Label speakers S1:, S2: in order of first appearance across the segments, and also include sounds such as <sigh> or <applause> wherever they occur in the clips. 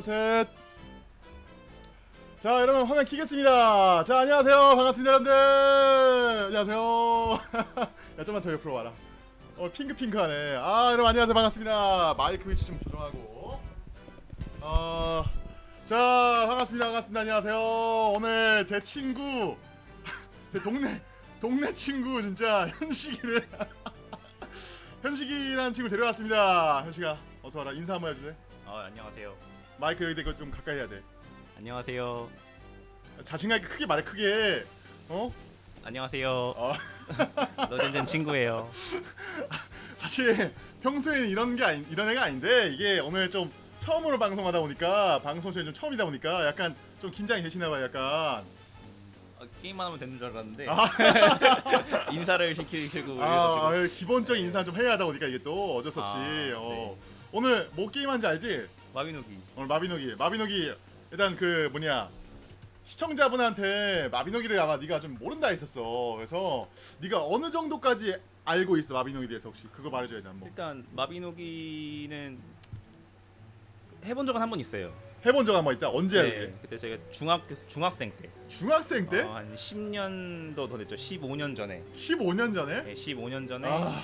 S1: 셋. 자, 여러분 화면 키겠습니다. 자, 안녕하세요. 반갑습니다, 여러분들. 안녕하세요. <laughs> 야, 좀만 더 옆으로 와라. 어, 핑크핑크하네. 아, 여러분 안녕하세요. 반갑습니다. 마이크 위치 좀 조정하고. 어, 자, 반갑습니다. 반갑습니다. 안녕하세요. 오늘 제 친구, <laughs> 제 동네 동네 친구 진짜 현식이를 <laughs> 현식이라는 친구 데려왔습니다. 현식아, 어서 와라. 인사 한번 해줄래?
S2: 아 안녕하세요.
S1: 마이크 여기 대고 좀 가까이 해야 돼.
S2: 안녕하세요.
S1: 자신감 있게 크게 말해 크게. 어?
S2: 안녕하세요.
S1: 어. <laughs>
S2: 너젠젠 친구예요. <laughs>
S1: 사실 평소에는 이런 게 아니, 이런 애가 아닌데 이게 오늘 좀 처음으로 방송하다 보니까 방송 시에 좀 처음이다 보니까 약간 좀 긴장이 되시나 봐요. 약간.
S2: 어, 게임만 하면 되는 줄 알았는데
S1: 아, <laughs>
S2: 인사를 시키시고
S1: 아,
S2: 이래가지고.
S1: 기본적인 인사 좀 해야 하다 보니까 이게 또 어쩔 수 없이.
S2: 아,
S1: 어.
S2: 네.
S1: 오늘 뭐 게임한지 알지?
S2: 마비노기.
S1: 오늘 마비노기. 마비노기 일단 그 뭐냐 시청자분한테 마비노기를 아마 네가 좀 모른다 했었어. 그래서 네가 어느 정도까지 알고 있어 마비노기에 대해서 혹시 그거 말해줘야 돼 한번.
S2: 일단 마비노기는 해본 적은 한 번 있어요.
S1: 해본 적 한 번 있다. 언제야 그게?
S2: 그때 제가 중학교 중학생 때.
S1: 중학생 때?
S2: 어, 한 10년도 더 됐죠. 15년 전에.
S1: 15년 전에?
S2: 네, 15년 전에
S1: 아,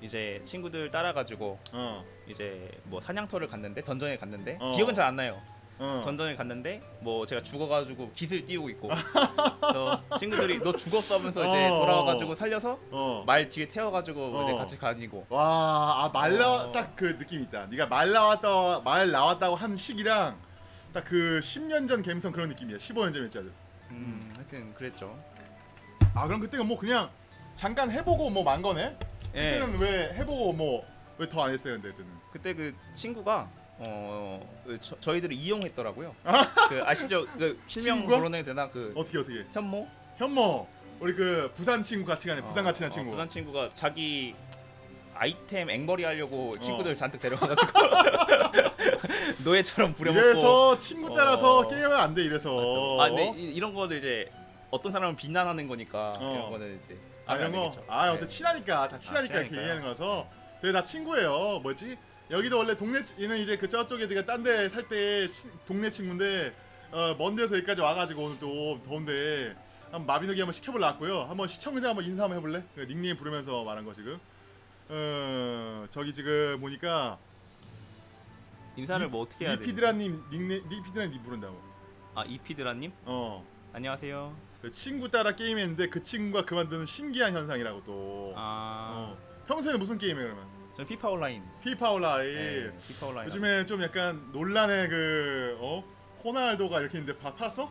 S2: 이제 친구들 따라가지고
S1: 어,
S2: 이제 뭐 사냥터를 갔는데 던전에 갔는데
S1: 어.
S2: 기억은 잘 안 나요.
S1: 어.
S2: 던전을 갔는데 뭐 제가 죽어가지고 깃을 띄우고 있고 <laughs> 그래서 친구들이 너 죽었어 하면서 이제
S1: 어.
S2: 돌아와가지고 살려서
S1: 어.
S2: 말 뒤에 태워가지고
S1: 어.
S2: 이제 같이 가니고
S1: 와, 아, 말 나와
S2: 어.
S1: 딱그 느낌 있다. 네가 말 나왔다 말 나왔다고 한 시기랑 딱 그 10년 전 감성 그런 느낌이야. 15년 전이었지 아주.
S2: 음 하여튼 그랬죠
S1: 아, 그럼 그때가 뭐 그냥 잠깐 해보고 뭐 만 거네?
S2: 예
S1: 그때는 왜 해보고 뭐 왜 더 안 했어요, 근데 그때는?
S2: 그때 그 친구가 어그 저, 저희들을 이용했더라고요 그 아시죠 그 실명
S1: 친구가?
S2: 불러내야 되나 그
S1: 어떻게 어떻게?
S2: 현모
S1: 현모 우리 그 부산 친구 같이 가네. 부산 같이 간
S2: 어,
S1: 친구.
S2: 부산 친구가 자기 아이템 앵벌이 하려고
S1: 어.
S2: 친구들 잔뜩 데려가가지고 <laughs> 노예처럼 부려먹고
S1: 이래서 친구 따라서
S2: 어.
S1: 게임하면 안 돼. 이래서.
S2: 아, 근데 이, 이런 거도 이제 어떤 사람은 비난하는 거니까
S1: 어.
S2: 이런 거는 이제
S1: 아 이런 거.
S2: 안 되겠죠.
S1: 아
S2: 네.
S1: 어째 친하니까 다 친하니까 이렇게
S2: 친하니까요.
S1: 얘기하는 거라서 저희 다 친구예요. 뭐지? 여기도 원래 동네 치- 얘는 이제 그 저쪽에 제가 딴 데 살 때 동네 친구인데 어, 먼 데서 여기까지 와가지고 오늘 또 더운데 한번 마비노기 한번 시켜볼라 왔고요. 한번 시청자 한번 인사 한번 해볼래? 그 닉네임 부르면서 말한 거 지금. 어 저기 지금 보니까
S2: 인사를 뭐 어떻게 해야 돼?
S1: 니피드라님 닉네 니피드라님 부른다고.
S2: 아 이피드라님
S1: 어.
S2: 안녕하세요.
S1: 그 친구 따라 게임했는데 그 친구가 그만두는 신기한 현상이라고 또.
S2: 아
S1: 어. 평소에는 무슨 게임해 그러면?
S2: 저는 피파 온라인.
S1: 피파 온라인.
S2: 네, 피파 온라인.
S1: 요즘에 좀 약간 논란의 그 어? 호날두가 이렇게 있는데 다 팔았어?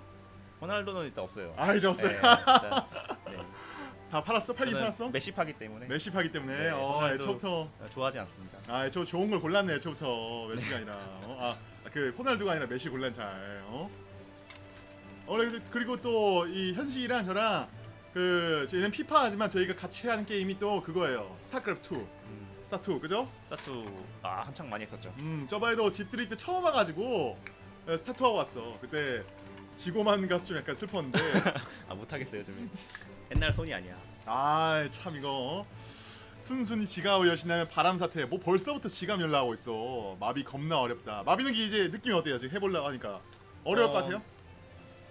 S2: 호날두는 일단 없어요.
S1: 아 이제 없어요.
S2: 네, 일단, 네. <laughs>
S1: 다 팔았어? 팔긴 팔았어?
S2: 메시 파기 때문에
S1: 메시 파기 때문에
S2: 네,
S1: 어
S2: 호날두.
S1: 애초부터
S2: 좋아하지 않습니다.
S1: 아 애초 좋은 걸 골랐네 애초부터 메시가 아니라 어? 아 그 호날두가 아니라 메시 골란 잘 어? 어 그리고- 그리고 또 이 현식이랑 저랑 그 저희는 피파 하지만 저희가 같이 하는 게임이 또 그거예요 스타크래프트 2
S2: 음,
S1: 스타 2 그죠?
S2: 스타 two 아 한창 많이 했었죠.
S1: 음 저번에도 집들이 때 처음 와가지고 어, 스타 two 하고 왔어 그때 지고만 가서 좀 약간 슬펐는데 <laughs>
S2: 아 못하겠어요 요즘에. 옛날 손이 아니야.
S1: 아 참 이거 어? 순순히 지갑을 여신다면 바람 사태 뭐 벌써부터 지갑 연락하고 있어 마비 겁나 어렵다 마비는 게 이제 느낌이 어때요 지금 해보려고 하니까 어려울
S2: 어,
S1: 것 같아요?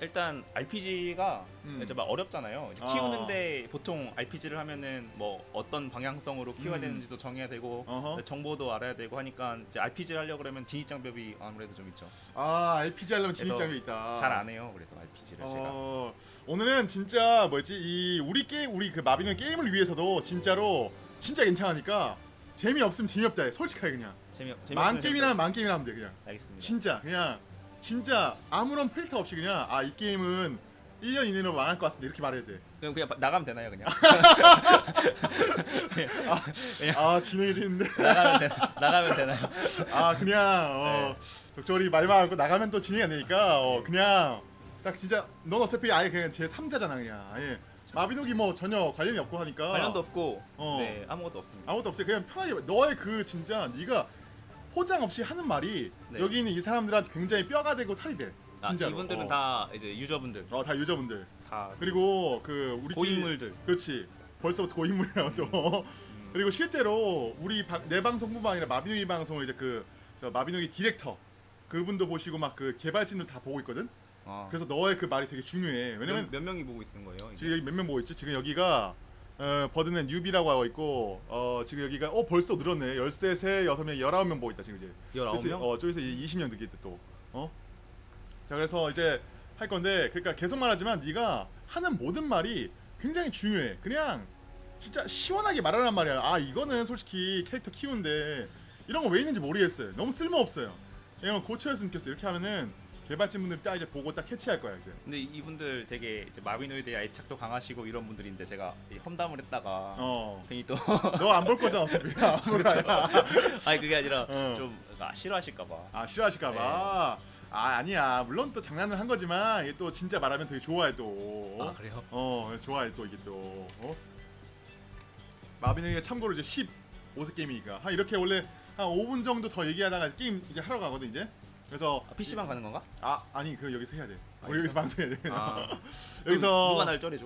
S2: 일단 RPG가
S1: 음.
S2: 이제 막 어렵잖아요. 이제
S1: 아.
S2: 키우는데 보통 RPG를 하면은 뭐 어떤 방향성으로 키워야
S1: 음.
S2: 되는지도 정해야 되고
S1: 어허.
S2: 정보도 알아야 되고 하니까 이제 RPG를 하려고 그러면 진입 장벽이 아무래도 좀 있죠.
S1: 아 RPG 하려면 진입장이 있다
S2: 잘 안 해요. 그래서 RPG를 제가.
S1: 어, 오늘은 진짜 뭐지 이 우리 게임 우리 그 마비는 게임을 위해서도 진짜로 진짜 괜찮으니까 재미 없으면 재미없다 해 솔직하게 그냥
S2: 재미
S1: 만 게임이나 만 게임이나 하면 돼 그냥
S2: 알겠습니다.
S1: 진짜 그냥 진짜 아무런 필터 없이 그냥 아 이 게임은 1년 이내로 망할 것 같습니다 이렇게 말해야 돼.
S2: 그럼 그냥 바- 나가면 되나요, 그냥? <laughs>
S1: 아 진행해지는데
S2: 나가면 되, 나가면 되나요?
S1: 아 그냥 어 적절히 말만 하고 나가면 또 진행이 안 되니까 어 그냥 딱 진짜 넌 어차피 아예 그냥 제 3자잖아 그냥 아예 마비노기 뭐 전혀 관련이 없고 하니까
S2: 관련도 없고
S1: 어.
S2: 네 아무것도 없습니다.
S1: 아무것도 없어요 그냥 편하게 너의 그 진짜 네가 포장 없이 하는 말이
S2: 네.
S1: 여기 있는 이 사람들한테 굉장히 뼈가 되고 살이 돼
S2: 아,
S1: 진짜로
S2: 이분들은
S1: 어.
S2: 다 이제 유저분들
S1: 어, 다 유저분들
S2: 다
S1: 그리고 그 우리
S2: 고인물들.
S1: 그렇지 벌써부터 고인물이라고 또
S2: 음,
S1: 그리고 실제로 우리 방- 내 방송뿐만 아니라 마비노기 방송을 이제 그 저 마비노기 디렉터 그분도 보시고 막 그 개발진들 다 보고 있거든.
S2: 아,
S1: 그래서 너의 그 말이 되게 중요해. 왜냐면
S2: 몇, 몇 명이 보고 있는 거예요? 이제?
S1: 지금 여기 몇 명 보고 있지? 지금 여기가 어, 버드는 뉴비라고 하고 있고 어, 지금 여기가 어 벌써 늘었네. 13, 6명, 19명 보고 있다 지금 이제.
S2: 19명?
S1: 그래서, 어, 저기서 20명 느끼겠다 또. 어? 자, 그래서 이제 할 건데 그러니까 계속 말하지만 네가 하는 모든 말이 굉장히 중요해. 그냥 진짜 시원하게 말하란 말이야. 아, 이거는 솔직히 캐릭터 키우는데 이런 거 왜 있는지 모르겠어요. 너무 쓸모 없어요. 이런 거 고쳐였으면 좋겠어. 이렇게 하면은 개발진 분들이 딱 이제 보고 딱 캐치할 거야, 이제.
S2: 근데 이- 이분들 되게 이제 마비노이드에 애착도 강하시고 이런 분들인데 제가 이 험담을 했다가
S1: 어.
S2: 괜히 또 <laughs>
S1: 너 안 볼 거잖아, 어차피. <laughs> 아무 거야. <laughs>
S2: 아니 그게 아니라
S1: 어.
S2: 좀 아, 싫어하실까봐
S1: 아 싫어하실까봐 아 아니야 물론 또 장난을 한 거지만 이게 또 진짜 말하면 되게 좋아해 또
S2: 아 그래요?
S1: 어 좋아해 또 이게 또 어? 마비노기가 참고로 이제 15세 게임이니까 한 이렇게 원래 한 5분 정도 더 얘기하다가 게임 이제 하러 가거든 이제 그래서
S2: 아, PC방 가는 건가?
S1: 아 아니 그 여기서 해야 돼.
S2: 아,
S1: 우리 여기서 방송해야 돼.
S2: 아, <laughs>
S1: 여기서
S2: 누가 날 쩔어줘?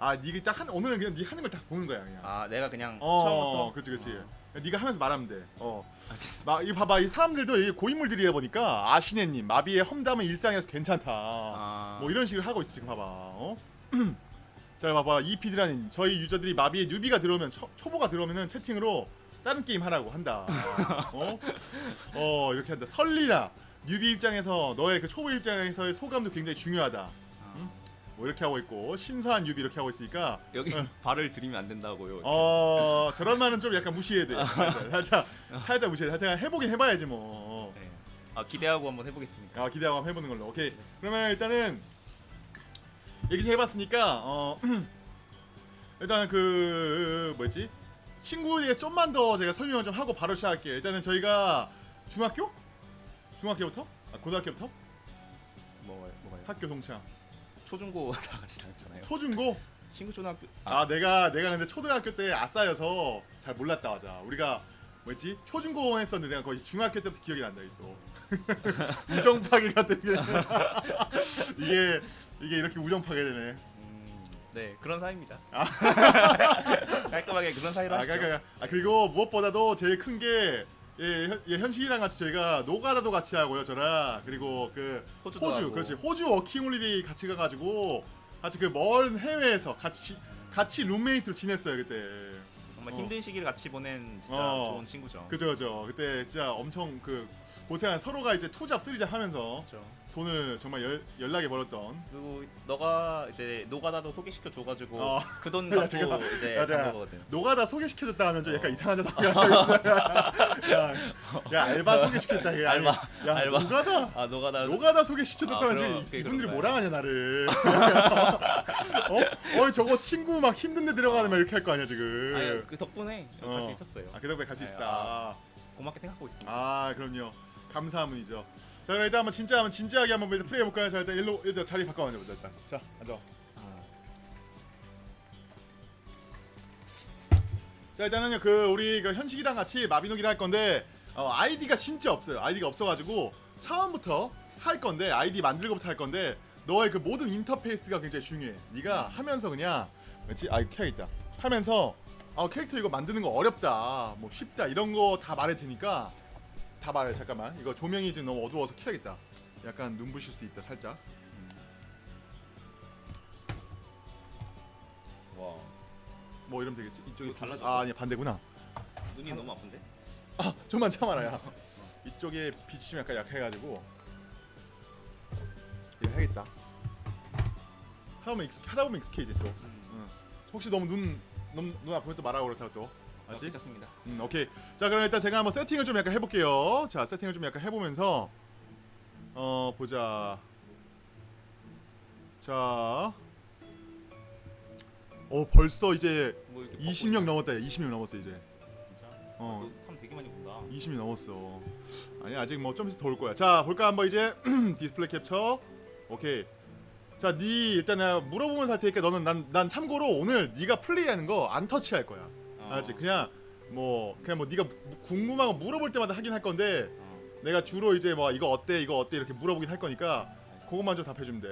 S1: 아 니가 딱 한 오늘은 그냥 니 하는 걸 다 보는 거야 그냥.
S2: 아 내가 그냥
S1: 어
S2: 처음부터?
S1: 그치 그치.
S2: 아,
S1: 네가 하면서 말하면 돼어.
S2: 알겠습니다.
S1: 막, 이 봐봐 이 사람들도 이 고인물들이다 보니까 아시네님 마비의 험담은 일상에서 괜찮다.
S2: 아,
S1: 뭐 이런 식으로 하고 있어 지금 봐봐. 어? <clears throat> 자 봐봐. 이 피드라는 저희 유저들이 마비에 뉴비가 들어오면 초, 초보가 들어오면은 채팅으로 다른 게임 하라고 한다. 어? <laughs> 어 이렇게 한다. 설리다 뉴비 입장에서 너의 그 초보 입장에서의 소감도 굉장히 중요하다.
S2: 아,
S1: 뭐 이렇게 하고 있고 신선한 뉴비 이렇게 하고 있으니까.
S2: 여기
S1: 어.
S2: 발을 들이면 안 된다고요.
S1: 어 저런 말은 좀 약간 무시해야 돼 살짝 살짝, 살짝 무시해 하여튼 해보긴 해봐야지 뭐.
S2: 네. 아 기대하고 한번 해보겠습니다.
S1: 아 기대하고 한번 해보는 걸로. 오케이. 그러면 일단은 얘기 좀 해봤으니까 어 <clears throat> 일단 그 뭐였지? 친구에게 좀만 더 제가 설명을 좀 하고 바로 시작할게요. 일단은 저희가 중학교 중학교부터? 아 고등학교부터?
S2: 뭐 뭐가요?
S1: 학교 동창.
S2: 초중고 <laughs> 다 같이 다녔잖아요.
S1: 초중고?
S2: 친구 초등학교
S1: 아. 내가 내가 근데 초등학교 때 아싸여서 잘 몰랐다 맞아. 우리가 뭐였지? 초중고 했었는데 내가 거의 중학교 때부터 기억이 난다 이게 또. <laughs> 우정 파괴 같은 게. <laughs> 이게 이게 이렇게 우정 파괴 되네.
S2: 음, 네 그런 사이입니다. 깔끔하게 그런 사이로
S1: 아,
S2: 하시죠.
S1: 그러니까, 아 그리고 무엇보다도 제일 큰 게 예, 현- 예, 현식이랑 같이 저희가 노가다도 같이 하고요 저랑 그리고 그
S2: 호주도
S1: 호주
S2: 하고.
S1: 그렇지 호주 working holiday 같이 가가지고 같이 그 먼 해외에서 같이 같이 룸메이트로 지냈어요 그때
S2: 정말
S1: 어.
S2: 힘든 시기를 같이 보낸 진짜
S1: 어.
S2: 좋은 친구죠.
S1: 그죠 그죠 그때 진짜 엄청 그 고생한 서로가 이제 two job three job 하면서
S2: 그렇죠.
S1: 돈을 정말 열, 열나게 벌었던
S2: 그리고 너가 이제 노가다도 소개시켜 줘가지고
S1: 어.
S2: 그돈 <laughs>
S1: 야,
S2: 갖고
S1: 지금-
S2: 이제
S1: 야,
S2: 산 거거든.
S1: 노가다 소개시켜줬다 하면 좀 약간
S2: 어.
S1: 이상하잖아 <laughs> <laughs> 야, 야 알바 소개시켰다 아니,
S2: 알바,
S1: 야
S2: 알바.
S1: 노가다
S2: 아 노가다
S1: 노가다 소개시켜줬다면
S2: 아,
S1: 지금
S2: 그럼, 그게
S1: 이분들이 뭐라 하냐 나를 어? 어 저거 친구 막 힘든데 들어가는 말 이렇게 할 거 아니야 지금
S2: 아니 그 덕분에
S1: 어.
S2: 갈수 있었어요.
S1: 아, 그 덕분에 갈수
S2: 아유,
S1: 있다 아,
S2: 고맙게 생각하고 있습니다.
S1: 그럼요 감사한 분이죠 자 그럼 일단 한번 진짜 한번 진지하게 한번 일단 플레이 해볼까요? 자 일단 일로 일단 자리 바꿔 앉아보자 일단 자 앉아.
S2: 아,
S1: 자 일단은요 그 우리 그 현식이랑 같이 마비노기를 할 건데 어, 아이디가 진짜 없어요. 아이디가 없어가지고 처음부터 할 건데 아이디 만들고부터 할 건데 너의 그 모든 인터페이스가 굉장히 중요해. 네가 하면서 그냥 뭐지 아 이거 켜야겠다. 하면서 아 캐릭터 이거 만드는 거 어렵다 뭐 쉽다 이런 거 다 말할 테니까 다 말해. 잠깐만. 이거 조명이 지금 너무 어두워서 켜야겠다. 약간 눈부실 수 있다 살짝.
S2: 와.
S1: 뭐 이러면 되겠지? 이쪽이
S2: 이거 달라졌어?
S1: 아 아니 반대구나.
S2: 눈이 너무 아픈데?
S1: 아 좀만 참아라 야. 이쪽에 빛이 좀 약간 약해가지고. 이거 해야겠다. 하다 보면 익숙 하다 보면 익숙해지 또.
S2: 음.
S1: 응. 혹시 너무 눈 눈, 눈 아프면 또 말하고 그렇다고 또
S2: 아,
S1: 맞지?
S2: 괜찮습니다.
S1: 음 오케이 자 그럼 일단 제가 한번 세팅을 좀 약간 해볼게요 자 세팅을 좀 약간 해보면서 어 보자 자 어 벌써 이제
S2: 뭐 이렇게
S1: 20명 넘었다 20명 넘었어 이제
S2: 진짜?
S1: 어.
S2: 어. 사람 되게 많이 본다.
S1: 20이 넘었어. 아니 아직 뭐 좀 있어 더올 거야. 자 볼까 한번 이제 <clears throat> 디스플레이 캡처. 오케이. 자, 네 일단 내가 물어보면서 할 테니까 너는 난, 난 참고로 오늘 네가 플레이하는 거 안 터치할 거야.
S2: 어.
S1: 알았지? 그냥 뭐 그냥 뭐 네가 거 물어볼 때마다 하긴 할 건데
S2: 어.
S1: 내가 주로 이제 뭐 이거 어때 이거 어때 이렇게 물어보긴 할 거니까. 그것만 좀 답해주면 돼.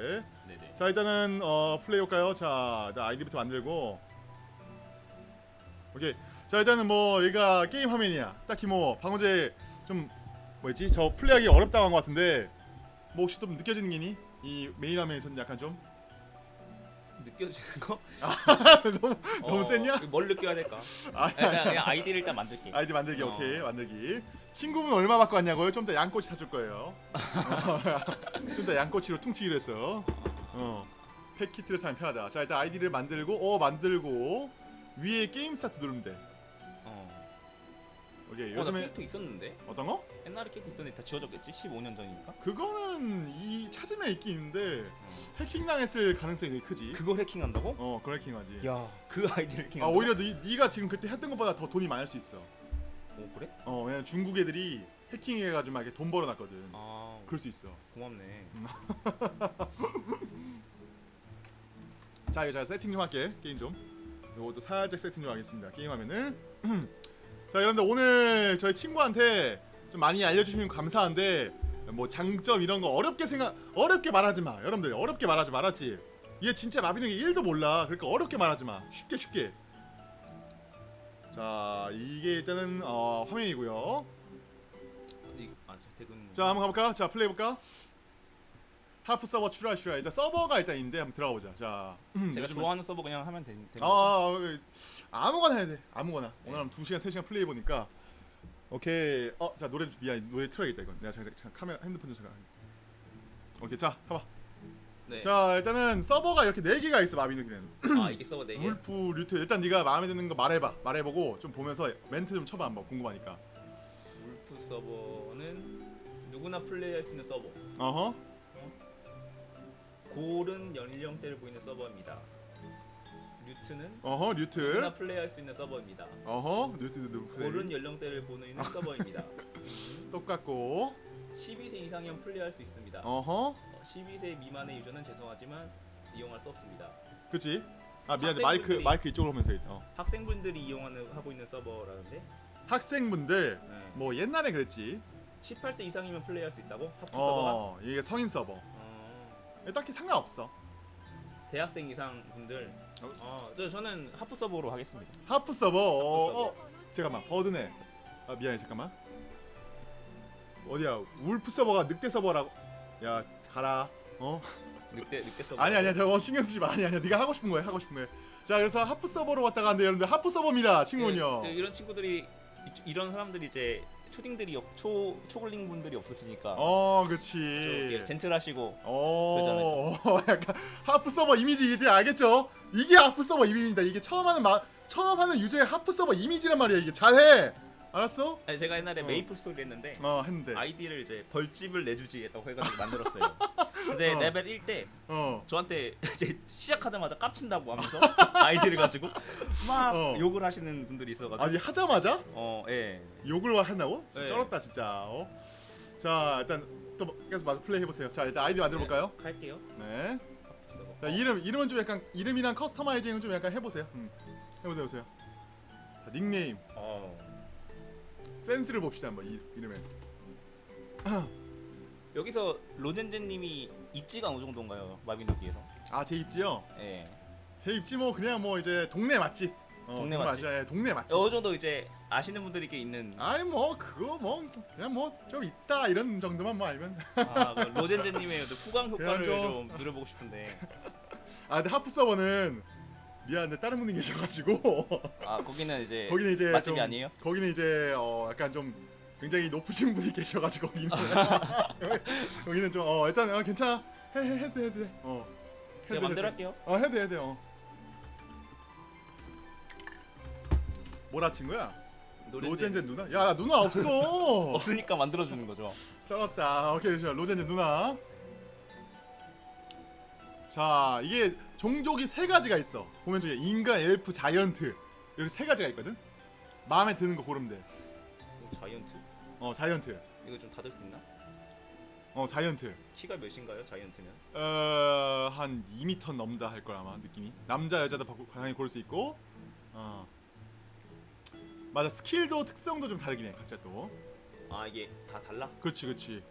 S2: 네네.
S1: 자 일단은 어 플레이 해볼까요? 자 아이디부터 만들고 오케이 자 일단은 뭐 얘가 게임 화면이야 딱히 뭐 방어제 좀 뭐였지? 저 플레이하기 어렵다고 한 것 같은데 뭐 혹시 좀 느껴지는 게 있니? 이 메인 화면에서는 약간 좀
S2: 느껴지는 거? <laughs>
S1: 너무 너무 셌냐?
S2: 뭘 느껴야 될까?
S1: 아니
S2: 그냥, 그냥 아이디를 일단 만들게.
S1: 아이디 만들기
S2: 어.
S1: 오케이 만들기 친구분 얼마 받고 왔냐고요? 좀 더 양꼬치 사줄 거예요 <laughs> 좀 더 양꼬치로 퉁치기로 했어 어 패키지를 사면 편하다 자 일단 아이디를 만들고 어 만들고 위에 게임 스타트 누르면 돼
S2: 어.
S1: 오케이
S2: 어, 나
S1: 요즘에
S2: 캐릭터 있었는데?
S1: 어떤 거?
S2: 옛날에 캐릭터 있었는데 다 지워졌겠지? 15년 전이니까.
S1: 그거는 이 찾으면 있긴 있는데
S2: 어.
S1: 해킹당했을 가능성이 되게 크지
S2: 그걸 해킹한다고?
S1: 어 그걸 해킹하지
S2: 야, 그 아이디를
S1: 아
S2: 해킹한다.
S1: 오히려 니, 네가 지금 그때 했던 것보다 더 돈이 많을 수 있어
S2: 오 그래?
S1: 어 왜냐면 중국 애들이 해킹해가지고 막 이렇게 돈 벌어놨거든
S2: 아,
S1: 그럴 수 있어
S2: 고맙네. <laughs>
S1: 자 이거 제가 세팅 좀 할게 게임 좀 요것도 살짝 세팅 좀 하겠습니다 게임 화면을 <clears throat> 자 여러분들 오늘 저희 친구한테 좀 많이 알려주시면 감사한데 뭐 장점 이런 거 어렵게 생각 어렵게 말하지 마. 여러분들 어렵게 말하지 말았지? 얘 진짜 마비노기 1도 몰라. 그러니까 어렵게 말하지 마. 쉽게 쉽게. 자 이게 일단은 어, 화면이고요.
S2: 이, 아.
S1: 자 한번 가볼까? 자 플레이 해볼까 하프 서버 출하 출하 일단 서버가 일단 있는데 한번 들어가 보자 자 음,
S2: 제가
S1: 요즘은-
S2: 좋아하는 서버 그냥 하면 되, 되는
S1: 아,
S2: 거죠?
S1: 아, 아, 아무거나 해야 돼. 아무거나.
S2: 네.
S1: 오늘 한 2시간, 3시간 플레이 해 보니까 오케이. 어, 자, 노래 좀 미안. 노래 틀어야겠다 이건. 내가 잠깐, 잠깐 카메라 핸드폰 좀 잠깐. 오케이. 자, 봐 봐.
S2: 네.
S1: 자, 일단은 서버가 이렇게 4개가 있어. 마비노기는.
S2: 아, 이게 서버 4개.
S1: 울프, 류트. 일단 네가 마음에 드는 거 말해 봐. 말해 보고 좀 보면서 멘트 좀 쳐봐 한번 궁금하니까.
S2: 울프 서버는 누구나 플레이할 수 있는 서버.
S1: 어허.
S2: 고른 연령대를 보이는 서버입니다. 류트는
S1: 어허,
S2: 누구나
S1: 류트.
S2: 플레이할 수 있는 서버입니다.
S1: 어허, 류트도
S2: 고른 연령대를 보이는 <laughs> 서버입니다.
S1: 똑같고.
S2: 12세 이상이면 플레이할 수 있습니다.
S1: 어허.
S2: 어, 12세 미만의 유저는 죄송하지만 이용할 수 없습니다.
S1: 그치 아, 미안해. 마이크
S2: 학생분들이-
S1: 마이크 이쪽으로 하면서 해. 어.
S2: 학생분들이 이용하는 하고 있는 서버라는데
S1: 학생분들
S2: 네.
S1: 뭐 옛날에 그랬지.
S2: 18세 이상이면 플레이할 수 있다고? 하프 서버가?
S1: 어, 이게 성인 서버.
S2: 어,
S1: 딱히 상관없어.
S2: 대학생 이상 분들. 어, 저, 저는 하프 서버로 하겠습니다.
S1: 하프 서버. 어. 어, 잠깐만. 버드네. 아 미안해 잠깐만. 어디야? 울프 서버가 늑대 서버라고. 야 가라. 어?
S2: 늑대 늑대 서버.
S1: 아니 아니야 저거 신경 쓰지 마. 아니 아니야. 네가 하고 싶은 거야. 하고 싶은 거야. 자 그래서 하프 서버로 왔다 갔는데 여러분들 하프 서버입니다. 친구는요.
S2: 그, 그 이런 친구들이 이- 이런 사람들이 이제 초딩들이 없, 초 초글링 분들이 없으시니까
S1: 어.
S2: 이렇게 젠틀하시고
S1: 어, 약간 하프 서버 이미지 이제 알겠죠? 이게 하프 서버 이미지다. 이게 처음 하는 마, 처음 하는 유저의 하프 서버 이미지란 말이야. 이게 잘해. 알았어?
S2: 아니, 제가 옛날에
S1: 어.
S2: 메이플 스토리 했는데
S1: 어, 했는데.
S2: 아이디를 이제 벌집을 내주지라고 해가지고 <laughs> 만들었어요. 근데
S1: 어.
S2: 레벨 1때
S1: 어.
S2: 저한테 <laughs> 이제 시작하자마자 깝친다고 하면서 <laughs> 아이디를 가지고 막
S1: 어.
S2: 욕을 하시는 분들이 있어가지고
S1: 아니 하자마자
S2: 어 예.
S1: 욕을 한다고?
S2: 네.
S1: 쩔었다 진짜. 어? 자 일단 또 뭐- 계속 마저 플레이 해보세요. 자 일단 아이디 만들어 볼까요?
S2: 네, 할게요.
S1: 네. 자 이름 이름은 좀 약간 이름이랑 customizing은 좀 약간 해보세요. 음. 해보세요 해보세요. 자, 닉네임
S2: 어.
S1: 센스를 봅시다 한번 이, 이름에.
S2: 여기서 로젠젠님이 입지가 어느 정도인가요? 마비노기에서.
S1: 아제 입지요?
S2: 예.
S1: 제 입지 뭐 그냥 뭐 이제 동네 맛집. 어,
S2: 동네 맛집?
S1: 예, 동네 맛집.
S2: 어느 정도 이제 아시는 분들이 꽤 있는.
S1: 아이 뭐 그거 뭐 그냥 뭐 좀 있다 이런 정도만 뭐 알면.
S2: 아, 그 로젠젠님의 그 후광 효과를 좀
S1: 좀-
S2: 누려보고 싶은데.
S1: 아 근데 하프 서버는 미안한데 다른 분이 계셔가지고
S2: 아 거기는 이제 <laughs>
S1: 거기는 이제
S2: 맛집이
S1: 좀,
S2: 아니에요?
S1: 거기는 이제 어 약간 좀 굉장히 높으신 분이 계셔가지고 거기는 <laughs> 거기는 좀 어 일단 어, 괜찮아 해, 해 해도 해도 돼. 어
S2: 제가 만들어 할게요.
S1: 어 해도 돼, 해도 돼, 어. 뭐라 친구야? 로젠젠 누나? 야나 누나 없어. <laughs>
S2: 없으니까 만들어 주는 거죠.
S1: 쩔었다. 오케이, 자 로젠젠 누나. 자 이게 종족이 세 가지가 있어. 보면 저기 인간, 엘프, 자이언트 이렇게 세 가지가 있거든. 마음에 드는 거 고르면 돼.
S2: 어, 자이언트?
S1: 어 자이언트.
S2: 이거 좀 닫을 수 있나?
S1: 어 자이언트.
S2: 키가 몇인가요? 자이언트면?
S1: 어한 2m 넘다 할 걸 아마 느낌이. 남자 여자도 바- 당연히 고를 수 있고. 어. 맞아 스킬도 특성도 좀 다르긴 해 각자 또.
S2: 아 이게 다 달라?
S1: 그렇지 그렇지.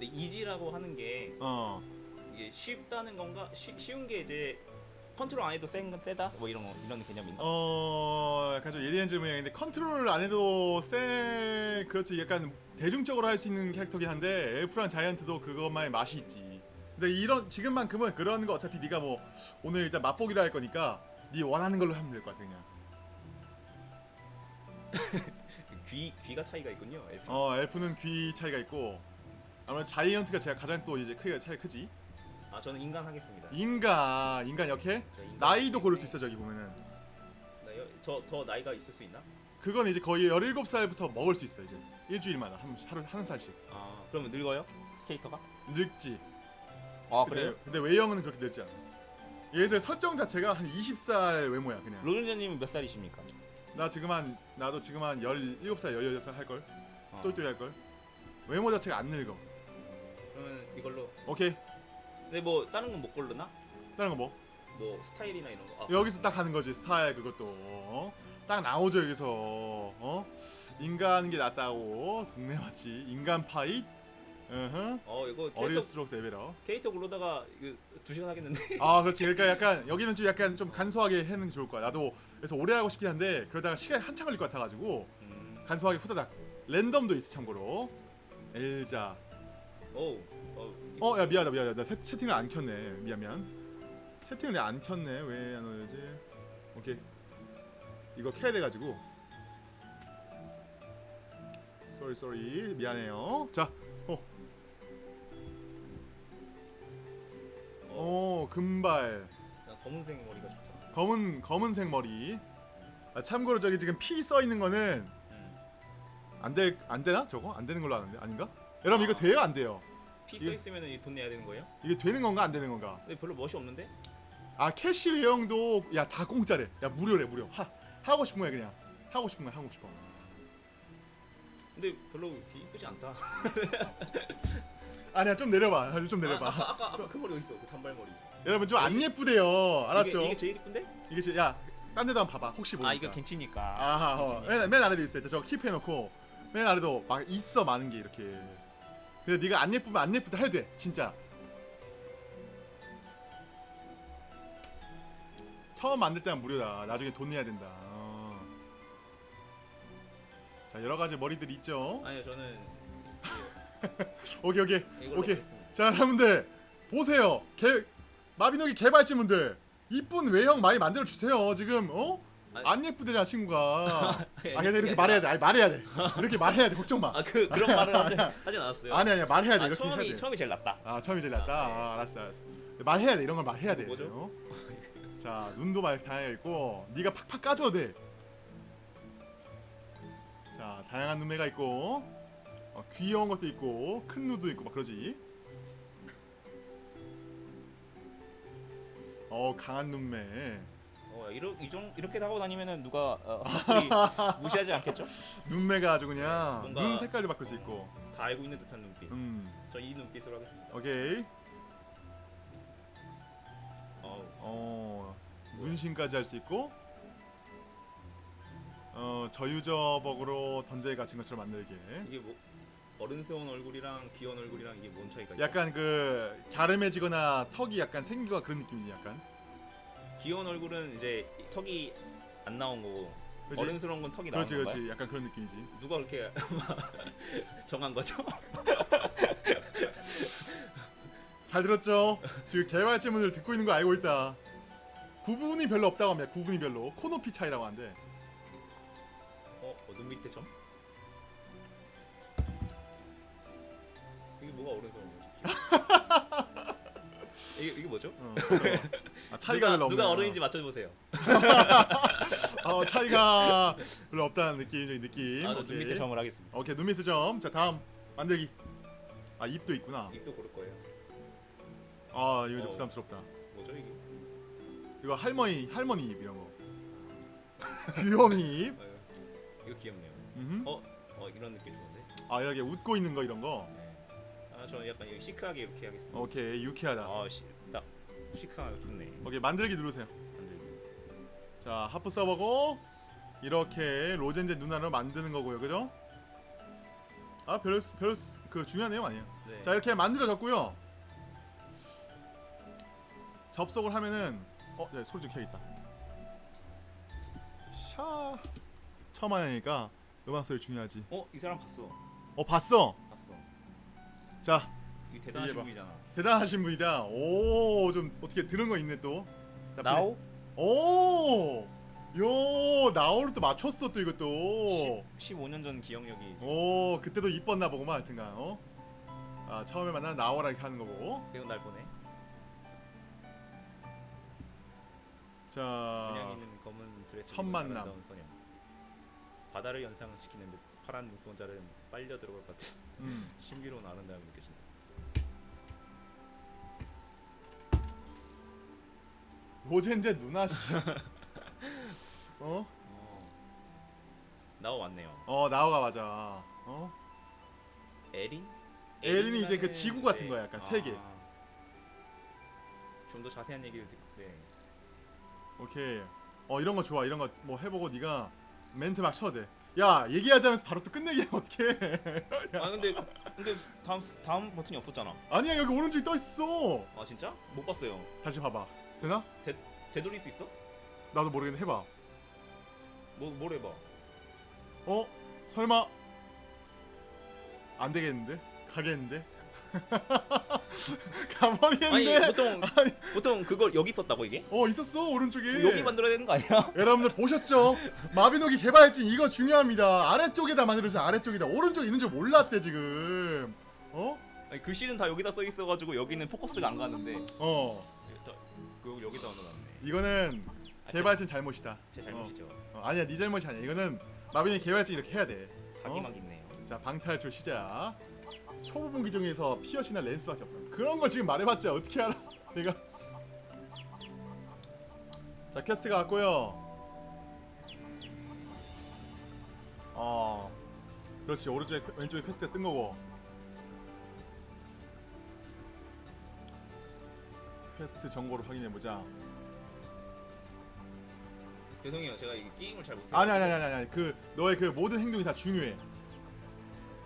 S2: 근데 이지라고 하는 게
S1: 어.
S2: 이게 쉽다는 건가? 쉬, 쉬운 게 이제 컨트롤 안 해도 센 세다 뭐 이런 거 이런 개념인가?
S1: 어 약간 좀 예리한 질문이었는데 컨트롤 안 해도 세 그렇지 약간 대중적으로 할 수 있는 캐릭터긴 한데 엘프랑 자이언트도 그것만의 맛이 있지. 근데 이런 지금만큼은 그런 거 어차피 네가 뭐 오늘 일단 맛보기로 할 거니까 네 원하는 걸로 하면 될 것 같아 그냥. <laughs>
S2: 귀 귀가 차이가 있군요. 엘프.
S1: 어 엘프는 귀 차이가 있고 아무래도 자이언트가 제가 가장 또 이제 크기가 차이 크지.
S2: 아 저는 인간 하겠습니다.
S1: 인간 인간 역해
S2: 저 인간
S1: 나이도 고를 수 있어 저기 보면은
S2: 저 더 나이가 있을 수 있나?
S1: 그건 이제 거의 17살부터 먹을 수 있어 이제 일주일마다 한, 하루 한 살씩
S2: 아 그러면 늙어요? 스케이터가?
S1: 늙지
S2: 아
S1: 근데, 근데 외형은 그렇게 늙지 않아 얘들 설정 자체가 한 20살 외모야 그냥
S2: 로렌자님은 몇 살이십니까?
S1: 나 지금 한 나도 지금 한 17살 18살 할걸
S2: 어.
S1: 똘똘이 할걸 외모 자체가 안 늙어
S2: 이걸로.
S1: 오케이
S2: 근데 뭐 다른 건 못 고르나?
S1: 다른 거 뭐?
S2: 뭐 스타일이나 이런 거. 아,
S1: 여기서 딱 하는 거지 스타일 그것도 어? 딱 나오죠 여기서 어? 인간 게 낫다고 동네 마치 인간 파이 으흠.
S2: 어 이거 캐릭터
S1: 어릴수록 레벨업
S2: 캐릭터 고르다가 이거 두 시간 하겠는데. <laughs>
S1: 아 그렇지 그러니까 약간 여기는 좀 약간 좀 간소하게 하는 게 좋을 거야 나도 그래서 오래 하고 싶긴 한데 그러다가 시간이 한참 걸릴 것 같아가지고
S2: 음.
S1: 간소하게 후다닥 랜덤도 있어 참고로 엘자
S2: 오. 어.
S1: 어야 미안하다 미안하다 나 세, 채팅을 안 켰네 미안 미안 채팅을 내가 안 켰네 왜 안 올지 오케이 이거 켜야 돼 가지고 sorry sorry 미안해요 자오 금발
S2: 그냥 검은색 머리가 좋다.
S1: 검은 검은색 머리. 아, 참고로 저기 지금 P 써 있는 거는
S2: 음.
S1: 안될 안 되나 저거 안 되는 걸로 아는데 아닌가? 여러분 이거
S2: 아.
S1: 돼요 안 돼요? P
S2: 써 있으면은 돈 내야 되는 거예요?
S1: 이게 되는 건가 안 되는 건가?
S2: 근데 별로 멋이 없는데?
S1: 아 캐시 외형도 야 다 공짜래. 야 무료래 무료. 하 하고 싶은 거야 그냥 하고 싶은 거야 하고 싶어.
S2: 근데 별로 이렇게 이쁘지 않다.
S1: 아니야 좀 내려봐. 아, 좀
S2: 아,
S1: 내려봐.
S2: 아 까 아까, 아까 그 머리 어디 있어? 그 단발머리.
S1: 여러분 좀 안 예쁘대요. 알았죠?
S2: 이게, 이게 제일 이쁜데?
S1: 이게 제, 야 딴 데도 한번 봐봐. 혹시 모르니까.
S2: 아 이거 겐치니까.
S1: 아하, 어. 맨, 맨 아래도 있어. 일단 저거 킵해놓고 맨 아래도 막 있어 많은 게 이렇게. 근데 네가 안 예쁘면 안 예쁘다 해도 돼. 진짜. 처음 만들 때는 무료다. 나중에 돈 내야 된다. 어. 자 여러 가지 머리들 있죠.
S2: 아니요 저는 <laughs>
S1: 오케이 오케이 오케이.
S2: 하겠습니다.
S1: 자 여러분들 보세요. 개 마비노기 개발진분들 이쁜 외형 많이 만들어 주세요. 지금 어?
S2: 아니-
S1: 안 예쁘대잖아 친구가.
S2: 아니,
S1: 아 근데 이렇게 말해야 돼. 아니 말해야 돼. 이렇게 말해야 돼. 걱정 마.
S2: 아 그 그런 말을 하지, 하진 않았어요.
S1: 아니 아니야 말해야 돼.
S2: 아,
S1: 이렇게
S2: 처음이. 처음이 제일 낫다.
S1: 아 처음이 제일 낫다.
S2: 아, 네.
S1: 아, 알았어 알았어. 말해야 돼. 이런 걸 말해야 돼.
S2: 뭐죠?
S1: 어? 자 눈도 말 다양해 있고 네가 팍팍 까줘도 돼. 자 다양한 눈매가 있고 어, 귀여운 것도 있고 큰 눈도 있고 막 그러지. 어 강한 눈매.
S2: 어 이렇게 이정 이렇게 하고 다니면은 누가 어, <laughs> 무시하지 않겠죠?
S1: 눈매가 아주 그냥
S2: 뭔가-
S1: 눈 색깔도 바꿀 수 있고.
S2: 다 알고 있는 듯한 눈빛.
S1: 음
S2: 저 이 눈빛으로 하겠습니다.
S1: 오케이.
S2: 어
S1: 어 문신까지 할 수 있고 어 저유저벅으로 던져에 갇힌 것처럼 만들게
S2: 이게 뭐 어른스러운 얼굴이랑 귀여운 얼굴이랑 이게 뭔 차이가 있죠?
S1: 약간 그 갸름해지거나 턱이 약간 생긴 거 그런 느낌이지 약간
S2: 귀여운 얼굴은 이제 턱이 안 나온 거고
S1: 그치?
S2: 어른스러운 건 턱이 나온
S1: 그렇지
S2: 건가요?
S1: 그렇지 약간 그런 느낌이지
S2: 누가 그렇게 <laughs> 정한 거죠?
S1: 잘 들었죠? 지금 개발체문을 듣고 있는 거 알고 있다 구분이 별로 없다고 합니다 구분이 별로 코높이 차이라고 하는데
S2: 어, 어, 눈 밑에 점? 이게 뭐가 어른스러운 거지? <laughs> 이게 이게 뭐죠?
S1: 어, <laughs> 아, 차이가
S2: 누가,
S1: 별로 없네
S2: 누가 어른인지 맞춰보세요. <laughs>
S1: 어, 차이가 별로 없다는 느낌 느낌
S2: 아, 저눈. 밑에 점을 하겠습니다.
S1: 오케이 눈 밑에 점 자 다음 만들기 아 입도 있구나
S2: 입도 고를 거예요.
S1: 아 이거 좀
S2: 어.
S1: 부담스럽다
S2: 뭐죠 이게?
S1: 이거 할머니 할머니 입 이런 거 귀요미 입
S2: 아유, 이거 귀엽네요.
S1: 음흠.
S2: 어, 어 이런 느낌 좋은데.
S1: 아 이렇게 웃고 있는 거 이런 거
S2: 네. 아, 저는 약간 시크하게 이렇게 하겠습니다.
S1: 오케이 유쾌하다
S2: 아, 시, 딱 시크하고 좋네.
S1: 오케이 만들기 누르세요
S2: 만들기.
S1: 자 하프 서버고 이렇게 로젠제 누나를 만드는 거고요 그죠? 아 별 별 그 중요한 내용 아니에요
S2: 네.
S1: 자 이렇게 만들어졌고요 접속을 하면은 어, 네, 소리 좀 켜있다. 샤. 처음 하니까 음악 소리 중요하지.
S2: 어? 이 사람 봤어.
S1: 어, 봤어. 자,
S2: 이 대단하신. 분이잖아.
S1: 대단하신 분이다. 오, 좀 어떻게 들은 거 있네 또. 자,
S2: 나오?
S1: 오, 요 나오를 또 맞췄어 또 이것도.
S2: 10, 15년 전 기억력이
S1: 오, 그때도 이뻤나 보구만 하여튼간. 어? 아, 처음에 만나 나오라 이렇게 하는 거고.
S2: 배운 날 보네.
S1: 자,
S2: 그냥 있는 검은 드레스
S1: 첫 만남.
S2: 바다를 연상시키는 듯 파란 눈동자를 빨려 들어갈 것 같은
S1: 음, <laughs>
S2: 신비로운 아름다움이 느껴진다.
S1: 로젠제 누나 씨. <laughs> 어?
S2: 어. 나오 왔네요.
S1: 어, 나오가 맞아. 어?
S2: 에린?
S1: 에린이 이제 그 지구 같은
S2: 네.
S1: 거야, 약간 세계.
S2: 좀 더 자세한 얘기를 듣. 네.
S1: 오케이. 어, 이런 거 좋아. 이런 거 뭐 해보고 네가 멘트 막 쳐도 돼. 야, 얘기하자면서 바로 또 끝내기 <laughs> 어떡해.
S2: 아 근데 근데 다음 스- 다음 버튼이 없었잖아.
S1: 아니야, 여기 오른쪽에 떠 있어.
S2: 아 진짜? 못 봤어요.
S1: 다시 봐봐. 되나?
S2: 되돌릴 수 있어?
S1: 나도 모르겠는데 해봐.
S2: 뭐뭘 해봐?
S1: 어? 설마 안 되겠는데? 가겠는데? <laughs>
S2: 아니
S1: 가버리겠는데?
S2: 보통
S1: 아니,
S2: 보통 그걸 여기 썼다고 이게?
S1: 어 있었어 오른쪽에.
S2: 여기 만들어야 되는 거 아니야? <laughs>
S1: 여러분들 보셨죠? 마비노기 개발진 이거 중요합니다. 아래쪽에다 만들어서 아래쪽에다 오른쪽에 있는 줄 몰랐대 지금. 어?
S2: 아니 글씨는 다 여기다 써 있어가지고 여기는 포커스가 안 가는데
S1: 어.
S2: 그 여기다 넣어놨네.
S1: 이거는
S2: 아,
S1: 개발진 잘못이다.
S2: 제, 제 잘못이죠.
S1: 어, 어, 아니야 네 잘못이 아니야. 이거는 마비노기 개발진 이렇게 해야 돼.
S2: 자기막 있네요.
S1: 자 방탈출 시작 초보 무기 중에서 피어싱이 랜스밖에 없다. 그런 걸 지금 말해봤자 어떻게 알아? <laughs> 내가. 자 퀘스트가 왔고요. 어 그렇지. 오른쪽에 퀘- 왼쪽에 퀘스트가 뜬 거고. 퀘스트 정보를 확인해보자.
S2: 죄송해요, 제가 이 게임을 잘 못해.
S1: 아니 아니 아니 아니 아니. 그 너의 그 모든 행동이 다 중요해.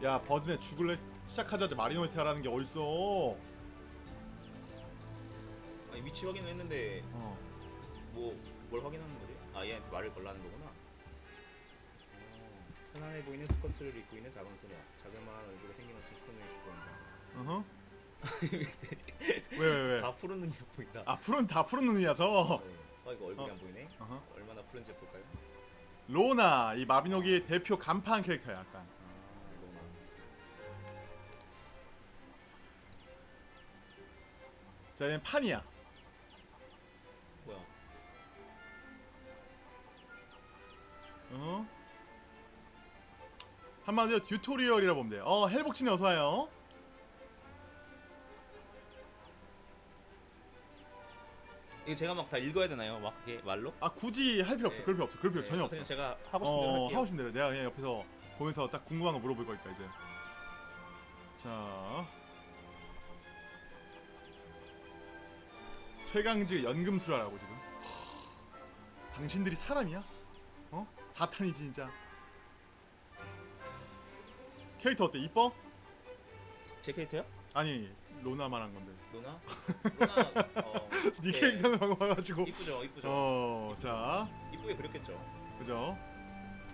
S1: 야 버든에 죽을래 시작하자마자 마리노이트 하라는 게 어딨어
S2: 아니 위치 확인을 했는데
S1: 어.
S2: 뭐 뭘 확인하는 거지? 아 얘한테 말을 걸라는 거구나. 어, 편안해 보이는 스커트를 입고 있는 작은 소녀. 자그마한 얼굴에 생김없이 푸른을 입고 온다.
S1: 어허. <laughs> 왜왜 왜?
S2: 다 푸른 눈이 보인다.
S1: 아 푸른 다 푸른 눈이라서.
S2: 네. 아 이거 얼굴이
S1: 어.
S2: 안 보이네.
S1: 어허.
S2: 얼마나 푸른지 볼까요?
S1: 로나 이 마비노기의 대표 간판 캐릭터야 약간. 자 얘는 판이야.
S2: 뭐야?
S1: 어? 한마디로 튜토리얼이라 보면 돼. 어 헬복치님 어서 와요.
S2: 이거 제가 막 다 읽어야 되나요? 막 이게 말로?
S1: 아 굳이 할 필요 없어.
S2: 네.
S1: 그럴 필요 없어. 그럴 필요
S2: 네,
S1: 전혀 없어.
S2: 그냥 제가 하고 싶은 대로
S1: 어
S2: 할게요.
S1: 하고 싶은 대로 내가 그냥 옆에서 보면서 딱 궁금한 거 물어볼 거니까 이제. 자. 최강지 연금술하라고 지금. 당신들이 사람이야? 어? 사탄이지 진짜. 캐릭터 어때? 이뻐?
S2: 제 캐릭터요?
S1: 아니 로나 말한 건데.
S2: 로나? 로나 어, <laughs>
S1: 네
S2: 네.
S1: 캐릭터는 방금 와가지고.
S2: 이쁘죠, 이쁘죠.
S1: 어, 자,
S2: 이쁘게 그렸겠죠.
S1: 그죠?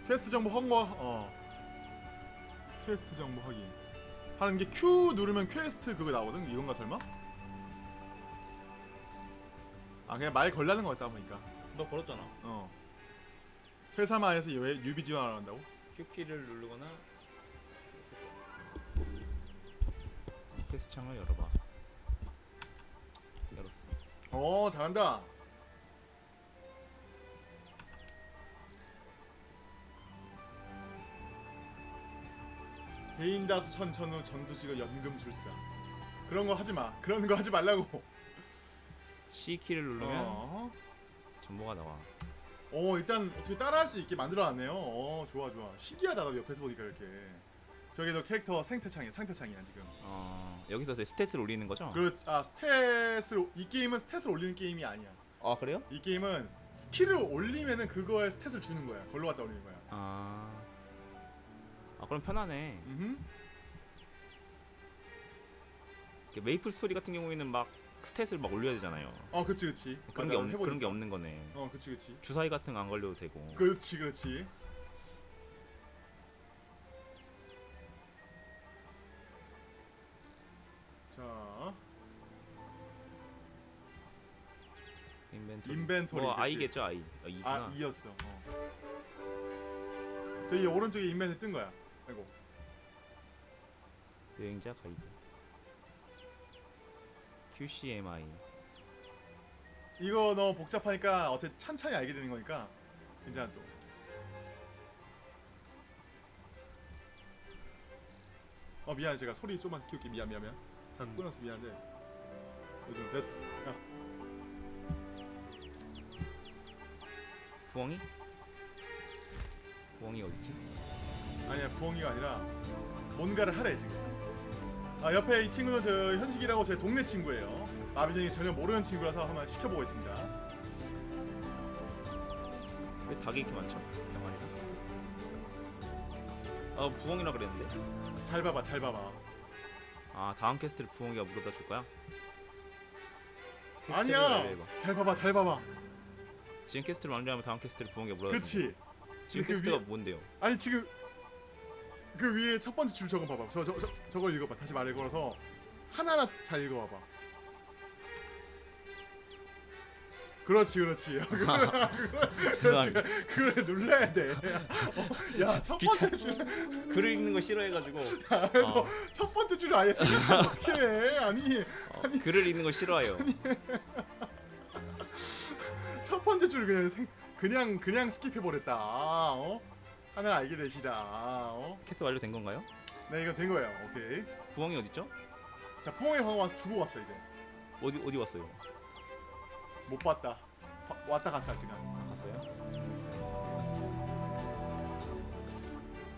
S1: 퀘스트 정보 확보. 어. 퀘스트 정보 확인. 하는 게 Q 누르면 퀘스트 그거 나오거든. 이건가 설마? 아 그냥 말 걸라는 것 같다 보니까.
S2: 너 걸었잖아.
S1: 어. 회사만에서 왜 유비 지원을 한다고?
S2: Q키를 누르거나 퀘스트 창을 열어봐. 열었어.
S1: 어, 잘한다. 대인다수 천천후 전투지가 연금술사. 그런 거 하지 마. 그런 거 하지 말라고.
S2: C 키를 누르면
S1: 어.
S2: 정보가 나와.
S1: 어, 일단 어떻게 따라할 수 있게 만들어놨네요. 어, 좋아, 좋아. 신기하다. 나도 옆에서 보니까 이렇게. 저기 너 캐릭터 상태창이야, 상태창이야 지금.
S2: 어, 여기서 이제 스탯을 올리는 거죠?
S1: 그렇, 아 스탯을 이 게임은 스탯을 올리는 게임이 아니야.
S2: 아 그래요?
S1: 이 게임은 스킬을 올리면은 그거에 스탯을 주는 거야. 걸로 갖다 올리는 거야.
S2: 아, 아 그럼 편하네.
S1: 음.
S2: 이렇게 메이플 스토리 같은 경우에는 막 스탯을 막 올려야 되잖아요.
S1: 어 그치 그치
S2: 그런
S1: 맞아,
S2: 게 없,
S1: 해보니까.
S2: 그런 게 없는 거네.
S1: 어 그치 그치
S2: 주사위 같은 거 안 걸려도 되고.
S1: 그렇지 그렇지 자
S2: 인벤토리.
S1: 인벤토리,
S2: 뭐
S1: 그치.
S2: I겠죠 I. 아, I구나.
S1: 아, I였어. 어. 저기 오른쪽에 인벤에 뜬 거야. 아이고.
S2: 여행자 가이드. QCMI.
S1: 이거 너무 복잡하니까 어째 찬찬히 알게 되는 거니까 괜찮아 또. 어 미안해 제가 소리 좀만 키울게 미안 미안 미안. 자
S2: 음.
S1: 끊었어 미안한데. 요즘 됐어. 야
S2: 부엉이? 부엉이 어딨지?
S1: 아니야 부엉이가 아니라 뭔가를 하래 지금. 아 옆에 이 친구는 저 현식이라고 제 동네 친구예요. 마비노기 전혀 모르는 친구라서 한번 시켜보고 있습니다.
S2: 왜 닭이 이렇게 많죠? 병아리가. 아 부엉이라 그랬는데.
S1: 잘 봐봐 잘 봐봐.
S2: 아 다음 퀘스트를 부엉이가 물어다 줄 거야?
S1: 아니야. 잘 봐봐 잘 봐봐.
S2: 지금 퀘스트를 완료하면 다음 퀘스트를 부엉이가 물어다 줄
S1: 그치.
S2: 지금
S1: 그
S2: 퀘스트가
S1: 위에-
S2: 뭔데요?
S1: 아니 지금 그 위에 첫 번째 줄 저거 봐봐. 저, 저, 저 저걸 읽어봐. 다시 말을 걸어서 하나하나 잘 읽어봐봐. 그렇지 그렇지. <laughs> 그렇지. 그걸 눌러야 돼. 어, 야 첫 번째 줄,
S2: 글을 읽는 거 싫어해가지고
S1: 너
S2: 어,
S1: 첫 번째 줄을 아예 생각하면 어떻게 해? 아니
S2: 어, 글을 읽는 거 싫어해요.
S1: 첫 번째 줄 그냥 생, 그냥 그냥 스킵해 버렸다. 어? 하나 알게 되시다. 어?
S2: 퀘스트 완료된 건가요?
S1: 네 이거 된 거예요. 오케이.
S2: 부엉이 어딨죠?
S1: 자 부엉이 방금 와서 주고 왔어 이제.
S2: 어디 어디 왔어요?
S1: 못 봤다. 바- 왔다 갔어 그냥.
S2: 아, 갔어요?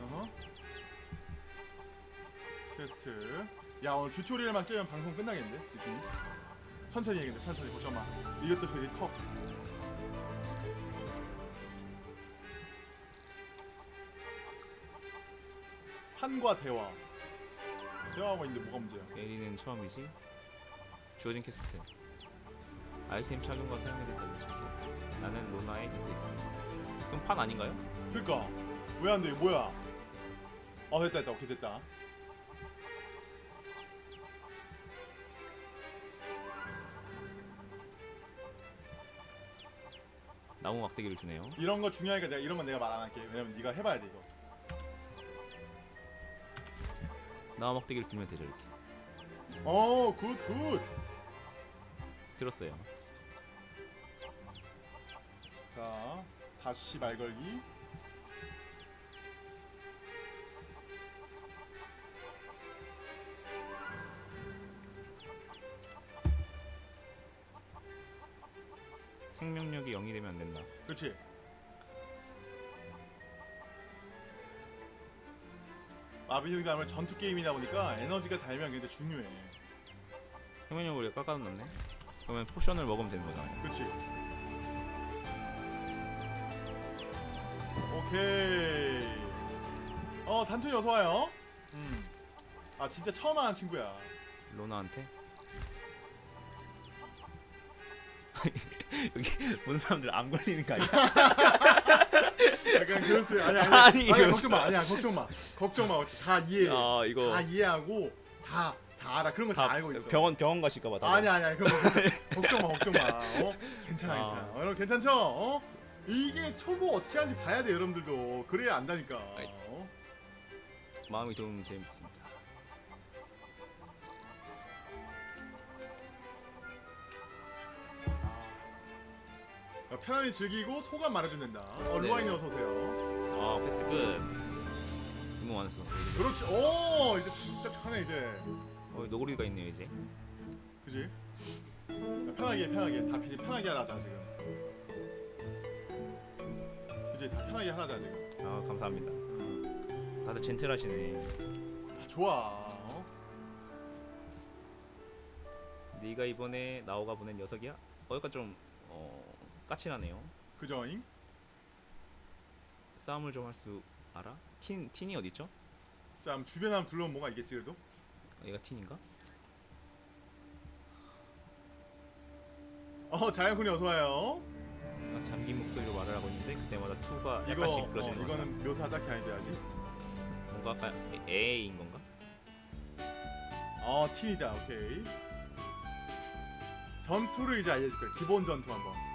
S1: 어허. 퀘스트. 야 오늘 튜토리얼만 깨면 방송 끝나겠는데 느낌이. 천천히 해야겠네 천천히 보자마. 이것도 되게 커. 판과 대화. 대화하고 있는데 뭐가 문제야?
S2: 에리는 처음이지. 주어진 퀘스트. 아이템 착용과 사용에 대해서 알려줄게. 나는 로나의 덱스. 그럼 판 아닌가요?
S1: 그니까 왜 안 돼? 뭐야? 어 됐다 됐다 오케이 됐다.
S2: 나무 막대기를 주네요.
S1: 이런 거 중요하니까 내가 이런 건 내가 말 안 할게. 왜냐면 네가 해봐야 돼 이거.
S2: 나무 막대기를 들면 되죠 이렇게.
S1: 어, good, good.
S2: 들었어요.
S1: 자, 다시 말 걸기.
S2: 생명력이 0이 되면 안 된다.
S1: 그렇지. 마비노기 다음에 전투 게임이다 보니까 에너지가 달면 굉장히 중요해.
S2: 생명력을 우리가 깎아놨네. 그러면 포션을 먹으면 되는 거잖아요.
S1: 그렇지. 오케이. 어, 단순히 어서 와요. 음. 아, 진짜 처음 하는 친구야.
S2: 로나한테. <laughs> 여기 보는 사람들 안 걸리는 거 아니야? <laughs>
S1: 약간 그럴 수 아니 아니
S2: 아니,
S1: 아니 걱정 마 아니야 걱정 마 걱정 마다 이해
S2: 아 이거
S1: 다 이해하고 다 다 알아 그런 거 다 알고 있어
S2: 병원 병원 가실까봐. 다들.
S1: 아니 아니 아니 그런 거 <laughs> 걱정 마 걱정 마 어? 괜찮아
S2: 아.
S1: 괜찮아 어, 여러분 괜찮죠 어 이게 초보 어떻게 하는지 봐야 돼 여러분들도 그래야 안다니까. 어?
S2: 마음이 좀 재밌습
S1: 편안히 즐기고 소감 말해주면 된다 어
S2: 네.
S1: 루아이님 어서 오세요
S2: 아 패스트 끝. 너무 많았어.
S1: 그렇지 오 이제 진짜 하네 이제
S2: 어 노구리가 있네요 이제.
S1: 그지 야, 편하게 편하게 다 피- 편하게 하자 지금 이제 다 편하게 하자 지금
S2: 아 감사합니다.
S1: 음.
S2: 다들 젠틀하시네.
S1: 다 좋아. 어?
S2: 네가 이번에 나오가 보낸 녀석이야? 어 약간 좀 어, 까칠하네요.
S1: 그저잉?
S2: 싸움을 좀 할 수 알아? 틴 틴이 어디 있죠?
S1: 자, 주변에 한번 둘러보면 뭐가 있겠지 그래도?
S2: 어, 얘가 틴인가?
S1: 어 자연군이 어서 와요.
S2: 뭔가 잠긴 목소리로 말을 하고 있는데 그때마다 투가
S1: 이거
S2: 약간씩
S1: 어,
S2: 그러지는 건가?
S1: 이거는 묘사 딱히 아닌데 아직.
S2: 뭔가 약간 에인 건가?
S1: 어 팀이다. 오케이. 전투를 이제 알려줄 거야. 기본 전투 한번.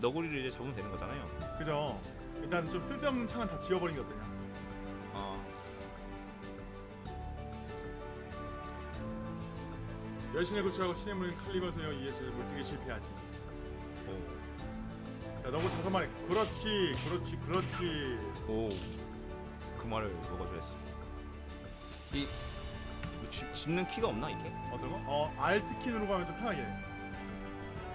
S2: 너구리를 이제 잡으면 되는 거잖아요.
S1: 그죠? 일단 좀 쓸데없는 창은 다 지워버린 게 어떠냐?
S2: 어.
S1: 여신을 구출하고 신의 물인 칼리버 소녀 이에스를 물뜨기 실패하지.
S2: 오.
S1: 자, 너구 다섯 마리. 그렇지, 그렇지, 그렇지.
S2: 오. 그 말을 먹어줘야지. 이 뭐 집, 집는 키가 없나 이게?
S1: 어떤 거? 어, Alt 키 누르고 하면 좀 편하게.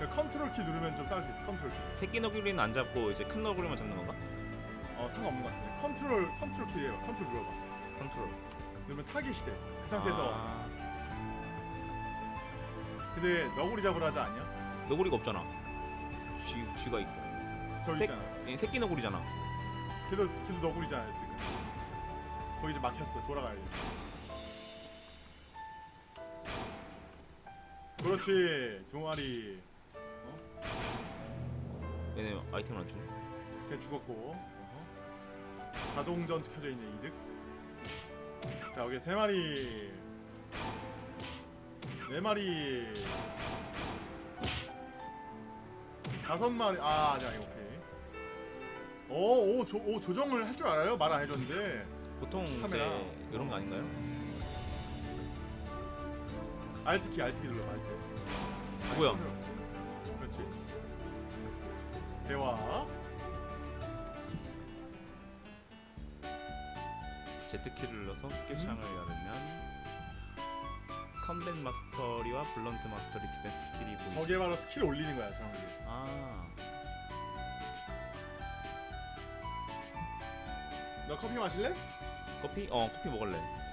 S1: 해. 그 컨트롤 키 누르면 좀 싸울 수 있어. 컨트롤 키.
S2: 새끼 너구리는 안 잡고 이제 큰 너구리만 잡는 건가?
S1: 어, 상관없는 것 같은데. 컨트롤, 컨트롤 키 해봐. 컨트롤 눌러봐.
S2: 컨트롤.
S1: 누르면 타겟이 돼. 그 상태에서.
S2: 아,
S1: 근데 너구리 잡으러 하지 않냐?
S2: 너구리가 없잖아. 쥐 쥐가 있고.
S1: 저기
S2: 색-
S1: 있잖아.
S2: 얘 새끼 너구리잖아.
S1: 걔도 걔도 너구리잖아. 거기 이제 막혔어. 돌아가야 돼. 그렇지. 두 마리.
S2: 얘네 아이템을 안 주네.
S1: 그냥 죽었고. 어허. 자동 전투 켜져 있는 이득. 자 여기 세 마리. 네 마리. 다섯 마리. 아, 자 이거 오케이. 오, 오, 조, 오 조정을 할 줄 알아요? 말 안 해줬는데.
S2: 보통
S1: 카메라.
S2: 이제 이런 거 아닌가요?
S1: Alt 키, Alt 키 눌러, Alt.
S2: 뭐야?
S1: 그렇지. 대화.
S2: Z 키를 눌러서 스킬
S1: 음.
S2: 창을 열면 combat mastery와 blunt mastery defense 스킬이 보이죠.
S1: 저게 바로 스킬 올리는 거야, 정확히.
S2: 아,
S1: 너 커피 마실래?
S2: 커피? 어, 커피 먹을래.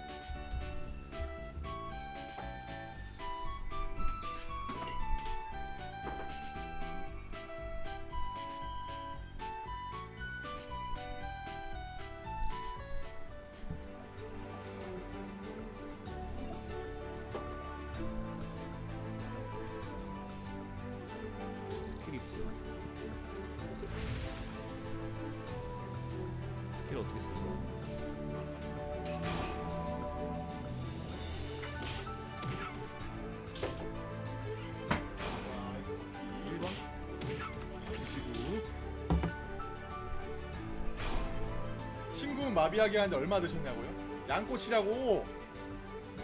S1: 친구 마비하게 하는데 얼마 드셨냐고요? 양꼬치라고.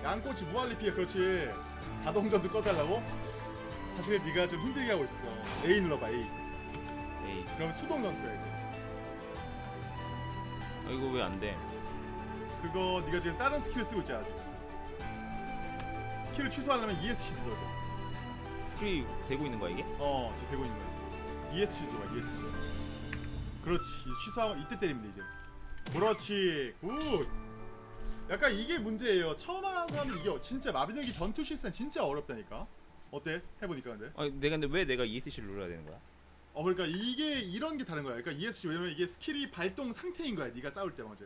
S1: 양꼬치 무한리필 그렇지. 자동전도 꺼달라고? 사실 네가 좀 힘들게 하고 있어. A 눌러봐 A.
S2: 에이,
S1: 그럼 수동 전투야 이제.
S2: 아, 이거 왜 안 돼?
S1: 그거 네가 지금 다른 skill을 쓰고 있잖아 아직. skill을 취소하려면 ESC 눌러야 돼.
S2: skill이 되고 있는 거야 이게?
S1: 어, 지금 되고 있는 거야. ESC 들어와, ESC. 그렇지. 취소하고 이때 돼 이제. 그렇지. Good. 약간 이게 문제예요. 처음 하는 사람들 이게 진짜 마비노기 전투 시스템 진짜 어렵다니까. 어때? 해보니까 근데.
S2: 아 내가 근데 왜 내가 ESC를 눌러야 되는 거야?
S1: 어 그러니까 이게 이런 게 다른 거야. 그러니까 ESC 왜냐면 이게 skill이 발동 상태인 거야. 네가 싸울 때 어제.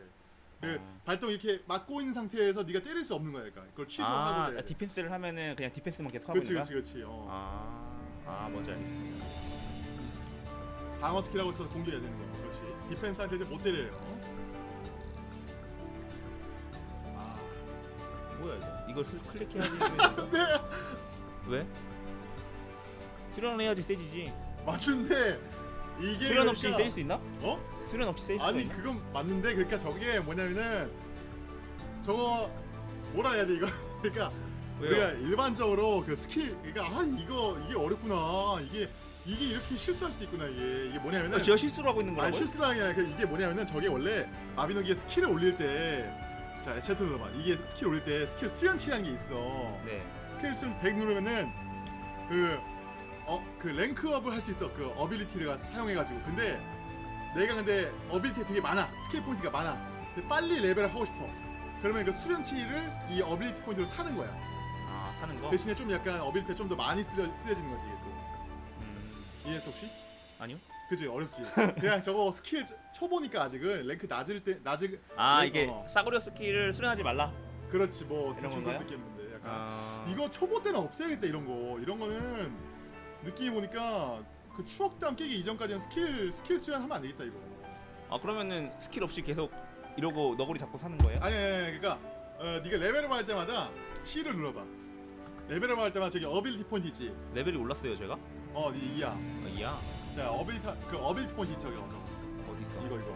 S1: 그
S2: 어.
S1: 발동 이렇게 막고 있는 상태에서 네가 때릴 수 없는 거야. 그러니까 그걸 취소하고
S2: 아,
S1: 돼.
S2: 디펜스를 하면은 그냥 디펜스만 계속 하고
S1: 그렇지,
S2: 거야?
S1: 그렇지. 어.
S2: 아, 아 뭔지 알겠어.
S1: 방어 스킬하고 있어서 공격해야 되는 거야. 그렇지. 디펜스한테 못 때려요.
S2: 뭐야 이거? 이걸 슬- 클릭해야지. <laughs>
S1: 네.
S2: 거야? 왜? 수련 해야지 세지지.
S1: 맞는데 이게
S2: 수련 없이
S1: 그러니까-
S2: 세질 수 있나?
S1: 어?
S2: 수련 없이 세질 수
S1: 아니
S2: 있나?
S1: 그건 맞는데 그러니까 저게 뭐냐면은 저거 뭐라 해야 돼 이거 <laughs> 그러니까
S2: 왜요?
S1: 우리가 일반적으로 그 스킬 그러니까 아 이거 이게 어렵구나 이게 이게 이렇게 실수할 수 있구나 이게 이게 뭐냐면은
S2: 아, 제가 실수를 하고 있는
S1: 아니
S2: 거라고요?
S1: 실수라는 게 아니라 그 이게 뭐냐면은 저게 원래 마비노기의 skill을 올릴 때 자 에체트 눌러봐. 이게 스킬 올릴 때 스킬 수련치라는 게 있어.
S2: 네.
S1: 스킬 수련 100 누르면은 그 어 그 rank up을 할 수 있어. 그 ability를 사용해가지고. 근데 내가 근데 ability 되게 많아. 스킬 포인트가 많아. 근데 빨리 레벨을 하고 싶어. 그러면 그 수련치를 이 ability 포인트로 사는 거야.
S2: 아 사는 거?
S1: 대신에 좀 약간 ability 좀 더 많이 쓰여, 쓰여지는 거지 이게 또.
S2: 음,
S1: 이해했어 혹시?
S2: 아니요.
S1: 그지 어렵지 그냥 저거 스킬 초보니까 아직은 랭크 낮을 때 낮을
S2: 아
S1: 네,
S2: 이게
S1: 어.
S2: 싸구려 skill을 수련하지 말라.
S1: 그렇지 뭐 대충? 그런 느낌인데 약간
S2: 아...
S1: 이거 초보 때는 없애야겠다 이런 거 이런 거는 느낌이 보니까 그 추억담 깨기 이전까지는 skill skill 수련하면 안 되겠다 이거
S2: 아 그러면은 스킬 없이 계속 이러고 너구리 잡고 사는 거예요?
S1: 아니 아니, 아니 그러니까 어, 네가 level up 할 때마다 C를 눌러봐 level up 할 때마다 저기 ability 포인트 있지
S2: 레벨이 올랐어요 제가?
S1: 어네 이야
S2: 어, 이야
S1: 자 ability 그 ability 포인트 저기 어,
S2: 어디 있어?
S1: 이거 이거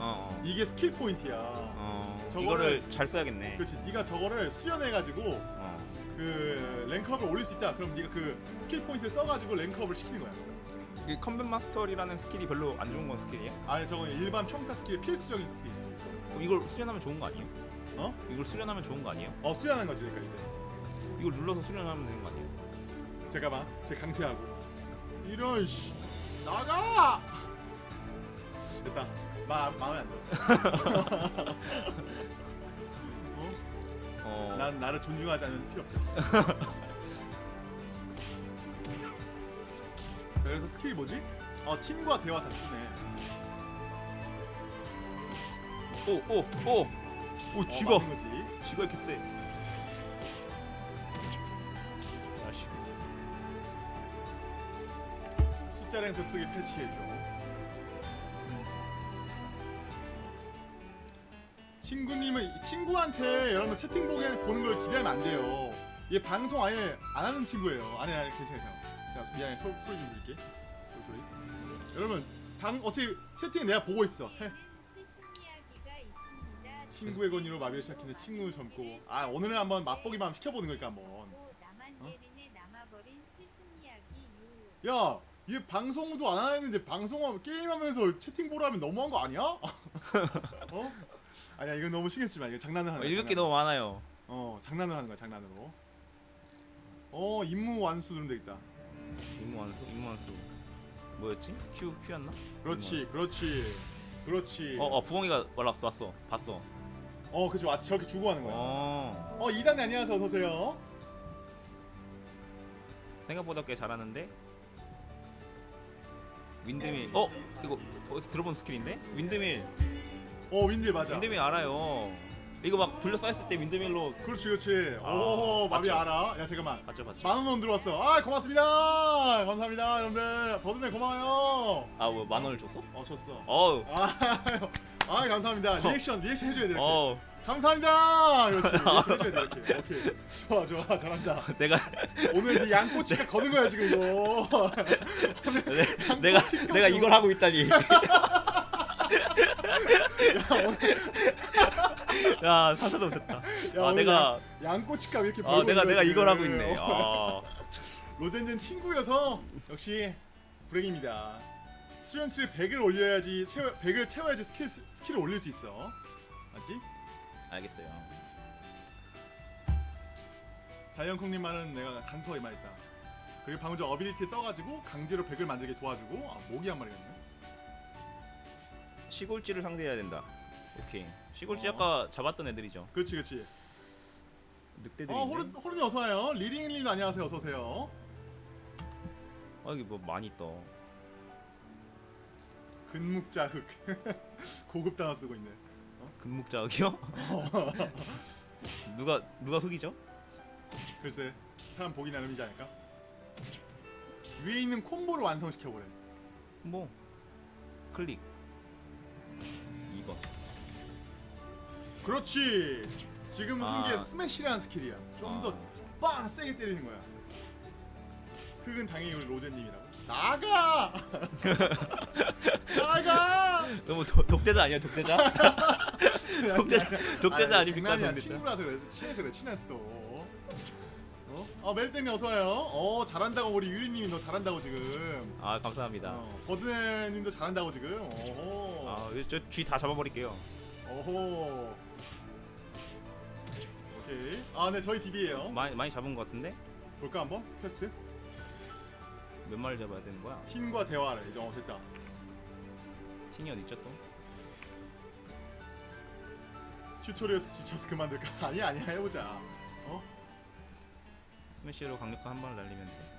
S2: 어, 어.
S1: 이게 스킬 포인트야
S2: 어
S1: 저거를-
S2: 이거를 잘 써야겠네.
S1: 그렇지 네가 저거를 수련해가지고
S2: 어.
S1: 그 rank up을 올릴 수 있다 그럼 네가 그 스킬 포인트를 써가지고 rank up을 시키는 거야
S2: 이 Combat Mastery라는 skill이 별로 안 좋은 건 skill이에요?
S1: 아니 저건 일반 평타 스킬 필수적인 skill이지
S2: 그럼 이걸 수련하면 좋은 거 아니에요?
S1: 어?
S2: 이걸 수련하면 좋은 거 아니에요?
S1: 어 수련하는 거지 그러니까 이제
S2: 이걸 눌러서 수련하면 되는 거 아니에요?
S1: 잠깐만 제 강퇴하고 이런 씨 나가 됐다 말 안- 마음에 안 들었어 <laughs> 어?
S2: 어.
S1: 난 나를 존중하지 않는 필요 없다 <laughs> 자 그래서 스킬이 뭐지? 어 팀과 대화 다시 주네
S2: 오, 오, 오, 오,
S1: 어,
S2: 쥐가,
S1: 맞는 거지
S2: 쥐가 이렇게 세.
S1: 숫자 랭크 쓰기 패치해줘. 친구님은 친구한테 여러분 채팅 보는 걸 기대하면 안 돼요. 얘 방송 아예 안 하는 친구예요. 아니 아니 괜찮아 괜찮아 자, 미안해. 소, 소리 좀 줄게. 소리 소리. 여러분 방 어차피 채팅 내가 보고 있어. 해. 친구의 권위로 마비를 시작했는데 친구 젊고. 아 오늘은 한번 맛보기만 시켜보는 거니까 한번. 야, 얘 방송도 안 하는데 방송하면 게임하면서 채팅 보라 하면 너무한 거 아니야? <laughs> 어? 아니야 이건 너무 신경 쓰지 마. 이거 장난을 하는 거야.
S2: 읽을 게
S1: 장난.
S2: 너무 많아요.
S1: 어, 장난을 하는 거야 장난으로. 어, 임무 완수 누르면 되겠다.
S2: 임무 완수, 임무 완수. 뭐였지? Q, Q였나?
S1: 그렇지, 그렇지, 그렇지.
S2: 어, 어, 부엉이가 올라왔어, 왔어, 봤어.
S1: 어, 그치, 맞지. 저렇게 주고 하는 거야.
S2: 어,
S1: 어, 이단님 안녕하세요. 어서 오세요.
S2: 생각보다 꽤 잘하는데. Windmill, 어, 이거 어디서 들어본 skill인데? Windmill,
S1: 어, Windmill 맞아.
S2: Windmill 알아요. 이거 막 둘러싸였을 때 Windmill로
S1: 그렇지, 그렇지.
S2: 아,
S1: 오, 마비
S2: 맞죠?
S1: 알아. 야, 잠깐만.
S2: 봤죠, 봤죠.
S1: 만원 원 들어왔어. 아, 고맙습니다. 감사합니다, 여러분들. 버든네 고마워요.
S2: 아, 뭐 만 원을 줬어?
S1: 어, 줬어.
S2: 어우,
S1: 아, <laughs> 아 감사합니다. reaction reaction 해줘야 돼. 이렇게.
S2: 어우,
S1: 감사합니다. 그렇지. <laughs> 해줘야 돼. 이렇게. 오케이. 좋아 좋아 잘한다.
S2: 내가
S1: 오늘 <laughs> 네 양꼬치가 거는 거야 지금 이거.
S2: 내- 내가 내가 이걸 하고 있다니. <laughs> 야 사사도 못했다.
S1: 야,
S2: 아
S1: 오늘
S2: 내가
S1: 양꼬치값 이렇게
S2: 아
S1: 벌고
S2: 내가
S1: 있는
S2: 내가
S1: 거야,
S2: 이걸 하고
S1: 지금.
S2: 있네.
S1: 어.
S2: 아
S1: 로젠젠 친구여서 역시 불행입니다. 수련치를 100을 올려야지 채워, 100을 채워야지 스킬 스킬을 올릴 수 있어. 맞지?
S2: 알겠어요.
S1: 자이언콩님 말은 내가 간소하게 말했다. 그리고 방금 전 어빌리티 써가지고 강제로 100을 만들게 도와주고 아 모기 한 마리겠네.
S2: 시골쥐를 상대해야 된다. 오케이. 시골쥐
S1: 어.
S2: 아까 잡았던 애들이죠.
S1: 그렇지 그렇지.
S2: 늑대들이.
S1: 어 호른 호른이 어서 와요. 리링리도 안녕하세요. 어서 오세요.
S2: 아 이게 뭐 많이 떠.
S1: 근묵자 흑 <laughs> 고급 단어 쓰고 있네.
S2: 금묵자흑이요? <laughs> 누가 누가 흑이죠?
S1: 글쎄 사람 보기 나름이지 않을까? 위에 있는 콤보를 완성시켜 보래.
S2: 뭐 클릭. 2번.
S1: 그렇지. 지금 한게
S2: 아.
S1: 스매시라는 skill이야. 좀
S2: 아.
S1: 더빵 세게 때리는 거야. 흑은 당연히 우리 로제님이라고. 나가. <laughs> 나가.
S2: 너무 도, 독재자 아니야 독재자? <laughs> 독재자 독재자
S1: 아니,
S2: 아닙니까
S1: 장난이야.
S2: 독재자?
S1: 친구라서 그래. 친해서 그래. 친해서 또. 어? 어 메리땡님 어서 와요. 어 잘한다고 우리 유리님이 너 잘한다고 지금.
S2: 아 감사합니다.
S1: 어, 버드네님도 잘한다고 지금. 오호.
S2: 아저쥐 다 잡아버릴게요.
S1: 오호. 오케이. 아, 네 저희 집이에요.
S2: 많이 많이 잡은 것 같은데
S1: 볼까 한번? 퀘스트.
S2: 몇 마리 잡아야 되는 거야?
S1: 틴과 대화를 이제 어 됐다.
S2: 틴이 어디 있죠 또?
S1: tutorial에서 지쳐서 그만둘까? <laughs> 아니야 아니야 해보자. 어?
S2: 스매시로 강력한 한 방을 날리면 돼.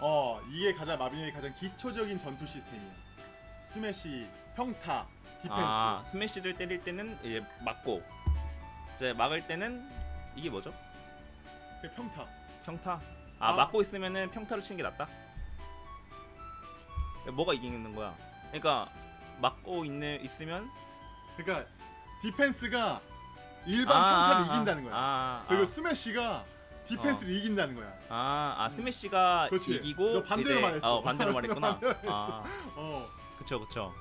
S1: 어 이게 가장 마비노기의 가장 기초적인 전투 시스템이야. 스매시, 평타, 디펜스.
S2: 아 스매시를 때릴 때는 이제 맞고 이제 막을 때는 이게 뭐죠?
S1: 그 평타.
S2: 평타. 아,
S1: 아.
S2: 막고 있으면은 평타를 치는 게 낫다. 뭐가 이기는 거야? 그러니까 막고 있는 있으면
S1: 그러니까 디펜스가 일반
S2: 아,
S1: 평타를
S2: 아,
S1: 이긴다는 거야.
S2: 아,
S1: 그리고
S2: 아,
S1: 스매시가 디펜스를 이긴다는 거야.
S2: 아, 아 스매시가
S1: 그렇지.
S2: 이기고
S1: 너 반대로
S2: 이제-
S1: 말했어.
S2: 어, 반대로 말했구나. <laughs>
S1: 반대로.
S2: 아,
S1: 어.
S2: 그쵸 그쵸.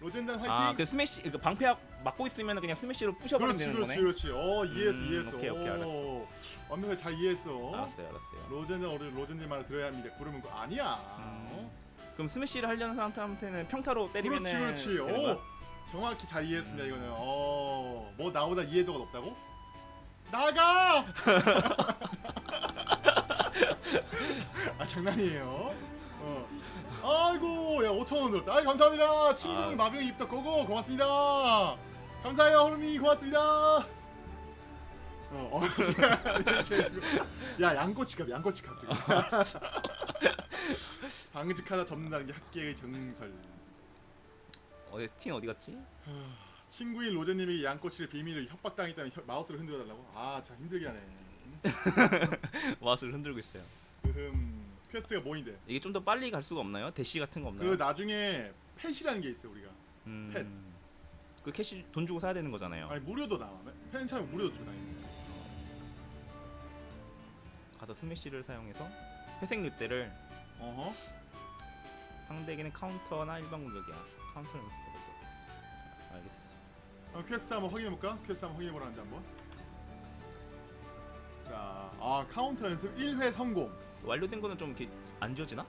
S1: 로젠단 화이팅.
S2: 아, 그 스매시 그 방패 막고 있으면 그냥 스매시로 부셔버리면
S1: 그렇지,
S2: 되는
S1: 그렇지,
S2: 거네.
S1: 그렇지. 어, 이해했어,
S2: 음,
S1: 이해했어.
S2: 오케이, 오케이, 알았어.
S1: 오, 완벽하게 잘 이해했어.
S2: 알았어요, 알았어요.
S1: 로젠단 우리 로젠지 말을 들어야 합니다. 부르면 그거 아니야. 어?
S2: 그럼 스매시를 하려는 사람한테는 평타로 때리면
S1: 그렇지, 그렇지. 오, 정확히 잘 이해했습니다. 이거는. 어, 뭐 나보다 이해도가 높다고? 나가! <laughs> 아 장난이에요. 어. 아이고, 야 5천 원 들었다. 아 감사합니다. 친구분
S2: 아.
S1: 마병이 입덕 고고 고맙습니다. 감사해요, 호르니 고맙습니다. 어, 어, <laughs> 야 양꼬치값, 양꼬치값 지금. <laughs> 방직하다 접는다는 게 학계의 정설.
S2: 어디 팀 어디 갔지? <sighs>
S1: 친구인 로제님에게 양꼬치를 비밀을 협박당했다면 혀- 마우스를 흔들어 달라고? 아, 참 힘들게 하네. <laughs>
S2: 마우스를 흔들고 있어요.
S1: 음, Quest가 뭐인데?
S2: 이게 좀 더 빨리 갈 수가 없나요? 대시 같은 거 없나요?
S1: 그 나중에 pet이라는 게 있어 우리가.
S2: 음,
S1: pet.
S2: 그 캐시 돈 주고 사야 되는 거잖아요.
S1: 아니 무료도 나와. 펜 차면 무료도 줘 당연히.
S2: 가서 스매시를 사용해서 회색 늑대를
S1: 어허.
S2: 상대에게는 카운터나 일반 공격이야. 카운터 연습 공격. 알겠어.
S1: 그럼 퀘스트 한번 확인해 볼까? 퀘스트 한번 확인해 보라는데 한번. 자, 아 카운터 연습 1회 성공.
S2: 완료된 거는 좀 이렇게 안 지워지나?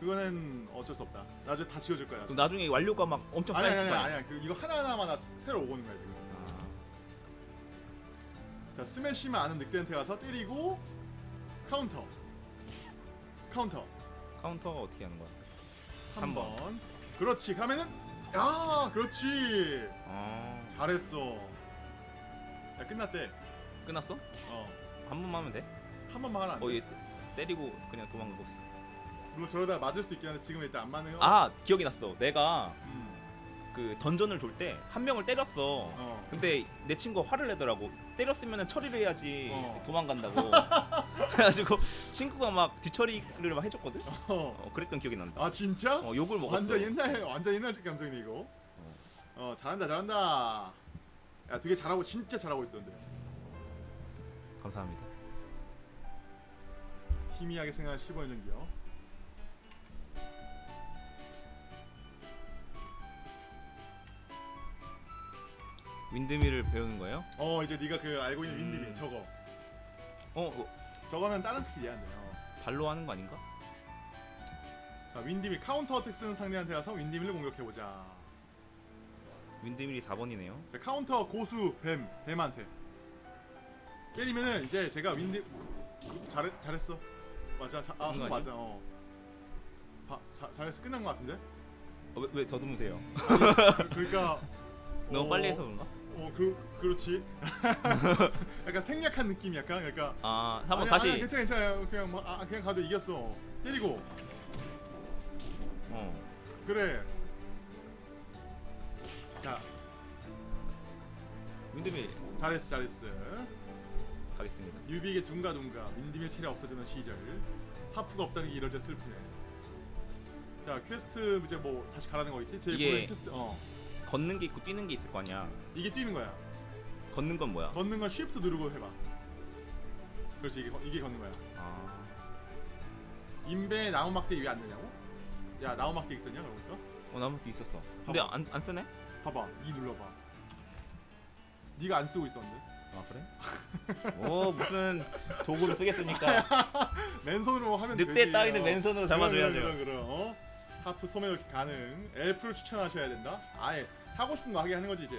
S1: 그거는 어쩔 수 없다. 나중에 다 지워줄 거야.
S2: 그럼 나중에 완료가 막 엄청
S1: 아니 아니
S2: 쌓였을
S1: 아니
S2: 거야.
S1: 아니 그 이거 하나 하나마다 새로 오고는 거야 지금. 자 스매시만 아는 늑대한테 가서 때리고 카운터. 카운터.
S2: 카운터가 어떻게 하는 거야?
S1: 3번. 그렇지. 가면은 야, 그렇지.
S2: 아,
S1: 잘했어. 야, 끝났대.
S2: 끝났어?
S1: 어.
S2: 한 번만 하면 돼?
S1: 한 번만 하라. 안 돼.
S2: 어, 얘 때리고 그냥 도망가고 있어.
S1: 물론 저러다 맞을 수도 있긴 한데 지금 일단 안 맞네요.
S2: 아, 기억이 났어. 내가
S1: 음.
S2: 그 던전을 돌 때 한 명을 때렸어.
S1: 어.
S2: 근데 내 친구가 화를 내더라고. 때렸으면 처리를 해야지
S1: 어.
S2: 도망간다고. <laughs> 그래가지고 친구가 막 뒤처리를 막 해줬거든.
S1: 어.
S2: 어, 그랬던 기억이 난다.
S1: 아, 진짜?
S2: 어, 욕을 먹었어.
S1: 완전 옛날 완전 옛날 감성이네 이거. 어, 잘한다. 잘한다. 야, 되게 잘하고 진짜 잘하고 있었는데.
S2: 감사합니다.
S1: 희미하게 생각한 15년 전기요.
S2: 윈드밀을 배우는 거예요?
S1: 어, 이제 네가 그 알고 있는
S2: 음.
S1: windmill 저거.
S2: 어, 어,
S1: 저거는 다른 스킬이야, 근데. 어.
S2: 발로 하는 거 아닌가?
S1: 자, windmill counter attack 쓰는 상대한테 가서 windmill을 공격해 보자.
S2: windmill이 4번이네요.
S1: 자 카운터 고수 뱀 뱀한테 때리면은 이제 제가 윈디 잘했 잘했어 맞아 자, 아
S2: 끝난 거
S1: 맞아 어 바, 자, 잘했어 끝난 거 같은데
S2: 어, 왜, 왜 더듬으세요?
S1: 그, 그러니까 <laughs>
S2: 너무
S1: 어,
S2: 빨리 해서 그런가?
S1: 어그 그렇지. <laughs> 약간 생략한 느낌 약간 그러니까.
S2: 아, 한번 다시.
S1: 아니, 괜찮아 괜찮아. 그냥 뭐, 아, 그냥 가도 이겼어. 때리고.
S2: 어.
S1: 그래. 자.
S2: 윈드밀.
S1: 잘했어 잘했어.
S2: 가겠습니다.
S1: 유비에게 둥가둥가. 윈디밀 체력 없어지는 시절. 하프가 없다는 게 이럴 때 슬프네. 자 퀘스트 이제 뭐 다시 가라는 거 있지? 제일
S2: 이게-
S1: 퀘스트 어
S2: 걷는 게 있고 뛰는 게 있을 거 아니야.
S1: 이게 뛰는 거야
S2: 걷는 건 뭐야?
S1: 걷는 건 shift 누르고 해봐 그렇지 이게, 거- 이게 걷는 거야
S2: 아,
S1: 인베 나무 막대기 왜 안 되냐고? 야 나무 막대기 있었냐 그러니까?
S2: 어 나무도 있었어. 근데
S1: 봐봐.
S2: 안, 안 쓰네?
S1: 봐봐 이 눌러봐 네가 안 쓰고 있었는데
S2: 아 그래? <laughs> 오 무슨 도구를 쓰겠습니까? <laughs>
S1: 맨손으로 하면 되지
S2: 늑대 따위는
S1: 어.
S2: 맨손으로 잡아줘야죠.
S1: 그럼 그럼 그럼 어? 하프 소매도 가능 엘프를 추천하셔야 된다 아예 하고 싶은 거 하게 하는 거지 이제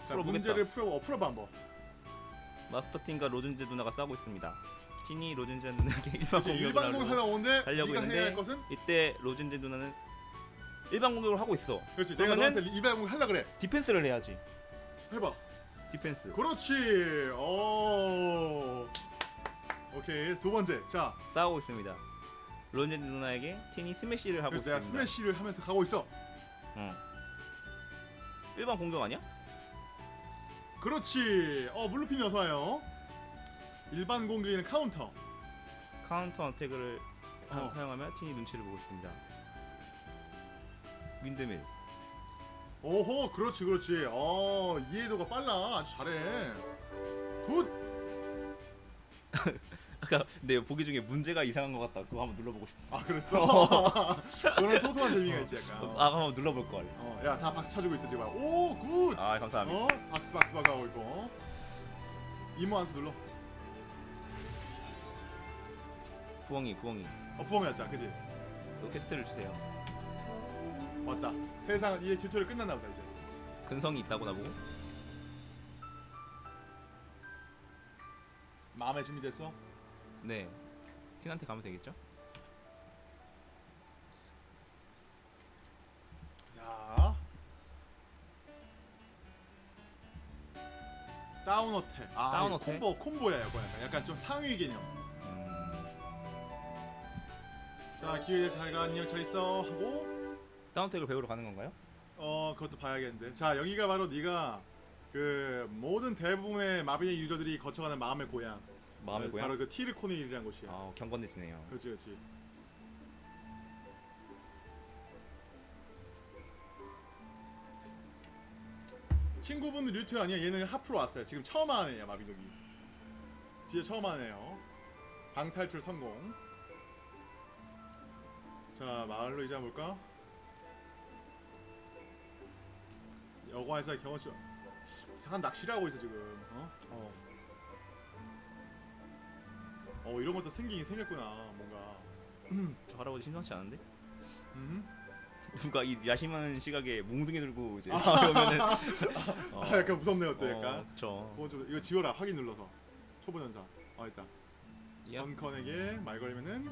S1: 자
S2: 풀어보겠다.
S1: 문제를 풀어 어, 풀어봐 한번
S2: 마스터 팀과 로준제 누나가 싸우고 있습니다. 티니 로준제 누나에게 <laughs> 일반 공격을
S1: 일반 공격
S2: 하려고
S1: 하려고 오는데
S2: 하려고
S1: 것은
S2: 이때 로준제 누나는 일반 공격을 하고 있어.
S1: 그렇지 내가 너한테 일반 공격 하려 그래
S2: 디펜스를 해야지.
S1: 해봐
S2: 디펜스.
S1: 그렇지 오 오케이 두 번째 자
S2: 싸우고 있습니다. 로준제 누나에게 틴이 스매시를 하고
S1: 그래서 내가
S2: 있습니다.
S1: 스매시를 하면서 가고 있어
S2: 어. 일반 공격 아니야?
S1: 그렇지. 어 물루핀이 어서 와요. 일반 공격에는 카운터.
S2: counter attack을 하-
S1: 어.
S2: 사용하면 틴이 눈치를 보고 있습니다. windmill.
S1: 오호 그렇지 그렇지. 어 이해도가 빨라. 아주 잘해. good. <laughs>
S2: 아까 근데 보기 중에 문제가 이상한 것 같다. 그거 한번 눌러보고 싶어.
S1: 아 그랬어. <laughs> 그런 소소한 재미가 있지 약간.
S2: 아
S1: 어,
S2: 한번 눌러볼 걸.
S1: 어, 야, 다 박수 쳐주고 있어 지금. 오, good.
S2: 아 감사합니다.
S1: 어, 박수 박수 박하고 있고. 이모 한수 눌러.
S2: 부엉이 부엉이.
S1: 어, 부엉이였자, 그지?
S2: 또 퀘스트를 주세요.
S1: 왔다. 세상 이제 튜토리얼 끝났나 보다 이제.
S2: 근성이 있다고 나보고.
S1: 마음에 준비됐어?
S2: 네. 틴한테 가면 되겠죠?
S1: 자. down attack. 아,
S2: down
S1: 이거
S2: attack?
S1: 콤보 콤보야 이거 약간. 약간 좀 상위 개념.
S2: 음...
S1: 자, 기회 잘가 안녕 잘 있어 하고
S2: 다운택을 배우러 가는 건가요?
S1: 어 그것도 봐야겠는데. 자, 여기가 바로 네가 그 모든 대부분의 마비의 유저들이 거쳐가는 마음의 고향.
S2: 마음의
S1: 어,
S2: 고향.
S1: 바로 그 티르코닐이라는 곳이야.
S2: 아 경건해지네요.
S1: 그렇지, 그렇지. 친구분 류트 아니야? 얘는 하프로 왔어요. 지금 처음 하는 애야 마비노기. 진짜 처음 하는 애요. 방탈출 성공. 자 마을로 이제 볼까? 여관에서 경험치 이상한 낚시를 하고 있어 지금. 어?
S2: 어.
S1: 어 이런 것도 생기긴 생겼구나 뭔가.
S2: 저 할아버지 심상치 않은데?
S1: 음.
S2: 누가 이 야심한 시각에 몽둥이 들고 이제 <laughs>
S1: 아.
S2: 오면은 어, <laughs>
S1: 아 약간 무섭네요 또
S2: 어,
S1: 약간.
S2: 그쵸.
S1: 좀 이거 지워라 확인 눌러서 초보 연사. 아 있다.
S2: 야,
S1: 던컨에게 말 걸면은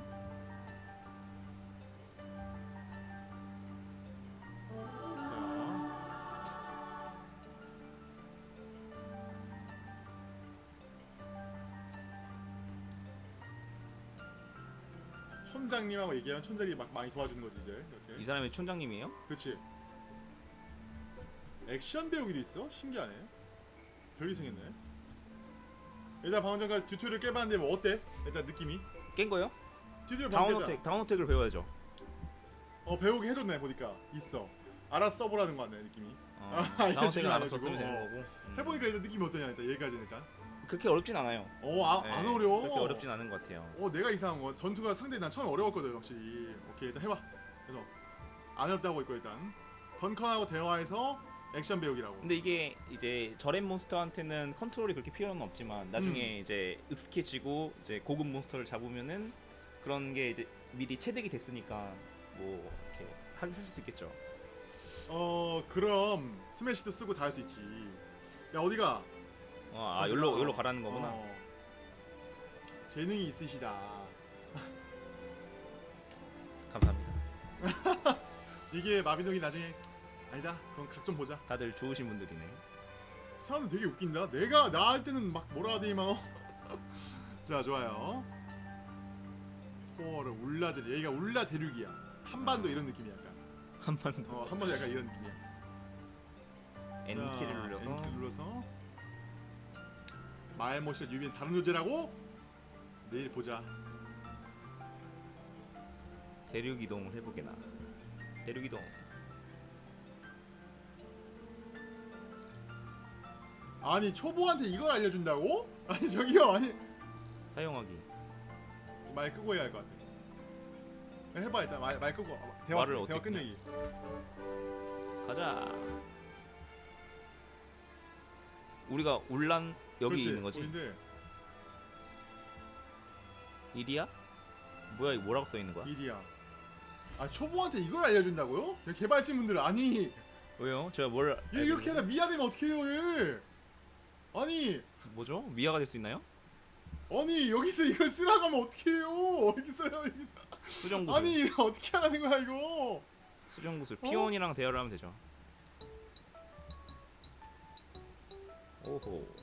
S1: 촌장님하고 얘기하면 촌장이 막 많이 도와주는 거지 이제 이렇게.
S2: 이 사람이 촌장님이에요?
S1: 그렇지. 액션 배우기도 있어? 신기하네. 별게 생겼네. 일단 방금 전까지 튜토리얼 깨봤는데 뭐 어때? 일단 느낌이?
S2: 깬 거요?
S1: 튜토리얼
S2: down
S1: 방금 깨자.
S2: attack, down attack을 배워야죠.
S1: 어 배우게 해줬네 보니까 있어. 알아서 써보라는 거 같네 느낌이.
S2: 어,
S1: 아,
S2: down <laughs>
S1: 이거
S2: attack을 알아서 쓰면 되는
S1: 어.
S2: 거고. 음.
S1: 해보니까 일단 느낌이 어떠냐 일단 여기까지는 일단.
S2: 그렇게 어렵진 않아요.
S1: 어안
S2: 네,
S1: 안 어려워.
S2: 그렇게 어렵진 않은 것 같아요.
S1: 어 내가 이상한 거 전투가 상당히 난 처음 어려웠거든 확실히. 오케이 일단 해봐. 그래서 안 어렵다고 있고 일단 던컨하고 대화해서 액션 배우기라고.
S2: 근데 이게 이제 저렘 몬스터한테는 컨트롤이 그렇게 필요는 없지만 나중에 이제 익숙해지고 이제 고급 몬스터를 잡으면은 그런 게 이제 미리 체득이 됐으니까 뭐 이렇게 하실 수 있겠죠.
S1: 어 그럼 스매시도 쓰고 다 할 수 있지. 야 어디가?
S2: 어, 아
S1: 어디가?
S2: 여기로 여기로 가라는 거구나.
S1: 어. 재능이 있으시다.
S2: 감사합니다. <laughs>
S1: 이게 마비노기 나중에 아니다. 그건 각 좀 보자.
S2: 다들 좋으신 분들이네.
S1: 사람들 되게 웃긴다. 내가 나 할 때는 막 뭐라 하더니 막. <laughs> 자 좋아요. 포어를 울라들이 여기가 울라 대륙이야. 한반도 이런 느낌이야 약간. 더어 한반도 약간 이런 느낌이야.
S2: N키를
S1: 자,
S2: 눌러서
S1: N키를 눌러서 마을모션 유비는 다른 존재라고 내일 보자.
S2: 대륙 이동을 해보게나. 대륙 이동.
S1: 아니 초보한테 이걸 알려준다고? <laughs> 아니 저기요 아니
S2: 사용하기.
S1: 말 끄고 해야 할 것 같아. 해봐 일단 말, 말 끄고 어, 대화
S2: 말을
S1: 대화 끝내기.
S2: 가자. 우리가 울란 여기
S1: 그렇지,
S2: 있는 거지?
S1: 거긴데
S2: 일이야? 뭐야 이거 뭐라고 써 있는 거야?
S1: 일이야. 아 초보한테 이걸 알려준다고요? 야, 개발진분들 아니
S2: 왜요? 제가 뭘
S1: 얘 이렇게 하다 미아되면 어떡해요 얘? 아니
S2: 뭐죠? 미아가 될 수 있나요?
S1: 아니 여기서 이걸 쓰라고 하면 어떡해요? 여기서요 여기서
S2: 수정구슬.
S1: 아니 이거 어떻게 하라는 거야 이거?
S2: 수정구슬.
S1: 어?
S2: 피온이랑 대화를 하면 되죠. 오호.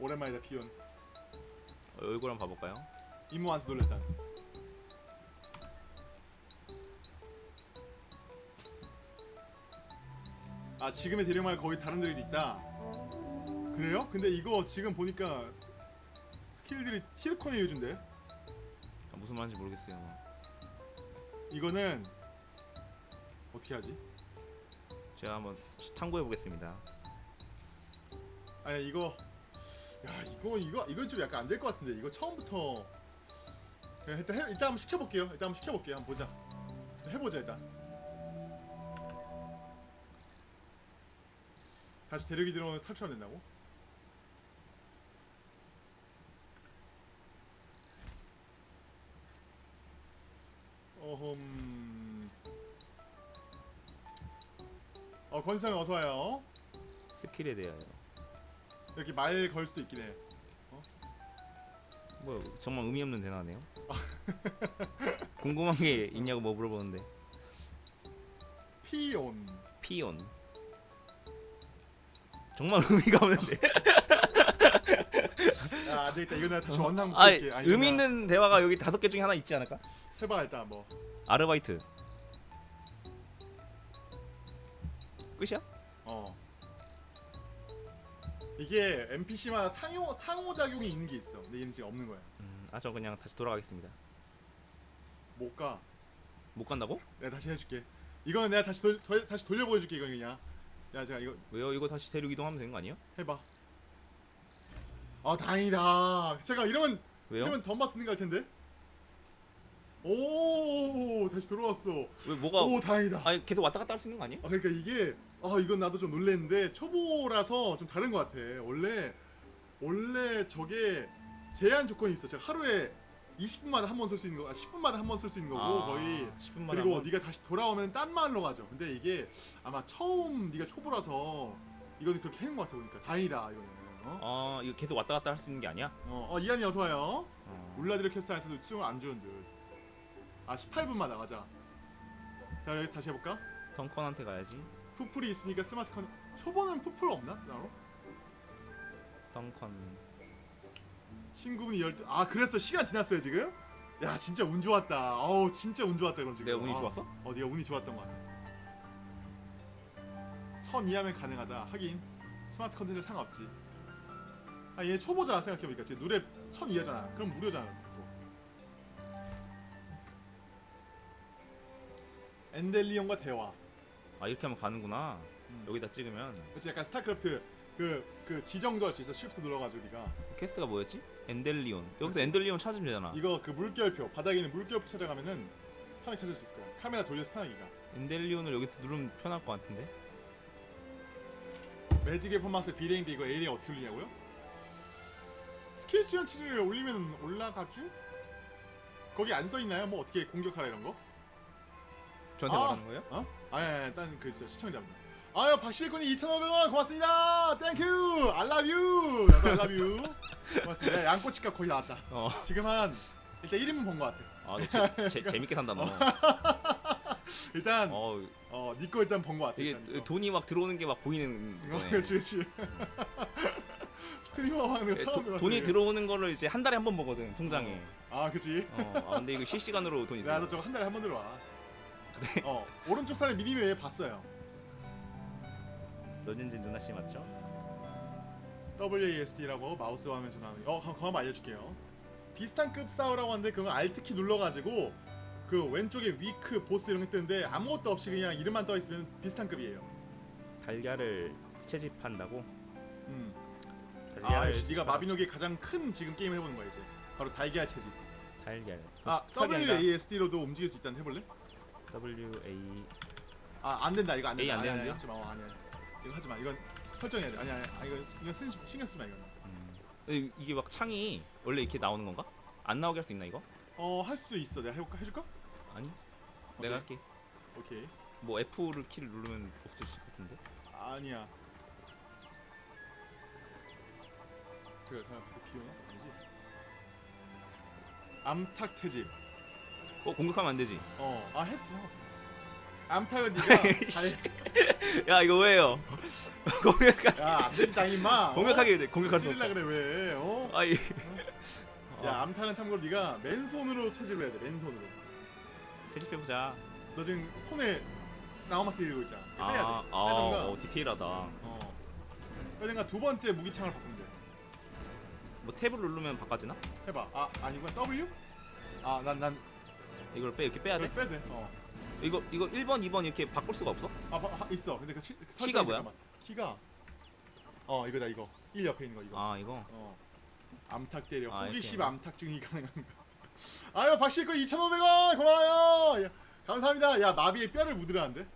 S1: 오랜만이다 피온.
S2: 어, 얼굴 한번 봐볼까요?
S1: 이모 한수 놀랬다. 아 지금의 대령말 거의 다른 데도 있다. 그래요? 근데 이거 지금 보니까 스킬들이 티르콘에 요준데
S2: 아, 무슨 말인지 모르겠어요.
S1: 이거는 어떻게 하지?
S2: 제가 한번 탐구해 보겠습니다.
S1: 아니 이거 야 이거 이거 이건 좀 약간 안 될 것 같은데 이거 처음부터 그냥 일단 해, 일단 한번 시켜볼게요. 일단 한번 시켜볼게요. 한번 보자. 해보자 일단. 다시 대륙이 들어오면 탈출하면 된다고? 어흠. 어 권상 어서 와요.
S2: 스킬에 대하여.
S1: 이렇게 말 걸 수도 있긴 해.
S2: 뭐 정말 의미 없는 대화네요. <laughs> 궁금한 게 있냐고 뭐 물어보는데
S1: 피온.
S2: 피온. 정말 <laughs> 의미가 없는데.
S1: 야, <laughs> 안 되겠다. 이거 내가 다시 원상
S2: 아,
S1: 볼게. 아니,
S2: 의미
S1: 나
S2: 있는 대화가 여기 다섯 개 중에 하나 있지 않을까?
S1: 해봐 일단 뭐.
S2: 아르바이트. 끝이야?
S1: 어. 이게 NPC마다 상호 상호 작용이 있는 게 있어. 근데 얘는 지금 없는 거야.
S2: 음, 아저 그냥 다시 돌아가겠습니다.
S1: 못 가.
S2: 못 간다고?
S1: 내가 다시 해줄게. 이거는 내가 다시 돌, 돌 다시 돌려 보여줄게 이거 그냥. 야 제가 이거
S2: 왜요? 이거 다시 대륙 이동하면 되는 거 아니에요?
S1: 해봐. 아 다행이다. 제가 이러면
S2: 왜요?
S1: 이러면 덤바 트는 걸 텐데. 오 다시 돌아왔어.
S2: 왜 뭐가?
S1: 오 다행이다.
S2: 아니 계속 왔다 갔다 할 수 있는 거 아니에요?
S1: 아 그러니까 이게 아 이건 나도 좀 놀랬는데 초보라서 좀 다른 것 같아. 원래 원래 저게 제한 조건이 있어. 제가 하루에 20분마다 한 번 쓸 수 있는 거, 아, 10분마다 한 번 쓸 수 있는 거고
S2: 아,
S1: 거의
S2: 10분마다
S1: 그리고 네가 다시 돌아오면 딴 마을로 가죠. 근데 이게 아마 처음 네가 초보라서 이거는 그렇게 해놓은 것 같아 보니까 다행이다 이거는. 어,
S2: 아 이거 계속 왔다 갔다 할 수 있는 게 아니야?
S1: 어, 어 이한이 어서 와요.
S2: 어.
S1: 울라드르 캐스트에서도 수용을 안 주는 듯. 아 18분마다 가자. 자 여기서 다시 해볼까?
S2: 덩컨한테 가야지.
S1: 푸풀이 있으니까 스마트 컨 초보는 푸풀 없나? 따로?
S2: 덩컨.
S1: 친구분이 열두 아 그랬어 시간 지났어요 지금? 야 진짜 운 좋았다 어우 진짜 운 좋았다 그럼 지금
S2: 내가 운이
S1: 아,
S2: 좋았어?
S1: 어 네가 운이 좋았던 것 같아 천 이하면 가능하다 하긴 스마트 컨텐츠 상관없지 아 얘 초보자 생각해보니까 지금 누레 천 이하잖아 그럼 무료잖아 또. 엔델리온과 대화
S2: 아 이렇게 하면 가는구나.
S1: 음.
S2: 여기다 찍으면
S1: 그치 약간 스타크래프트 그, 그 지정도 할 수 있어 쉬프트 눌러가지고 네가
S2: 퀘스트가 뭐였지? 엔델리온. 여기서 엔델리온 찾으면 되잖아.
S1: 이거 그 물결표 바닥에 있는 물결표 찾아가면은 편하게 찾을 수 있을 거야 카메라 돌려서 편하게 가
S2: 엔델리온을 여기서 누르면 편할 것 같은데.
S1: 매직의 퍼마스 비레인데 이거 에이리가 어떻게 올리냐고요? 스킬 수련 치를 올리면 올라가죠? 거기 안 써있나요? 뭐 어떻게 공격하라 이런 거?
S2: 저한테
S1: 아.
S2: 말하는 거예요?
S1: 어? 아니 아니 아니 딴그 시청자입니다 아유 박실군이 2,500원 고맙습니다. Thank you I love you 나도 I love you 고맙습니다. 양꼬치값 거의 나왔다.
S2: 어.
S1: 지금 한 일단 1인분 본 것 같아.
S2: 아, 너 재, 재, 재밌게 산다 너. <laughs>
S1: 일단
S2: 어,
S1: 어 니꺼 일단 본것 같아
S2: 이게
S1: 일단.
S2: 돈이 막 들어오는 게 막 보이는
S1: 어,
S2: 거네.
S1: 그렇지 그렇지 <laughs> 스트리머 하는 거
S2: 예,
S1: 처음
S2: 도- 돈이 들어오는 거를 이제 한 달에 한 번 보거든 통장에.
S1: 아 그치.
S2: 어, 아, 근데 이거 실시간으로 돈이 들어.
S1: 나도 저거 한 달에 한 번 들어와
S2: 그래?
S1: 어 오른쪽 산에 미니맵 봤어요
S2: 너진진 누나 씨 맞죠?
S1: WASD라고 마우스 화면 전화하는 어 그거 한번 알려줄게요 비슷한 급 싸우라고 하는데 그거 알트키 눌러가지고 그 왼쪽에 위크 보스 이런 게 뜨는데 아무것도 없이 그냥 이름만 떠있으면 비슷한 급이에요
S2: 달걀을 채집한다고?
S1: 음.
S2: 달걀을
S1: 아 역시 네가 마비노기의 가장 큰 지금 게임을 해보는 거야 이제 바로 달걀 채집
S2: 달걀.
S1: 아 WASD로도 움직일 수 있다는 해볼래?
S2: W A
S1: 아 안된다 이거
S2: 에이,
S1: 안된다
S2: 안
S1: 아니? 하지마 어, 아니야 이거 하지마 이건 설정해야 돼 아니 아니 아니 이거 이거 쓰, 신경 쓰마 이거
S2: 음. 이- 이게 막 창이 원래 이렇게 나오는 건가? 안 나오게 할 수 있나 이거?
S1: 어 할 수 있어 내가 해볼까 해줄까?
S2: 아니.
S1: 오케이.
S2: 내가 할게.
S1: 오케이
S2: 뭐 F를 키를 누르면 없을 것 같은데.
S1: 아니야. 제가 잘 비오나? 아니지. 암탉 채집.
S2: 어 공격하면 안 되지.
S1: 어, 아. 암탉은 네가 <laughs> 잘, <laughs>
S2: 야 이거 왜요? <laughs> 공격하
S1: 야, 안 되지 당임마. 어?
S2: 공격하게 돼. 공격할 수
S1: 때리려. 그래 왜? 어?
S2: 아이.
S1: 야, 암탉은 참고로 네가 맨손으로 채집을 해야 돼. 맨손으로.
S2: 채집해 보자.
S1: 너 지금 손에 나우마키 들고 있잖아. 이거 빼야 돼.
S2: 아, 아,
S1: 빼든가.
S2: 어, 디테일하다.
S1: 어. 빼든가 두 번째 무기창을 바꾸면 돼.
S2: 뭐 탭을 누르면 바꿔지나?
S1: 해봐. 아 아니구나. W? 아난난
S2: 이걸 빼 이렇게 빼야 돼?
S1: 그래서 빼야 돼. 어.
S2: 이거 이거 1번, 2번 이렇게 바꿀 수가 없어?
S1: 아 바, 하, 있어. 근데 그 시, 그
S2: 키가
S1: 설정이
S2: 뭐야?
S1: 잠깐만. 키가 어 이거다 이거. 1 옆에 있는 거 이거.
S2: 아 이거
S1: 어. 암탉 때려.
S2: 아,
S1: 호기심
S2: 이렇게.
S1: 암탉 중이 가능한가? <laughs> 아유 박씨 거 2,500원 고마워요. 야, 감사합니다. 야 마비의 뼈를 묻으라는데?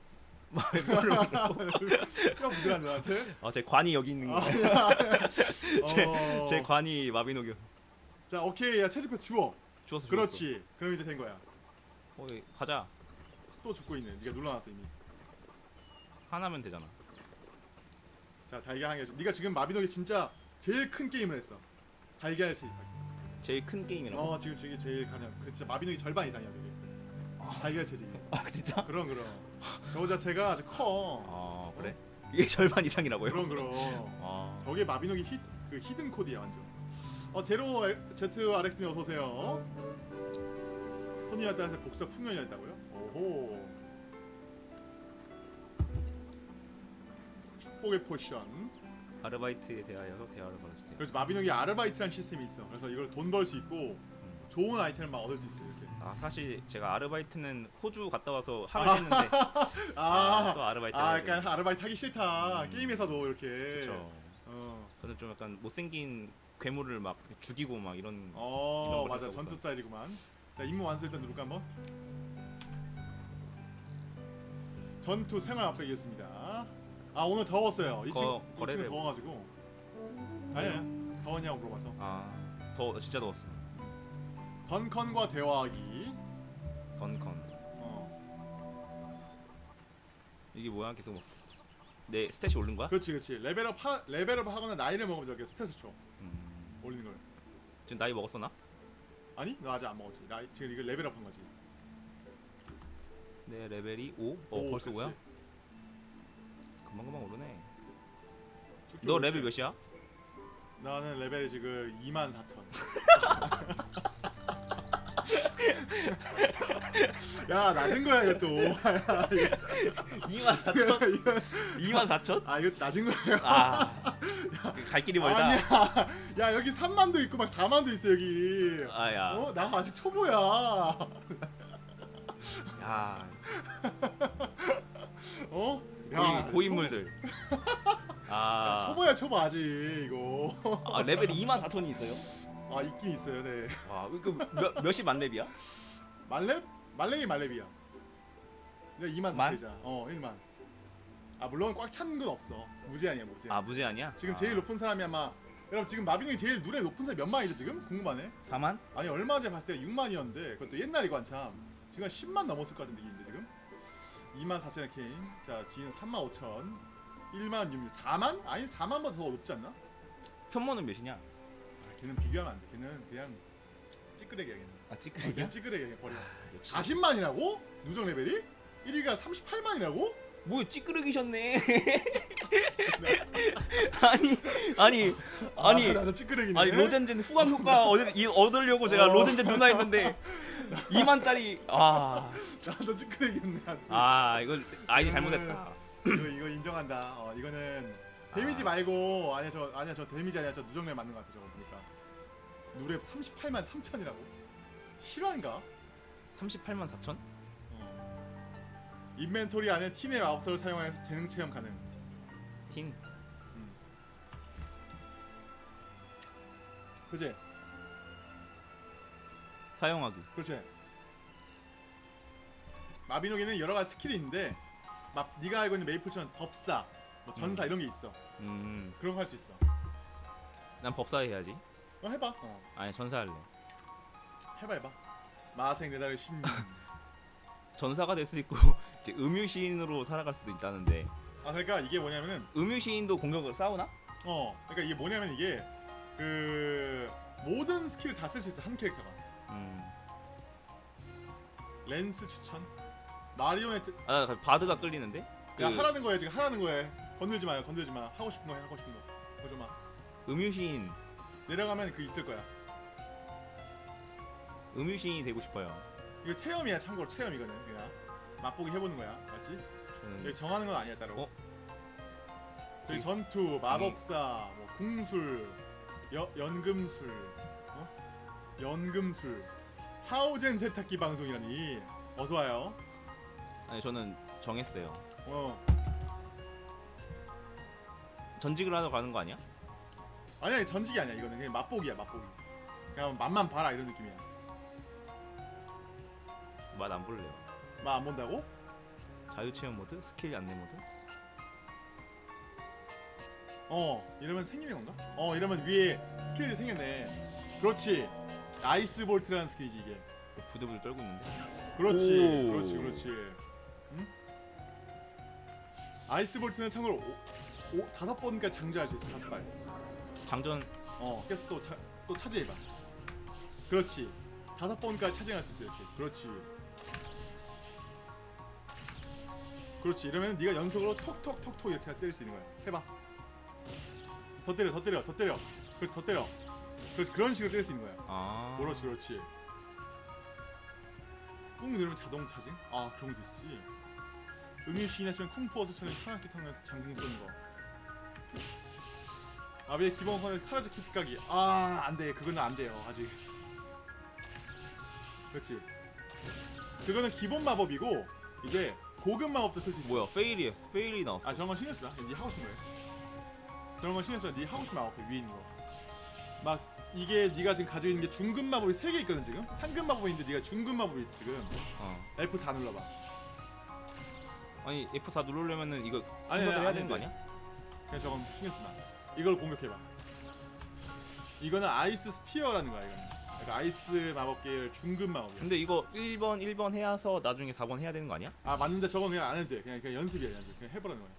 S1: <laughs> <laughs> 뼈 묻으라는 나한테?
S2: 아제 관이 여기 있는
S1: 아,
S2: 거.
S1: 야,
S2: 제,
S1: 어.
S2: 제 관이 마비노기
S1: 자 오케이 야 채집해서 주워.
S2: 주웠어. 주웠어.
S1: 그렇지. 그럼 이제 된 거야.
S2: 어, 예, 가자.
S1: 또 죽고 있네. 네가 눌러놨어 이미.
S2: 하나면 되잖아.
S1: 자 달걀 한개 줘. 네가 지금 마비노기 진짜 제일 큰 게임을 했어. 달걀 채집하기.
S2: 제일 큰 게임이라고.
S1: 어 지금 저게 제일 가장 그 진짜 마비노기 절반 이상이야 저게. 달걀 채집.
S2: 아 진짜?
S1: 그럼 그럼. 저거 자체가 아주 커.
S2: 아 그래? 이게 절반 이상이라고요?
S1: 그럼 그럼. <laughs>
S2: 아
S1: 저게 마비노기 히, 그 hidden 코드야 완전. 어 제로 에- 제트 RX님 어서 오세요. 손이와 따라서 복사 풍년이 했다고요? 오호. 축복의 potion.
S2: 아르바이트에 대하여서 대화를 걸어주세요.
S1: 그래서 마비노기 아르바이트라는 시스템이 있어. 그래서 이걸 돈 벌 수 있고
S2: 음.
S1: 좋은 아이템을 막 얻을 수 있어 이렇게.
S2: 아 사실 제가 아르바이트는 호주 갔다 와서 하긴 했는데 <laughs>
S1: 아,
S2: 또 아르바이트.
S1: 아 약간 아르바이트 하기 싫다.
S2: 음.
S1: 게임에서도 이렇게.
S2: 그렇죠.
S1: 어.
S2: 저는 좀 약간 못생긴 괴물을 막 죽이고 막 이런.
S1: 어
S2: 이런 걸
S1: 맞아 전투. 스타일이구만 자 임무 완수 일단 누를까 한번? 전투 생활 앞서겠습니다. 아 오늘 더웠어요. 이
S2: 거-
S1: 친구 이 친구 더워가지고. 아니야 더웠냐고 물어봐서.
S2: 아 더 진짜 더웠어.
S1: 던컨과 대화하기.
S2: 던컨.
S1: 어.
S2: 이게 뭐야? 계속 뭐- 내 stat이 오른 거야?
S1: 그렇지 그렇지. level up 하, level up 하거나 나이를 먹으면 저렇게 stat을 줘.
S2: 음.
S1: 올리는 걸.
S2: 지금 나이 먹었어 나?
S1: 아니 너 아직 안 먹었지 나 지금 이거 level up 한 거지
S2: 내 레벨이 5? 어
S1: 오,
S2: 벌써
S1: 그렇지.
S2: 5야? 금방 금방 오르네.
S1: 쭉쭉
S2: 너
S1: 오르지.
S2: 레벨 몇이야?
S1: 나는 레벨이 지금 2만 4천. <laughs> 야 낮은 거야 이것도.
S2: 2만 4천?
S1: 이거,
S2: 2만 <laughs> 4천?
S1: 아 이거 낮은 거예요.
S2: 아, <laughs> 갈 길이 멀다.
S1: 아니야. 야 여기 3만도 있고 막 4만도 있어 여기.
S2: 아야,
S1: 어? 나 아직 초보야.
S2: 야,
S1: 어?
S2: 고인, 고인물들.
S1: 초, <laughs> 야,
S2: 아,
S1: 초보야 초보 아직 이거.
S2: 아 레벨이 2만 4천이 있어요?
S1: 아 있긴 있어요. 네.
S2: 와, 그몇 몇이 만렙이야?
S1: 말렙? 말렙이 말렙이야. 내가 2만
S2: 만?
S1: 4천이잖아. 어 1만. 아 물론 꽉 찬 건 없어. 무제한이야 무제한.
S2: 아 무제한이야?
S1: 지금
S2: 아,
S1: 제일 높은 사람이 아마 여러분 지금 마빈이 제일 눈에 높은 사람이 몇 만이죠 지금? 궁금하네
S2: 4만?
S1: 아니 얼마 전에 봤을 때 6만이었는데 그것도 옛날이고 한참 지금 한 10만 넘었을 것 같은 느낌인데 지금 2만 4천의 케인 자 지인 3만 5천 1만 6천 4만? 아니 4만보다 더 높지 않나?
S2: 편모는 몇이냐?
S1: 아, 걔는 비교하면 안돼 걔는 그냥 찌끄레기야 걔는 아걔
S2: 찌끄레기야?
S1: 찌끄레기야 버려
S2: 역시.
S1: 40만이라고? 누적 레벨이? 1위가 38만이라고?
S2: 뭐 찌끄레기셨네. 아니 <laughs> 아니 아니
S1: 아, 나도 찌끄레기네
S2: 아니 로젠젠 후광 효과 얻을, 이, 얻으려고 제가
S1: 어.
S2: 로젠젠 누나 했는데 2만짜리 아,
S1: 나도 찌끄레기네
S2: 아 이거 아이디 잘못했다.
S1: 이거 이거 인정한다. 어 이거는 데미지
S2: 아.
S1: 말고 아니야 저 아니야 저 데미지 아니야 저 누정렬 맞는 것 같아 저거 보니까 누랩 38만 3천이라고 실화인가?
S2: 38만 4천?
S1: 어. 인벤토리 안에 팀의 마법서를 사용하여서 재능 체험 가능.
S2: 틴
S1: 음. 그지?
S2: 사용하기.
S1: 그렇지. 마비노기는 여러 가지 스킬이 있는데 막 네가 알고 있는 메이플처럼 법사, 뭐 전사
S2: 음.
S1: 이런 게 있어.
S2: 음,
S1: 그런 거 할 수 있어.
S2: 난 법사 해야지.
S1: 어 해봐. 어.
S2: 아니 전사 할래.
S1: 해봐 해봐. 마생 내달의 신. <laughs>
S2: 전사가 될 수 있고 이제 음유시인으로 살아갈 수도 있다는데.
S1: 아 그러니까 이게 뭐냐면은
S2: 음유시인도 공격을 싸우나?
S1: 어 그러니까 이게 뭐냐면 이게 그 모든 스킬을 다 쓸 수 있어 한 캐릭터가.
S2: 음.
S1: lance 추천? 마리오네트
S2: 아 bard가 끌리는데? 그
S1: 야 하라는 거야 지금 하라는 거야. 건들지 마요 건들지 마. 하고 싶은 거해 하고 싶은 거. 보지 마.
S2: 음유시인.
S1: 내려가면 그 있을 거야.
S2: 음유시인이 되고 싶어요.
S1: 이거 체험이야 참고로 체험 이거는 그냥 맛보기 해보는 거야 맞지?
S2: 음.
S1: 여기 정하는 건 아니야 따로.
S2: 어?
S1: 저기 전투, 마법사, 뭐 궁술, 여, 연금술, 어? 연금술, 하우젠 세탁기 방송이라니. 어서 와요.
S2: 아니 저는 정했어요.
S1: 어.
S2: 전직을 하러 가는 거 아니야?
S1: 아니 아니 전직이 아니야 이거는 그냥 맛보기야 맛보기. 그냥 맛만 봐라 이런 느낌이야.
S2: 맛 안 볼래요.
S1: 맛안 본다고?
S2: 자유 체험 모드, 스킬 안내 모드.
S1: 어 이러면 생기는 건가? 어 이러면 위에 스킬이 생겼네. 그렇지. Ice Bolt라는 스킬이지 이게.
S2: 부들부들 떨고 있는데.
S1: 그렇지,
S2: 오.
S1: 그렇지, 그렇지. 응? Ice Bolt는 참고로 오, 오, 다섯 번까지 장전할 수 있어 다섯 발.
S2: 장전
S1: 어, 계속 또, 차, 또 차지해봐. 그렇지. 다섯 번까지 차지할 수 있어 이렇게. 그렇지. 그렇지. 이러면 네가 연속으로 톡톡톡톡 이렇게 때릴 수 있는 거야. 해봐. 더 때려, 더 때려, 더 때려. 그렇지, 더 때려. 그렇지, 그런 식으로 때릴 수 있는 거야.
S2: 아.
S1: 그렇지 그렇지 꾹 누르면 자동 차징? 아 그런 것도 있지 음유시인 하시면 쿵푸 어서처럼 편하게 타면서 장궁 쏘는 거 아비의 기본 컨의 카라즈 키트 가기 아 안돼 그거는 안 돼요 아직 그렇지 그거는 기본 마법이고 이제 고급 마법도 쓸수 있어
S2: 뭐야? 페일이 페일이 나왔어.
S1: 아 저런 건 신경 쓰나? 네 하고 싶은 거예요 저런 건 신경 쓰나? 네 하고 싶은 마법 위에 있는 거 막 이게 네가 지금 가지고 있는 게 중급 마법이 3개 있거든 지금 상급 마법이 있는데 네가 중급 마법이 있어 지금
S2: 어.
S1: F4 눌러봐
S2: 아니 F4 누르려면은 이거
S1: 아니,
S2: 순서대로
S1: 아니,
S2: 해야
S1: 아니,
S2: 되는 거
S1: 아니.
S2: 아니야?
S1: 그냥 저건 신경 쓰지 마 이걸 공격해봐 이거는 Ice Spear라는 거야 이거는 아이스 마법 계열 중급 마법이야.
S2: 근데 이거 1번 1번 해서 나중에 4번 해야 되는 거 아니야?
S1: 아 맞는데 저건 그냥 안 해도 돼. 그냥, 그냥 연습이야 연습. 그냥 해보라는 거야.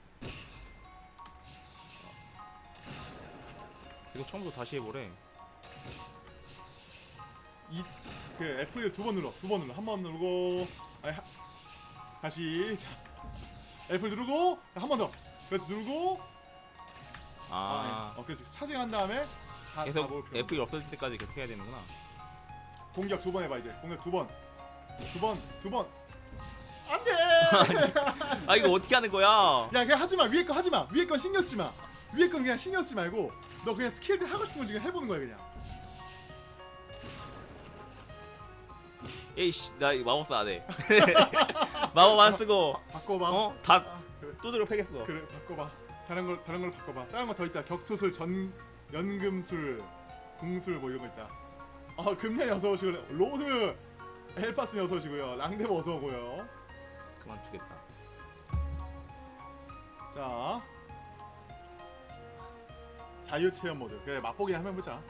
S2: 이거 처음부터 다시 해보래.
S1: 이그 F를 두번 눌러. 두 번 눌러. 한 번 누르고 아니 하, 다시. 자. F 누르고 한 번 더. 그렇지 누르고. 아,
S2: 아.
S1: 네. 어 그렇지. 차징한 다음에 다,
S2: 계속
S1: 다
S2: F1 없어질 때까지 계속 해야 되는구나.
S1: 공격 두 번 해봐 이제. 공격 두 번. 두번 두번. 안돼! <laughs>
S2: 아 이거 어떻게 하는 거야?
S1: 야 그냥 하지마. 위에 거 하지마. 위에 건 신경 쓰지마. 위에 건 그냥 신경 쓰지 말고 너 그냥 스킬들 하고 싶은 거 지금 해보는 거야 그냥.
S2: 에이씨 나 이거 마법사 안 해. 마법 안 쓰고.
S1: 바, 바꿔봐.
S2: 어? 다
S1: 아, 그래.
S2: 두드려 패겠어.
S1: 그래 바꿔봐. 다른 걸 다른 걸 바꿔봐. 다른 거 더 있다. 격투술 전 연금술 궁술 뭐 이런 거 있다 아 금년이 어서 오시고 로드 헬파스 어서 오시고요 랑데브 어서 오고요
S2: 그만 두겠다.
S1: 자 자유 체험 모드 그래 맛보기 한번 해보자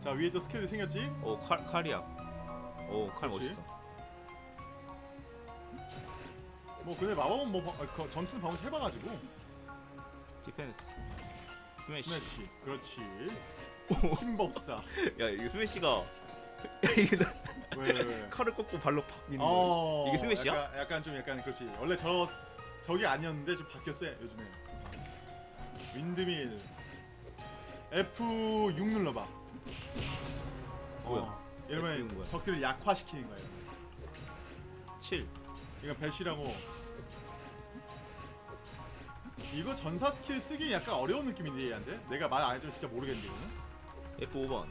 S1: 자 위에 또 스킬이 생겼지
S2: 오 칼, 칼이야. 오 칼
S1: 그렇지.
S2: 멋있어.
S1: 뭐 근데 마법은 뭐 바- 아, 그 전투는 방금 해봐가지고 Defense. Smash. Smash 그렇지 힘법사
S2: 야 이거 Smash가 이게 나-
S1: 왜 왜, 왜.
S2: 칼을 꽂고 발로 팍 미는 거.
S1: 어,
S2: 이게 Smash야?
S1: 약간, 약간 좀 약간 그렇지. 원래 저 저기 아니었는데 좀 바뀌었어 요즘에. Windmill F6 눌러봐.
S2: 뭐야?
S1: 어,
S2: F6
S1: 이러면? 적들을 약화시키는 거야.
S2: 7.
S1: 이건 Bash라고. 이거 전사 스킬 쓰기 약간 어려운 느낌인데 얘한테? 내가 말 안 해주면 진짜 모르겠는데 이거는.
S2: F5번.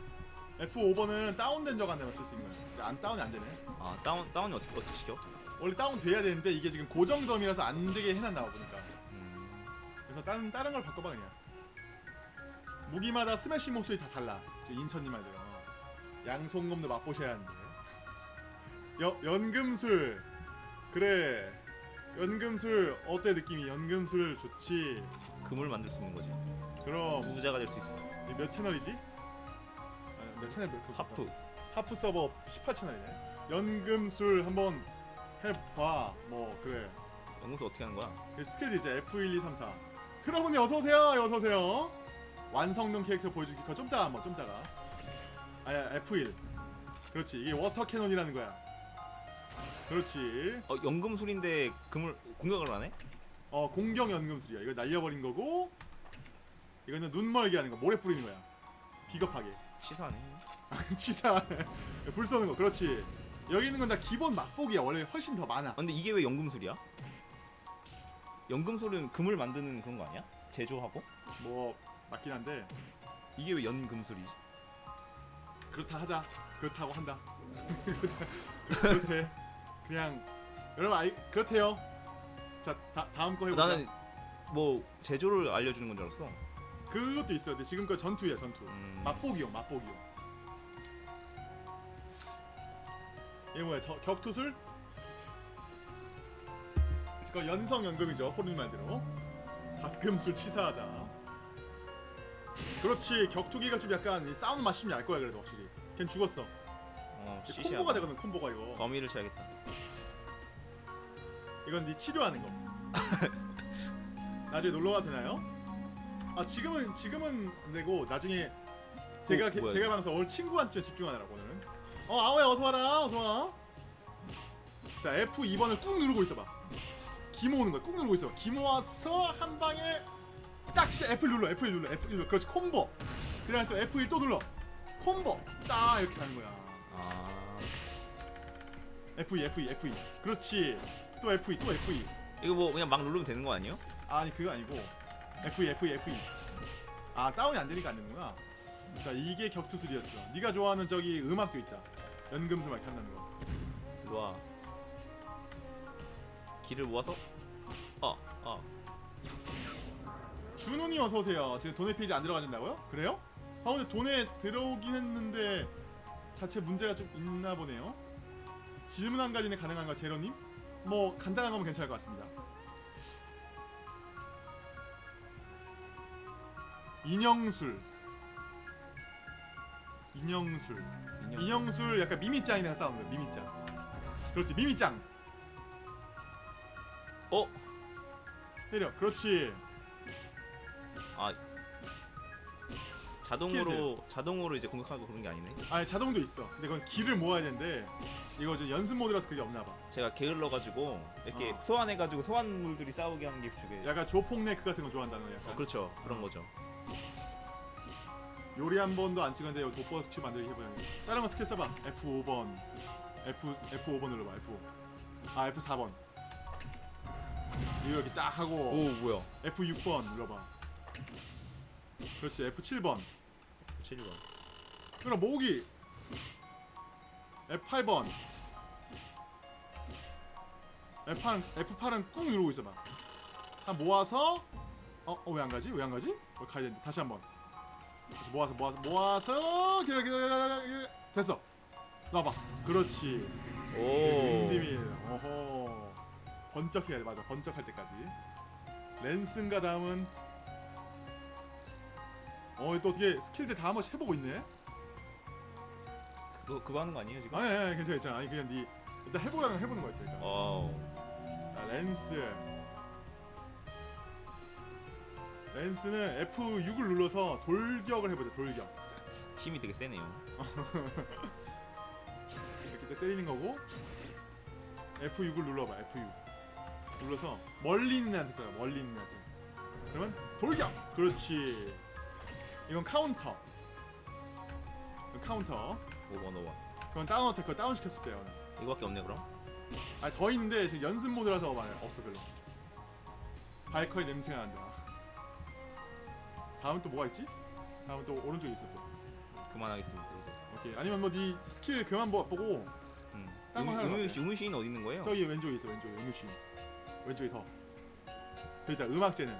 S1: F5번은 다운된 적 안 되면 쓸 수 있는 거야. 근데 안 다운이 안 되네.
S2: 아 다운 다운이 어떻게 어떻게 시켜?
S1: 원래 다운 돼야 되는데 이게 지금 고정점이라서 안 되게 해놨나 봐 보니까.
S2: 음.
S1: 그래서 다른 다른 걸 바꿔봐 그냥. 무기마다 스매시 모습이 다 달라. 인천님 말대로. 양송검도 맛보셔야 하는데. 여, 연금술. 그래. 연금술 어때 느낌이? 연금술 좋지.
S2: 금을 만들 수 있는 거지.
S1: 그럼
S2: 부자가 될 수 있어.
S1: 이몇 채널이지? 아, 몇 채널 몇
S2: 하프.
S1: 하프 서버 18채널이네. 연금술 한번 해봐. 뭐 그래.
S2: 연금술 어떻게 하는 거야?
S1: 그 스케줄 이제 F1, 2, 3, 4. 트러블님 어서 오세요. 어서 오세요. 완성된 캐릭터 보여주기 그거 좀 따가 한번 좀 따가. 아야 F1. 그렇지. 이게 Water Cannon이라는 거야. 그렇지.
S2: 어 연금술인데 금을 공격을 안 해?
S1: 어 공격 연금술이야. 이거 날려버린 거고. 이거는 눈 멀게 하는 거. 모래 뿌리는 거야. 비겁하게.
S2: 치사하네.
S1: 치사. 불 쏘는 거. 그렇지. 여기 있는 건 다 기본 맛보기야. 원래 훨씬 더 많아.
S2: 아, 근데 이게 왜 연금술이야? 연금술은 금을 만드는 그런 거 아니야? 제조하고?
S1: 뭐 맞긴 한데
S2: 이게 왜 연금술이지?
S1: 그렇다 하자. 그렇다고 한다. 그렇대. 그냥 여러분 아이 그렇대요. 자 다, 다음 거 해보자.
S2: 나는 뭐 제조를 알려주는 건 줄 알았어.
S1: 그것도 있어요. 근데 지금 거 전투야 전투.
S2: 음.
S1: 맛보기용 맛보기용. 이게 뭐야? 저, 격투술? 그 연성 연금이죠. 포르님 말대로. 가끔술 치사하다. 그렇지. 격투기가 좀 약간 이 싸우는 맛이 좀알 거야 그래도 확실히. 걘 죽었어.
S2: 어.
S1: 콤보가 되거든 콤보가 이거.
S2: 거미를 쳐야겠다.
S1: 이건 네 치료하는 거. <laughs> 나중에 놀러 가도 되나요? 아 지금은 지금은 안 되고 나중에 제가
S2: 어,
S1: 게-
S2: 뭐야,
S1: 제가 방송 오늘 친구한테 좀 집중하느라고 오늘은. 어 아오야 어서 와라 어서 와. 자 F 2번을 꾹 누르고 있어봐. 기모 오는 거야 꾹 누르고 있어. 기모 와서 한 방에 딱시 F 눌러 F 1 눌러 F 1 눌러 그렇지 콤보. 그 다음에 또 F 1 또 눌러 콤보 딱 이렇게 가는 거야.
S2: 아
S1: F 2 F 2 F 2 그렇지 또 F 2 또 F 2
S2: 이거 뭐 그냥 막 누르면 되는 거 아니에요?
S1: 아니 그거 아니고 F2 F2 F2 아 다운이 안 되니까 안 되는구나 자 이게 격투술이었어 네가 좋아하는 저기 음악도 있다 연금술 막 한다는 거
S2: 일로 와. 길을 모아서 어, 어.
S1: 준호님 어서 오세요 지금 돈의 페이지 안 들어가진다고요? 그래요? 아 근데 돈에 들어오긴 했는데 자체 문제가 좀 있나 보네요 질문 한 가지는 가능한가 제로님? 뭐 간단한 거면 괜찮을 것 같습니다 인형술 인형술
S2: 인형.
S1: 인형술 약간 미미짱이랑 싸우는 거야 미미짱 그렇지 미미짱
S2: 어?
S1: 때려 그렇지
S2: 아 자동으로 자동으로 이제 공격하고 그런 게 아니네.
S1: 아니 자동도 있어 근데 그건 기를 모아야 되는데 이거 지금 연습 모드라서 그게 없나 봐
S2: 제가 게을러 가지고 이렇게
S1: 어.
S2: 소환해 가지고 소환물들이 싸우게 하는 게 저게.
S1: 약간 조폭네크 같은 거 좋아한다는 거 약간
S2: 어, 그렇죠. 그런 거죠.
S1: 요리 한 번도 안 찍었는데 여기 돋보아 스킬 만들기 해보자 다른 거 스킬 써봐. F5번. F, F5번 눌러봐 F5 아 F4번. 이거 여기 딱 하고
S2: 오 뭐야?
S1: F6번 눌러봐. 그렇지 F7번.
S2: 7번.
S1: 그럼 모으기. F8번. F8, F8은 꾹 누르고 있어봐. 한 모아서 어? 어 왜 안 가지? 왜 안 가지? 어, 가야 되는데. 다시 한번. 다시 모아서 모아서 모아서 기다려 기다려 기다려, 기다려 됐어. 놔봐. 그렇지.
S2: 오.
S1: 님이 어허. 번쩍해야 돼. 맞아. 번쩍할 때까지. lance인가 다음은? 어또 어떻게 스킬들 다 한 번씩 해보고 있네?
S2: 그거 그거 하는 거 아니에요 지금?
S1: 아니, 아니 괜찮아 괜찮아. 아니 그냥 니 일단 해보라는 거 해보는 거였어 일단.
S2: 어.
S1: 자, lance lance는 F6을 눌러서 돌격을 해보자 돌격.
S2: 힘이 되게 세네요. <laughs>
S1: 이렇게 때- 때리는 거고 F6을 눌러봐 F6 눌러서 멀리 있는 애한테 써요 멀리 있는 애한테. 그러면 돌격! 그렇지. 이건 카운터. 이건 카운터.
S2: 5번 5번.
S1: 그건 down attack 그거 다운 시켰을 때요.
S2: 이거밖에 없네 그럼?
S1: 아니 더 있는데 지금 연습 모드라서 말 없어 별로. 바이커의 냄새가 난다 다음 또 뭐가 있지? 다음 또 오른쪽에 있어 또
S2: 그만하겠습니다.
S1: 오케이 아니면 뭐 네 스킬 그만 보- 보고
S2: 음.
S1: 딴거 하러
S2: 음유
S1: 갈게.
S2: 음유시인 어디 있는 거예요?
S1: 저기 왼쪽에 있어 왼쪽에 음유신 왼쪽에 더 저기다 음악제는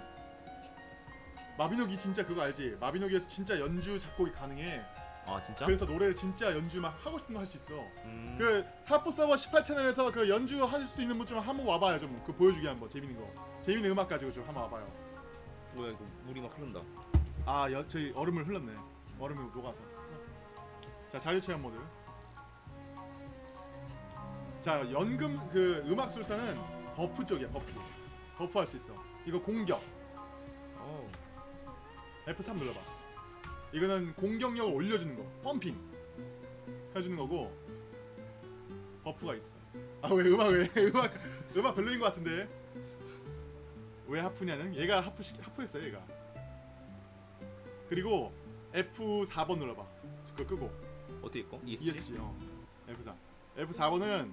S1: 마비노기 진짜 그거 알지? 마비노기에서 진짜 연주 작곡이 가능해
S2: 아 진짜?
S1: 그래서 노래를 진짜 연주 막 하고 싶은 거 할 수 있어
S2: 음.
S1: 그 하프 서버 18채널에서 그 연주 할 수 있는 분 좀 한번 와봐요 좀 그 보여주게 한번 재밌는 거 재밌는 음악 가지고 좀 한번 와봐요
S2: 뭐야 이거 물이 막 흐른다.
S1: 아 여, 저희 얼음을 흘렀네. 얼음이 녹아서. 자 자유체험 모드 자 연금 그 음악술사는 buff 쪽이야 buff. buff 할 수 있어. 이거 공격.
S2: 어.
S1: F3 눌러봐. 이거는 공격력을 올려주는 거. pumping. 해주는 거고 buff가 있어. 아 왜 음악 왜 <laughs> 음악 음악 별로인 것 같은데. 왜 하프냐는 얘가 하프 시, 하프했어 얘가 그리고 F4번 눌러봐. 그거 끄고.
S2: 어떻게 있고? ESC?
S1: ESC 어. F4 F4번은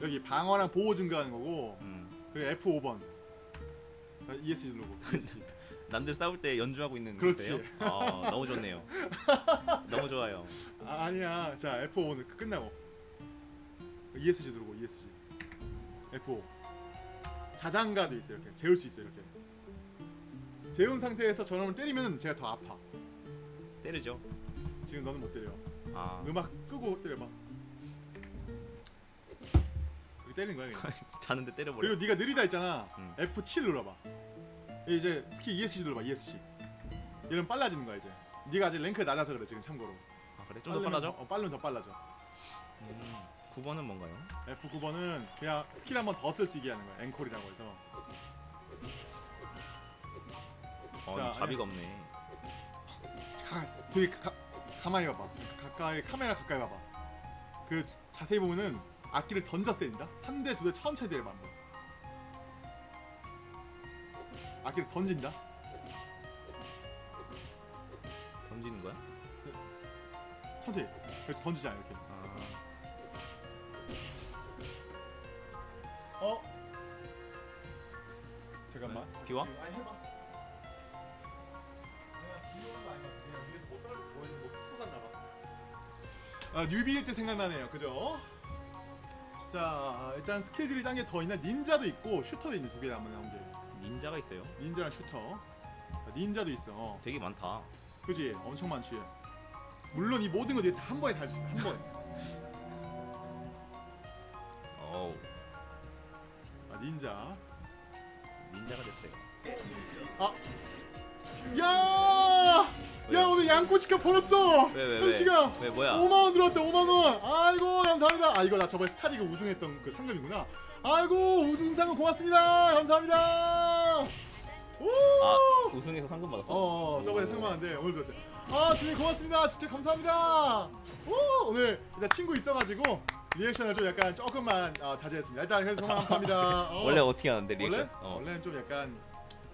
S1: 여기 방어랑 보호 증가하는 거고
S2: 음.
S1: 그리고 F5번. ESC 누르고. ESC <laughs>
S2: 남들 싸울 때 연주하고 있는
S1: 그렇지.
S2: 아, 너무 좋네요. <laughs> 너무 좋아요.
S1: 아, 아니야. 자 F5는 끝나고. ESC 누르고 ESC F5 자장가도 있어요 이렇게. 재울 수 있어요 이렇게. 재운 상태에서 저놈을 때리면 제가 더 아파
S2: 때리죠.
S1: 지금 너는 못 때려
S2: 아,
S1: 음악 끄고 때려봐 이렇게 때리는 거야 그냥 <laughs>
S2: 자는데 때려버려.
S1: 그리고 네가 느리다 했잖아
S2: 음.
S1: F7 눌러봐 이제 스킬 ESC 눌러봐 ESC 이러면 빨라지는 거야 이제 네가 아직 랭크 낮아서 그래 지금 참고로
S2: 아, 그래? 좀 더 빨라져?
S1: 어 빠르면 더 빨라져
S2: 음. 9번은 뭔가요?
S1: F9번은 그냥 스킬 한 번 더 쓸 수 있게 하는 거야 앵콜이라고 해서
S2: 어,
S1: 자,
S2: 자비가 없네.
S1: 가, 되게 가, 가만히 봐봐. 가까이 카메라 가까이 봐봐. 그 자세히 보면은 악기를 던져서 때린다. 한 대 두 대 천천히 때려봐 한번 악기를 던진다?
S2: 던지는 거야?
S1: 천천히. 그래서 던지잖아 이렇게.
S2: 아,
S1: 어? 잠깐만.
S2: 네, 비와?
S1: 아니 해봐 아 뉴비일 때 생각나네요. 그죠? 자 일단 스킬들이 딴 게 더 있나? 닌자도 있고 슈터도 있네 두개 남은 나온 게
S2: 닌자가 있어요.
S1: 닌자랑 슈터. 자, 닌자도 있어.
S2: 되게 많다.
S1: 그지? 엄청 많지. 물론 이 모든 것들이 다 한 번에 다 할 수 있어 한 번에.
S2: 어우,
S1: 아 닌자.
S2: 닌자가 됐어요.
S1: 야!
S2: 왜요?
S1: 야 오늘 양꼬치값 벌었어
S2: 왜, 왜, 왜?
S1: 현씨가
S2: 왜 뭐야?
S1: 5만원 들어왔다 5만원 아이고 감사합니다 아 이거 나 저번에 스타리그 우승했던 그 상금이구나 아이고 우승 상금 고맙습니다 감사합니다 오!
S2: 아, 우승해서 상금 받았어?
S1: 어, 어 저번에 상금 받았는데 오늘 들었대 아 주님 고맙습니다 진짜 감사합니다 오 오늘 일단 친구 있어가지고 리액션을 좀 약간 조금만 아, 자제했습니다 일단 그래서 정말 감사합니다 어. <laughs>
S2: 원래 어떻게 하는데
S1: 원래?
S2: 리액션? 어.
S1: 원래는 좀 약간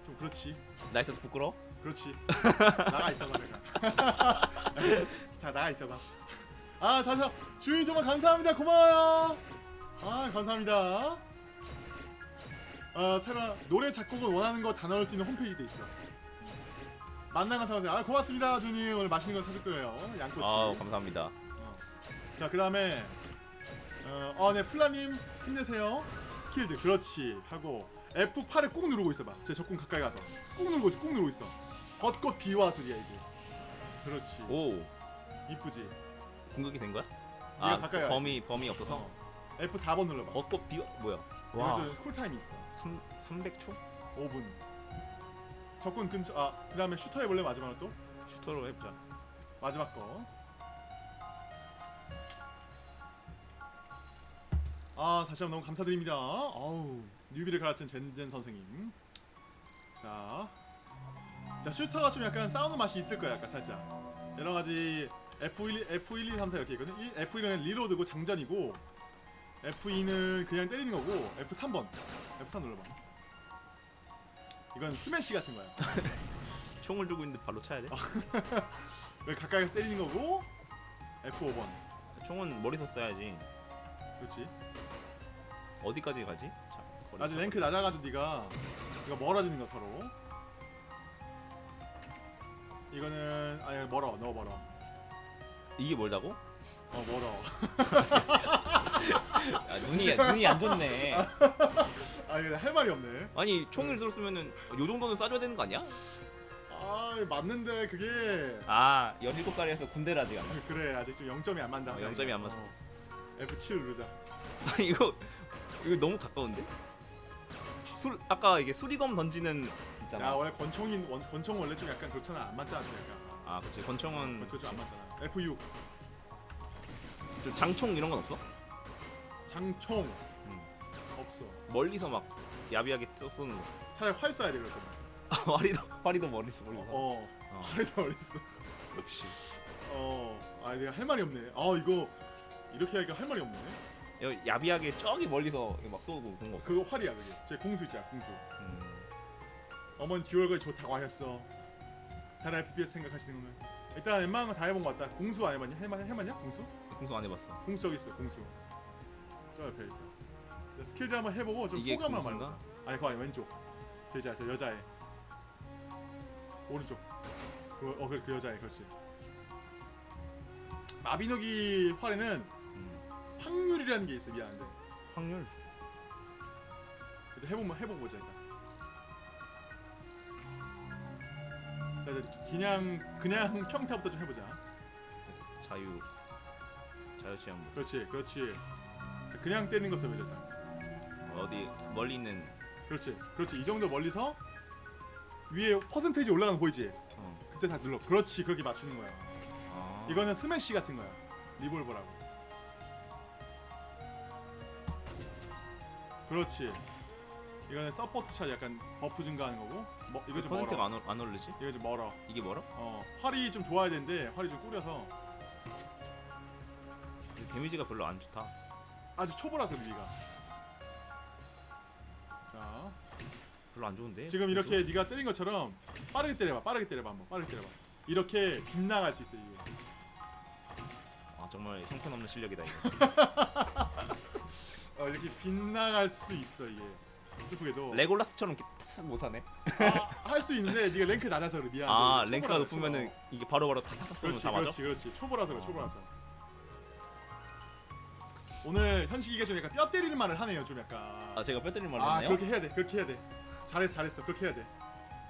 S1: 좀 그렇지
S2: 나 있어서 부끄러워?
S1: 그렇지. <laughs> 나가 있어봐 내가. <laughs> 자 나가 있어봐. 아 다시 주인 정말 감사합니다. 고마워요. 아 감사합니다. 어 새로 노래 작곡을 원하는 거 다 넣을 수 있는 홈페이지도 있어. 만나가 사오세요. 아 고맙습니다 주님. 오늘 맛있는 거 사줄 거예요. 양꼬치.
S2: 아, 감사합니다.
S1: 자그 다음에 어네 플라님 힘내세요. 스킬드 그렇지. 하고 F8을 꾹 누르고 있어봐. 제 적군 가까이 가서. 꾹 누르고 있어 꾹 누르고 있어 벚꽃 비화술이야 이게 그렇지
S2: 오,
S1: 이쁘지
S2: 공격이 된 거야? 아,
S1: 가까이
S2: 범위 범위 없어서.
S1: 어. F4번 눌러봐
S2: 벚꽃 비어 뭐야?
S1: 이거
S2: 와,
S1: 좀 쿨타임이 있어
S2: 3 300초?
S1: 5분 적군 근처 아 그 다음에 슈터 해볼래 마지막으로 또
S2: 슈터로 해보자.
S1: 마지막 거. 아 다시 한번 너무 감사드립니다. 아우 뉴비를 가르친 젠젠 선생님. 자, 자 슈터가 좀 약간 싸우는 맛이 있을 거야, 약간 살짝. 여러 가지 F1, F1, 2, 3, 4 이렇게 있거든. 이 F1은 리로드고 장전이고 F2는 그냥 때리는 거고 F3번, F3 눌러봐. 이건 스매시 같은 거야. <laughs>
S2: 총을 들고 있는데 발로 차야 돼? <laughs>
S1: 여기 가까이서 때리는 거고 F5번.
S2: 총은 머리서 쏴야지.
S1: 그렇지.
S2: 어디까지 가지? 자, 차-
S1: 랭크 낮아가지고 네가 이거 멀어지는 거 서로. 이거는 아니 멀어 너 멀어.
S2: 이게 멀다고?
S1: 어 멀어.
S2: 야, 눈이 눈이 안 좋네.
S1: 아 이거 할 말이 없네.
S2: 아니 총을 들었으면은 요 정도는 쏴줘야 되는 거 아니야?
S1: 아 맞는데 그게
S2: 아 17살이라서 군대를 아직 안 갔어.
S1: 그래 아직 좀 0점이 안 맞다.
S2: 어, 0점이 안 맞아.
S1: F7 누르자.
S2: 아니 <laughs> 이거 이거 너무 가까운데? 술 아까 이게 수리검 던지는
S1: 야
S2: 있잖아.
S1: 원래 권총인 원, 권총 원래 좀 약간 그렇잖아 안 맞잖아 좀 약간.
S2: 아 그치 권총은
S1: 권총 좀안 맞잖아. F6
S2: 좀 장총 이런 건 없어?
S1: 장총
S2: 음.
S1: 없어.
S2: 멀리서 막 야비하게 쏘, 쏘는 거.
S1: 차라리 활 쏴야 돼 그럴 거면.
S2: 아, 화리도 화리도 멀리서 멀리서.
S1: 어.
S2: 어.
S1: 활이 더 어딨어.
S2: 역시.
S1: 어, 아 내가 할 말이 없네. 아 이거 이렇게 하니까 할 말이 없네.
S2: 야비하게 저기 멀리서 막 쏘고 그런 거 없어.
S1: 그거 활이야 그게. 제 궁수 있잖아 궁수.
S2: 음.
S1: 어머니 듀얼걸 좋다고 하셨어. 다른 FPS 생각하시는 거는 일단 웬만한 거 다 해본 것 같다. 궁수 안 해봤냐? 해봤 해봤냐? 궁수?
S2: 공수 안 해봤어.
S1: 궁수 저기 있어 궁수. 저 옆에 있어. 자, 스킬들 한번 해보고 좀 소감을? 말해보자. 아니 그거 아니 왼쪽. 저 여자 저 여자애. 오른쪽. 그, 어 그래 그 여자애 그렇지. 마비노기 활에는
S2: 음.
S1: 확률이라는 게 있어 미안한데.
S2: 확률.
S1: 일단 해보면 해보고 보자 일단. 자 이제 그냥 그냥 평타부터 좀 해보자.
S2: 자유. 자유 체험.
S1: 그렇지 그렇지. 자, 그냥 때리는 것부터 해보자 일단.
S2: 어디 멀리 있는.
S1: 그렇지 그렇지 이 정도 멀리서 위에 퍼센테이지 올라가는 거 보이지?
S2: 어.
S1: 그때 다 눌러. 그렇지 그렇게 맞추는 거야.
S2: 아.
S1: 이거는 스매시 같은 거야. 리볼버라고. 그렇지. 이거는 support shot 약간 buff 증가하는 거고. 뭐 이거 좀
S2: 퍼센트가
S1: 멀어.
S2: 안, 올- 안 오르지?
S1: 이거 좀 멀어.
S2: 이게 뭐라?
S1: 어 활이 좀 좋아야 되는데 활이 좀 구려서
S2: 데미지가 별로 안 좋다.
S1: 아주 초보라서 위가. 자
S2: 별로 안 좋은데.
S1: 지금 이렇게 네가 때린 것처럼 빠르게 때려봐. 빠르게 때려봐 한번. 빠르게 때려봐. 이렇게 빗나갈 수 있어 이게.
S2: 아 정말 형편없는 실력이다 이거. <laughs>
S1: 어 이렇게 빗나갈 수 있어 이게. 슬프게도.
S2: 레골라스처럼 이렇게 탁 못하네.
S1: 아, 할 수 있는데 네가 랭크 낮아서 그래 미안해.
S2: 아 랭크가 높으면은. 이게 바로바로 탁탁탁 쏘면 다 맞아.
S1: 그렇지 그렇지 초보라서 그래
S2: 어.
S1: 초보라서. 오늘 현식이가 좀 약간 뼈 때리는 말을 하네요 좀 약간.
S2: 아 제가 뼈 때린
S1: 말을
S2: 했나요?
S1: 그렇게 해야 돼 그렇게 해야 돼 잘했어 잘했어 그렇게 해야 돼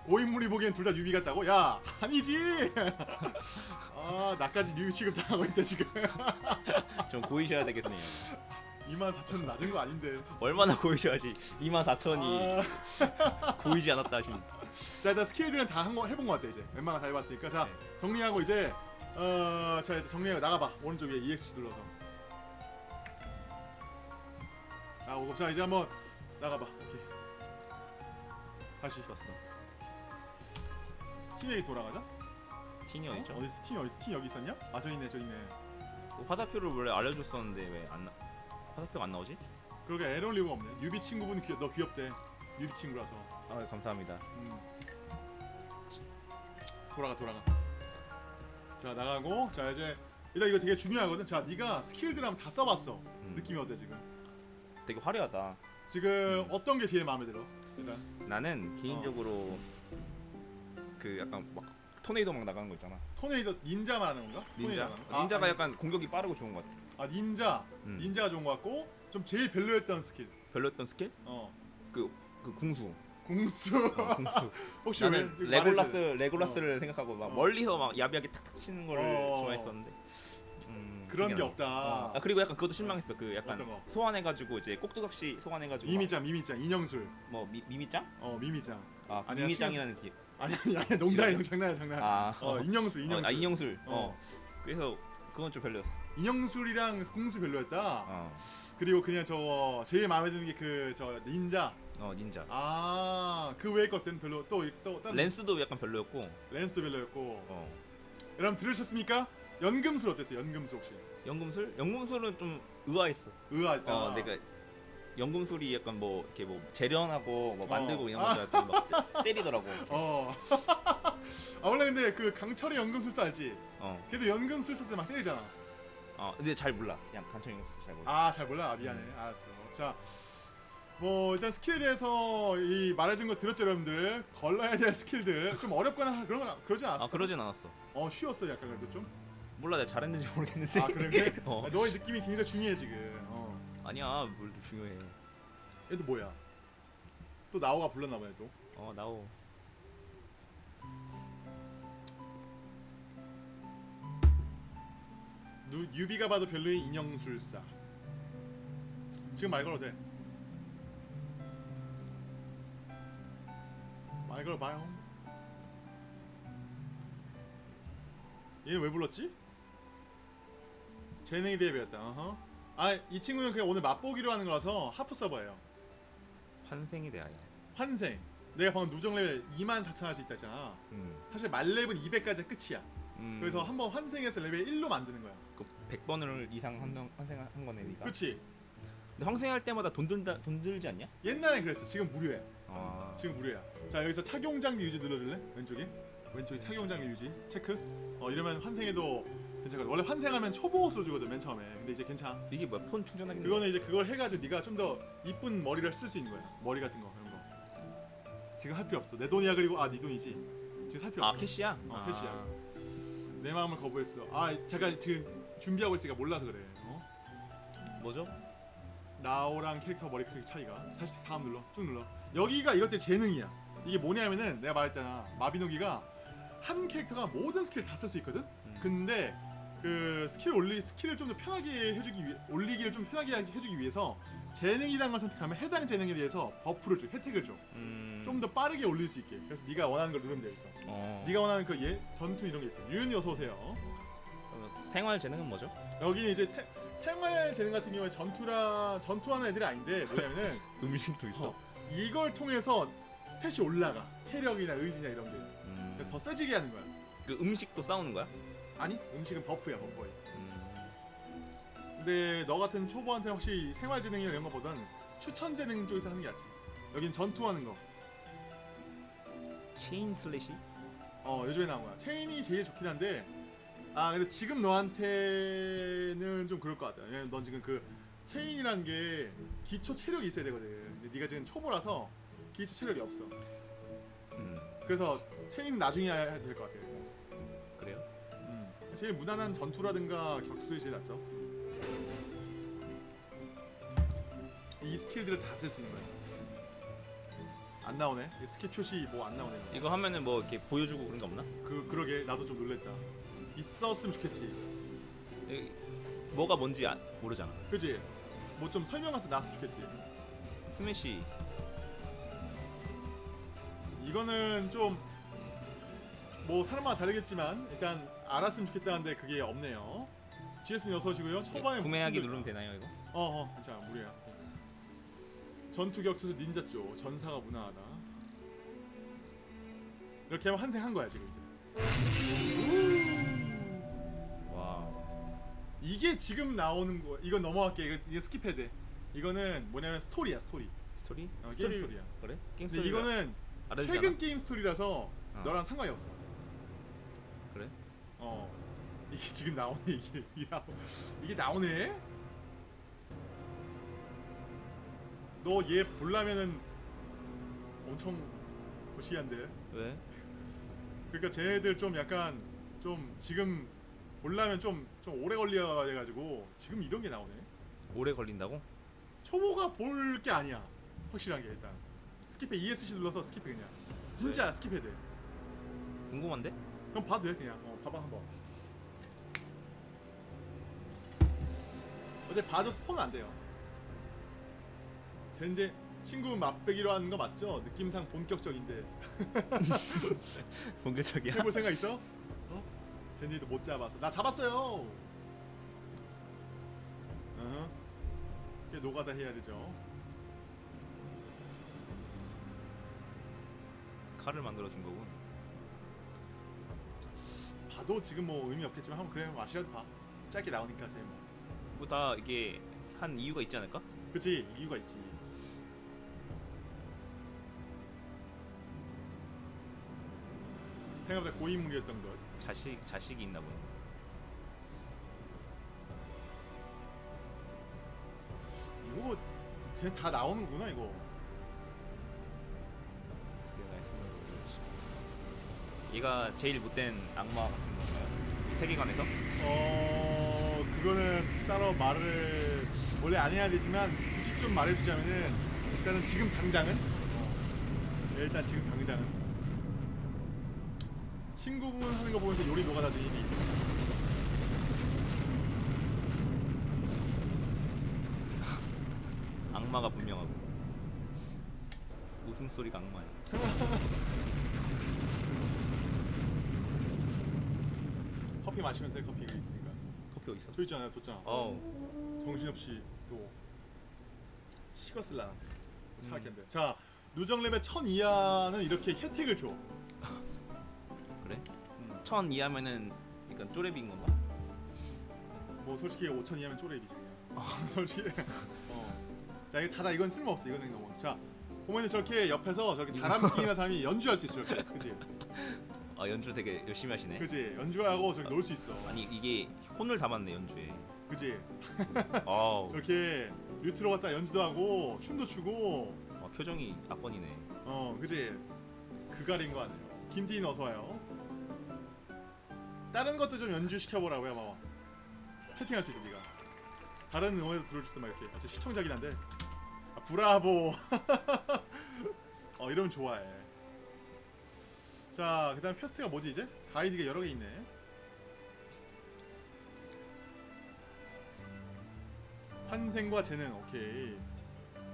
S1: 고인물이 보기엔 둘 다 newbie 같다고? 야 <laughs> 아니지 <laughs> 아 나까지 newbie 취급당하고 있다 지금 <laughs>
S2: 좀 고이셔야 되겠네요.
S1: 24,000은 낮은 거 아닌데
S2: 얼마나 고이셔야지 24,000이
S1: 아, <laughs>
S2: 고이지 않았다 하신.
S1: 자 일단 스킬들은 다 한 거 해본 거 같아 이제 웬만한 거다 해봤으니까 자
S2: 네.
S1: 정리하고 이제 어자 일단 정리하고 나가봐 오른쪽 위에 EXC 눌러서 나오고 자 이제 한번 나가봐 오케이 다시
S2: 좋았어.
S1: 팀에게 돌아가자
S2: 티니
S1: 어?
S2: 어디죠?
S1: 어디 있어 팀 어디 있어 팀 여기 있었냐? 아저 있네 저 있네
S2: 그 화살표를 원래 알려줬었는데 왜 안 나? 화살표가 안 나오지?
S1: 그러게 에러 리가 없네. 유비 친구분 귀, 너 귀엽대. 유비 친구라서.
S2: 아 감사합니다.
S1: 음. 돌아가 돌아가. 자 나가고 자 이제 일단 이거 되게 중요하거든. 자 네가 스킬들 한번 다 써봤어.
S2: 음,
S1: 느낌이 어때 지금?
S2: 되게 화려하다.
S1: 지금 어떤 게 제일 마음에 들어? 일단
S2: 나는 개인적으로 그 약간 막 토네이도 막 나가는 거 있잖아.
S1: 토네이도 닌자 말하는 건가?
S2: 닌자. 닌자가
S1: 아,
S2: 약간 공격이 빠르고 좋은 것 같아.
S1: 아 닌자.
S2: 음.
S1: 닌자가 좋은 것 같고 좀 제일 별로였던 스킬.
S2: 별로였던 스킬?
S1: 어
S2: 그, 그 궁수.
S1: 궁수.
S2: 어, <laughs> 궁수.
S1: 혹시
S2: 나는
S1: 왜
S2: 레골라스
S1: 돼.
S2: 레골라스를 생각하고 막
S1: 어.
S2: 멀리서 막 야비하게 탁탁 치는 걸
S1: 어.
S2: 좋아했었는데. 음,
S1: 그런 게. 없다.
S2: 어. 아 그리고 약간 그것도 실망했어. 그 약간? 소환해가지고 이제 꼭두각시 소환해가지고 막
S1: 미미짱 미미짱 인형술.
S2: 뭐 미, 미미짱?
S1: 어 미미짱.
S2: 아
S1: 아니야,
S2: 미미짱이라는 기.
S1: 아니 아니 아니 농담이야 장난이야 장난.
S2: 아,
S1: 어 인형술 인형술.
S2: 어, 아 인형술.
S1: 어.
S2: 어. 그래서 그건 좀 별로였어.
S1: 인형술이랑 궁수 별로였다.
S2: 어.
S1: 그리고 그냥 저 제일 마음에 드는 게 그 저 닌자.
S2: 어 닌자.
S1: 아그 외의 것들은 별로 또또 다른
S2: 렌스도 약간 별로였고.
S1: 렌스도 별로였고.
S2: 어.
S1: 여러분 들으셨습니까? 연금술 어땠어요? 연금술 혹시?
S2: 연금술? 연금술은 좀 의아했어.
S1: 의아했다.
S2: 어, 내가 연금술이 약간 뭐 이렇게 뭐 재련하고 뭐
S1: 어.
S2: 만들고 이런
S1: 아.
S2: 거줄 알았더니 막 때- 때리더라고.
S1: 어. <laughs> 아 원래 근데 그 강철의 연금술사 알지?
S2: 어.
S1: 걔도 연금술사 때 막 때리잖아.
S2: 어. 근데 잘 몰라. 그냥 간청 연금술 잘 몰라.
S1: 아 잘 몰라. 아, 미안해. 알았어. 자. 뭐 일단 스킬에 대해서 이 말해준 거 들었죠 여러분들 걸러야 될 스킬들 좀 어렵거나 <laughs> 그런 건 그러진 않았어
S2: 아 그러진 않았어.
S1: 어 쉬웠어 약간 그래도 좀
S2: 몰라 내가 잘했는지 모르겠는데.
S1: 아 그래? <laughs>
S2: 어.
S1: 아, 너의 느낌이 굉장히 중요해 지금. 어.
S2: 아니야 뭘 중요해.
S1: 얘도 뭐야? 또 나오가 불렀나 봐요 또.
S2: 어 나오.
S1: newbie가 봐도 별로인 인형술사. 지금 말 걸어도 돼. 말 걸어봐요. 얘는 왜 불렀지? 재능에 대해 배웠다. 어허. 아 이 친구는 그냥 오늘 맛보기로 하는 거라서 하프 서버예요.
S2: 환생에 대하여.
S1: 환생. 내가 방금 누적 레벨 2만 4천 할 수 있다 했잖아.
S2: 음.
S1: 사실 만렙은 200까지 끝이야.
S2: 음.
S1: 그래서 한번 환생해서 레벨 1로 만드는 거야.
S2: 그 100번을 이상 환생 환생한 거네니까.
S1: 그치?
S2: 근데 환생할 때마다 돈 든다 돈 들지 않냐?
S1: 옛날엔 그랬어. 지금 무료야.
S2: 아.
S1: 지금 무료야. 자 여기서 착용 장비 유지 눌러줄래? 왼쪽에. 왼쪽에 착용 장비 유지 체크. 어 이러면 환생해도 괜찮아 원래 환생하면 초보 옷으로 주거든 맨 처음에. 근데 이제 괜찮아.
S2: 이게 뭐야 폰 충전하기
S1: 그거는 이제 그걸 해가지고 네가 좀 더 이쁜 머리를 쓸 수 있는 거야. 머리 같은 거 그런 거. 지금 할 필요 없어. 내 돈이야 그리고 아네 돈이지. 지금 살 필요
S2: 아
S1: 없어.
S2: 캐시야?
S1: 어,
S2: 아.
S1: 캐시야. 내 마음을 거부했어. 아 제가 지금 준비하고 있으니까 몰라서 그래. 어?
S2: 뭐죠?
S1: 나오랑 캐릭터 머리 크기 차이가. 다시 다음 눌러. 쭉 눌러. 여기가 이것들 재능이야. 이게 뭐냐면은 내가 말했잖아. 마비노기가 한 캐릭터가 모든 스킬 다 쓸 수 있거든?
S2: 음.
S1: 근데 그 스킬 올리 스킬을 좀 더 편하게 해주기 위해 올리기를 좀 편하게 해주기 위해서 재능이라는 걸 선택하면 해당 재능에 대해서 버프를 줘 혜택을 줘. 좀더
S2: 음...
S1: 빠르게 올릴 수 있게. 그래서 네가 원하는 걸 누르면 돼 있어.
S2: 어...
S1: 네가 원하는 그 예, 전투 이런 게 있어 유은이 어서 오세요.
S2: 어, 생활 재능은 뭐죠?
S1: 여기는 이제 세, 생활 재능 같은 경우에 전투라 전투하는 애들이 아닌데 뭐냐면은 <laughs>
S2: 음식도 있어?
S1: 어, 이걸 통해서 스탯이 올라가. 체력이나 의지나 이런 게.
S2: 음...
S1: 그래서 더 세지게 하는 거야.
S2: 그 음식도 싸우는 거야?
S1: 아니 음식은 버프야 버프
S2: 음...
S1: 근데 너 같은 초보한테 확실히 생활 재능이나 이런 거보단 추천 재능 쪽에서 하는 게 낫지. 여긴 전투하는 거.
S2: 체인 슬래시?
S1: 어 요즘에 나온 거야. 체인이 제일 좋긴 한데 아 근데 지금 너한테는 좀 그럴 것 같아. 왜냐면 넌 지금 그 체인이라는 게 기초 체력이 있어야 되거든. 근데 네가 지금 초보라서 기초 체력이 없어.
S2: 음...
S1: 그래서 체인 나중에 해야 될 것 같아
S2: 그래요?
S1: 음. 제일 무난한 전투라든가 격투술이 제일 낫죠. 이 스킬들을 다 쓸 수 있는 거야. 안 나오네. 이 스킬 표시 뭐 안 나오네.
S2: 이거 하면은 뭐 이렇게 보여주고 그런 거 없나?
S1: 그 그러게 나도 좀 놀랬다. 있었으면 좋겠지.
S2: 이- 뭐가 뭔지 아, 모르잖아
S1: 그지? 뭐 좀 설명 같은 거 나왔으면 좋겠지.
S2: 스매시
S1: 이거는 좀 뭐 사람마다 다르겠지만 일단 알았으면 좋겠다는데 그게 없네요. GS는 어서 오시고요. 초반에
S2: 구매하기
S1: 힘들다.
S2: 누르면 되나요 이거?
S1: 어어 괜찮아 무리야 전투 격투술 닌자 쪽 전사가 무난하다 이렇게 하면 환생한 거야 지금 이제
S2: 와
S1: 이게 지금 나오는 거 이건 넘어갈게 이거, 이게 스킵해야 돼 이거는 뭐냐면 스토리야 스토리
S2: 스토리?
S1: 어, 게임 스토리야
S2: 그래? 게임 스토리
S1: 이거는 최근? 게임 스토리라서
S2: 어.
S1: 너랑 상관이 없어? 어. 이게 지금 나오네 이게. 이게, 나오, 이게 나오네? 너 얘 보려면은 엄청 고시한데?
S2: 왜?
S1: 그러니까 쟤네들 좀 약간 좀 지금 보려면 좀 좀 오래 걸려야 돼가지고 지금 이런 게 나오네.
S2: 오래 걸린다고?
S1: 초보가 볼 게 아니야 확실한 게 일단. 스킵해 ESC 눌러서 스킵해 그냥. 진짜 스킵해야 돼.
S2: 궁금한데?
S1: 그럼 봐도 돼 그냥. 어 봐봐 한번 어제 봐도 스폰 안 돼요 젠제 친구 맛배기로 하는 거 맞죠? 느낌상 본격적인데 <laughs>
S2: 본격적이야?
S1: 해볼 생각 있어? 어? 젠지도 못 잡았어 나 잡았어요 어허 꽤 노가다 해야 되죠
S2: 칼을 만들어 준 거군.
S1: 봐도 지금 뭐 의미 없겠지만 한번 그래 맛이라도 봐. 짧게 나오니까 제뭐.
S2: 뭐다 이게 한 이유가 있지 않을까?
S1: 그치 이유가 있지. 생각보다 고인물이었던 것.
S2: 자식 자식이 있나 보네.
S1: 이거 그냥 다 나오는구나 이거
S2: 얘가 제일 못된 악마 같은 건가요? 세계관에서?
S1: 어 그거는 따로 말을 원래 안 해야 되지만 굳이 좀 말해주자면은 일단은 지금 당장은 어, 네, 일단 지금 당장은 친구분 하는 거 보면서 요리 중이니 <laughs>
S2: 악마가 분명하고 웃음소리가 악마야. <laughs>
S1: 커피 마시면서 해, 커피가 있으니까.
S2: 커피 어디 있어?
S1: 저 있잖아요 뒀잖아
S2: 어우
S1: 정신없이 또 식었을라 생각했는데. 자 누정 레벨 1000 이하는 이렇게 혜택을 줘. <laughs>
S2: 그래?
S1: 음,
S2: 천 이하면은 그러니까 쪼레비인 건가?
S1: 뭐 솔직히 5000 이하면 쪼레비지 그냥. <laughs> 솔직히. 어. 자 이거 다다 이건 쓸모없어 이거는 너무 자 보면은 저렇게 옆에서 저렇게 다람쥐나 <laughs> 사람이 연주할 수 있어 이렇게 그지
S2: 아 연주 되게 열심히 하시네.
S1: 그지? 연주하고 저기 놀수 있어.
S2: 아니 이게 혼을 담았네 연주에.
S1: 그지? <laughs> 이렇게 뮤트로 갔다 연주도 하고 춤도 추고.
S2: 아, 표정이 악건이네.
S1: 어 그지? 그갈인 거 아니에요. 김디인 어서 와요. 다른 것도 좀 연주 시켜보라고요 봐봐 채팅할 수 있어 네가. 다른 응원에도 들어줄 수도 막 이렇게. 아, 저 시청자긴 한데. 아, 브라보. <laughs> 어 이러면 좋아해 자 그 다음 퀘스트가 뭐지 이제? 가이드가 여러 개 있네. 환생과 재능 오케이.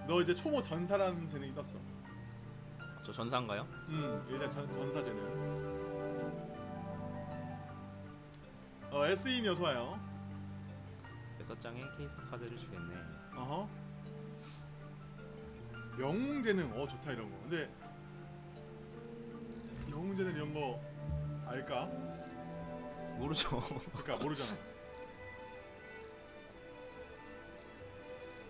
S1: 너 이제 초보 전사라는 재능이 떴어.
S2: 저 전사인가요?
S1: 음 일단 전, 전사 재능. 어 SE인 어서 와요.
S2: 여섯 장의 캐릭터 카드를 주겠네.
S1: 어허. 영웅 재능. 어 좋다 이런 거. 근데 재능 이런 거 알까?
S2: 모르죠.
S1: 그러니까 모르잖아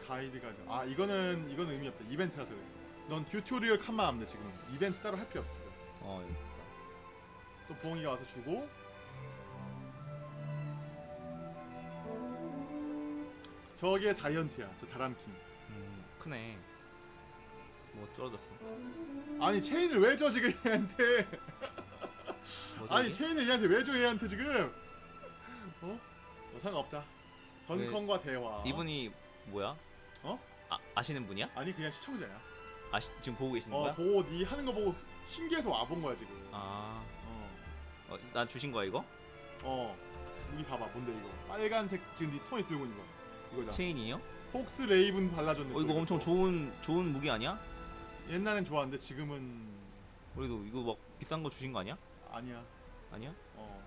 S1: 가이드 가이드 아 이거는 이거는 의미 없다 이벤트라서 그래 넌 튜토리얼 칸만 하면 돼 지금 이벤트 따로 할 필요 없어
S2: 어 있다.
S1: 또 부엉이가 와서 주고 저게 자이언트야 저 다람킹
S2: 음 크네. 뭐 떨어졌어.
S1: 아니 체인을 왜 줘 지금 얘한테 <laughs>
S2: 뭐지?
S1: 아니? 체인을 얘한테 왜 줘 얘한테 지금 어? 어 상관없다 던컨과 대화
S2: 이분이 뭐야?
S1: 어?
S2: 아 아시는 분이야?
S1: 아니 그냥 시청자야
S2: 아 시 지금 보고 계시는
S1: 어
S2: 거야?
S1: 보고 네 하는 거 보고 신기해서 와본 거야 지금
S2: 아,
S1: 어,
S2: 어, 난 주신 거야 이거?
S1: 어 무기 봐봐 뭔데 이거 빨간색 지금 네 손에 들고 있는 거 이거다
S2: 체인이요?
S1: 폭스 레이븐 발라줬네
S2: 어 이거
S1: 또
S2: 엄청
S1: 또.
S2: 좋은 좋은 무기 아니야?
S1: 옛날엔 좋았는데 지금은
S2: 그래도 이거 막 비싼 거 주신 거 아니야?
S1: 아니야.
S2: 아니야?
S1: 어.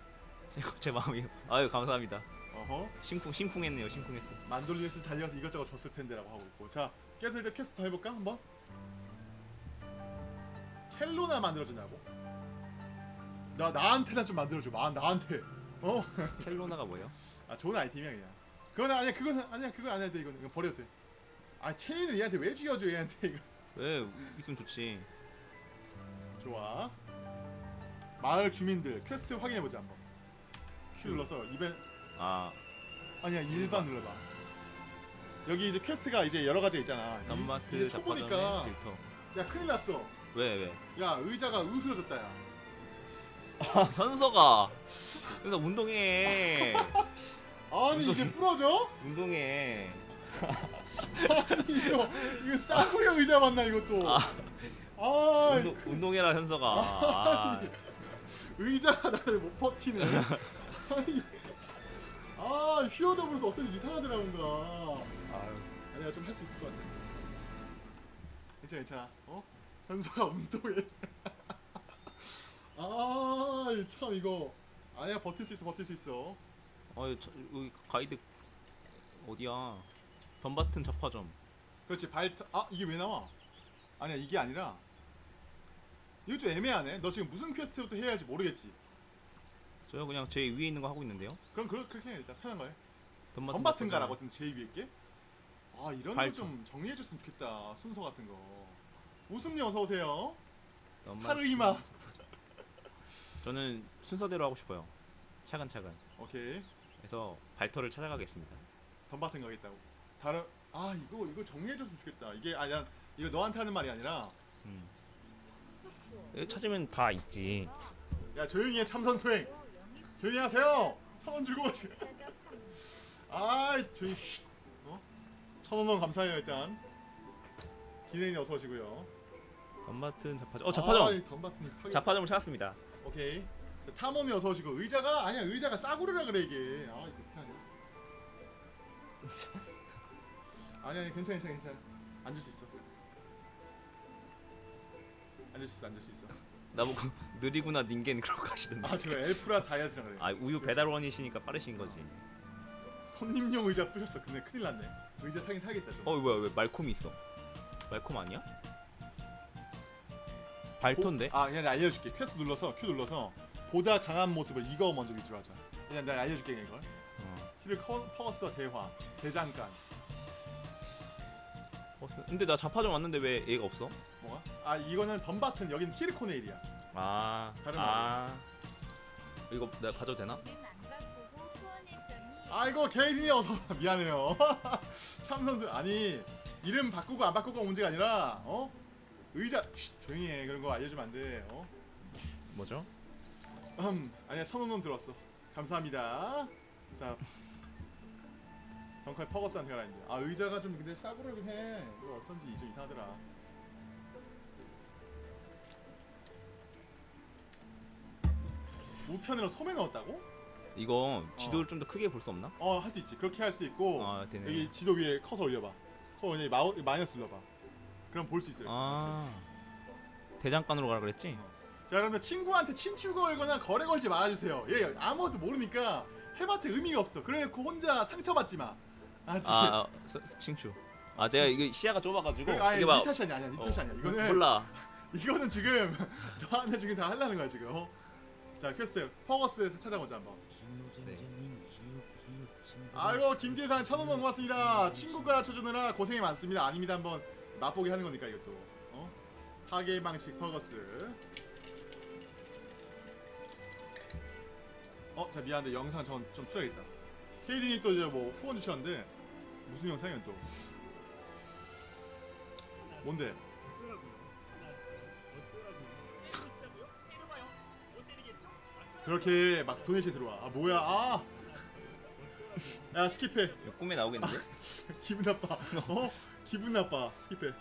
S2: 제, <laughs> 제 마음이 아유 감사합니다.
S1: 어허.
S2: 심쿵 심쿵했네요 심쿵했어.
S1: 만돌리네스 달려서 이것저것 줬을 텐데라고 하고 있고. 자 깨서 이제 퀘스트 더 해볼까 한번? 켈로나 만들어준다고? 나 나한테나 좀 만들어줘. 마 나한테. 어아 <laughs>
S2: 켈로나가 뭐예요?
S1: 좋은 아이템이야 그냥. 그건 아니야 그건 아니야 그건 안 해도 돼 이건 이건 버려도 돼아 체인을 얘한테 왜 쥐어줘 얘한테 이거
S2: 왜 있으면 좋지.
S1: 좋아. 마을 주민들 퀘스트 확인해보자 한번. Q 눌러서 이벤
S2: 아.
S1: 아니야 일반 눌러봐. 여기 이제 퀘스트가 이제 여러 가지 있잖아. 이-
S2: 덤마트
S1: 이제 초보니까
S2: 필터.
S1: 야 큰일 났어.
S2: 왜 왜?
S1: 야 의자가 으스러졌다 야.
S2: 아 <laughs> 현서가. 현서 운동해. <laughs>
S1: 아니 이게 부러져?
S2: 운동해.
S1: 아니 이거 이거 싸구려 의자 맞나 이것도
S2: 아.
S1: 아,
S2: 운동, 운동해라 현서가. 아,
S1: 의자가 나를 못 버티네 아니 아 휘어져 버려서 어쩐지 이상하더라 뭔가. 아니야 좀 할 수 있을 것 같아 괜찮아 괜찮아 어? 현서가 운동해 <laughs> 아참 이거 아니야 버틸 수 있어 버틸 수 있어
S2: 어, 저, 여기 가이드 어디야? 덤바튼 잡화점.
S1: 그렇지 발타 아 이게 왜 나와 아니야 이게 아니라 이거 좀 애매하네 너 지금 무슨 퀘스트부터 해야 할지 모르겠지
S2: 저요 그냥 제 위에 있는 거 하고 있는데요.
S1: 그럼 그- 그렇게 해 일단 편한 거해
S2: 덤바튼.
S1: 가라고 같은데 제일 위에 게? 아 이런 거. 좀 정리해줬으면 좋겠다 순서 같은 거 웃음님 어서 오세요
S2: 덤바튼
S1: 사르이마.
S2: 저는 순서대로 하고 싶어요. 차근차근.
S1: 오케이
S2: 그래서 발터를 찾아가겠습니다.
S1: 덤바튼 가겠다고 다른 아 이거 이거 정리해줬으면 좋겠다 이게 아니야 이거 너한테 하는 말이 아니라
S2: 음. 여기 찾으면 다 있지.
S1: 야 조용히 해 참선 수행 조용히 하세요 천원 주고 <laughs> 아 조용히 쉿 어? 천원 너무 감사해요 일단 기레인 어서 오시고요
S2: 덤바튼 잡화점. 어 잡화점.
S1: 아, 이 덤바튼이 파괴
S2: 잡화점을 찾았습니다.
S1: 오케이 자, 탐험이 어서 오시고 의자가 아니야 의자가 싸구려라 그래 이게 아 이거 어떻게 하냐 <laughs> 아니 아니 괜찮아 괜찮아 괜찮아 앉을 수 있어 앉을 수 있어 앉을 수 있어
S2: 나보고 <laughs> 느리구나 닌겐 그러고 가시던데.
S1: 아 지금 엘프라 사이아드라 그래
S2: 아 우유 배달원이시니까 빠르신 거지.
S1: 손님용 의자 부셨어 근데 큰일 났네 의자 사긴 사겠다
S2: 좀어 뭐야 왜 말콤이 있어? 말콤 아니야? 발토인데?
S1: 아 그냥 내가 알려줄게 퀘스트 눌러서 Q 눌러서 보다 강한 모습을 이거 먼저 위주로 하자 그냥 내가 알려줄게 그냥 이걸
S2: 어.
S1: 티를 커, 퍼거스와 대화 대장간
S2: 버스. 근데 나 잡화점 왔는데 왜 얘가 없어?
S1: 뭐가? 아 이거는 던바튼 여기는 티르코네일이야
S2: 아,
S1: 다른
S2: 아. 이거 내가 가져도 되나?
S3: 후원했더니
S1: 아이고 케이린이 어서 <laughs> 미안해요. <laughs> 참 선수 아니 이름 바꾸고 안 바꾸고 문제가 아니라 어 의자 쉿, 조용히 해 그런 거 알려주면 안 돼. 어?
S2: 뭐죠?
S1: 음 아니야 천원원 들었어. 감사합니다. 자 덩커의 퍼거스한테 가라는데 아 의자가 좀 근데 싸구려긴 해. 이거 어쩐지 좀 이상하더라. 우편으로 소매 넣었다고?
S2: 이거 지도를 좀더 크게 볼 수 없나?
S1: 어 할 수 있지. 그렇게 할 수도 있고.
S2: 아.
S1: 여기 지도 위에 커서 올려봐. 커서 여기 마우, 마이너스 눌러봐. 그럼 볼 수 있어요.
S2: 아. 대장간으로 가라 그랬지?
S1: 자 여러분들 친구한테 친추 걸거나 거래 걸지 말아주세요. 얘 아무것도 모르니까 해봤자 의미가 없어. 그래놓고 혼자 상처받지 마. 아지.
S2: 아, 아 스- 스- 싱추. 아, 제가 이거 시야가 좁아가지고
S1: 그, 아니
S2: 이게 니막
S1: 탓이 아니야. 아니야. 니
S2: 어,
S1: 아니야. 이거는
S2: 몰라. <laughs>
S1: 이거는 지금 <laughs> 너한테 지금 다 하려는 거야 지금. 어? 자 퀘스트 퍼거스 찾아보자 한번.
S2: 네.
S1: 아이고 김기상 천원 원 고맙습니다. 친구 가르쳐주느라 고생이 많습니다. 아닙니다. 한번 맛보게 하는 거니까 이것도. 어? 하계 방식 퍼거스. 어, 자 미안한데 영상 전 좀 틀어야겠다. 케이딘이 또 이제 뭐 후원 주셨는데 무슨 영상이야 또? 뭔데? 그렇게 막 도네이션 들어와. 아 뭐야? 아. 야 스킵해.
S2: 꿈에 나오겠는데? <laughs>
S1: 기분 나빠. 어? 기분 나빠. 스킵해.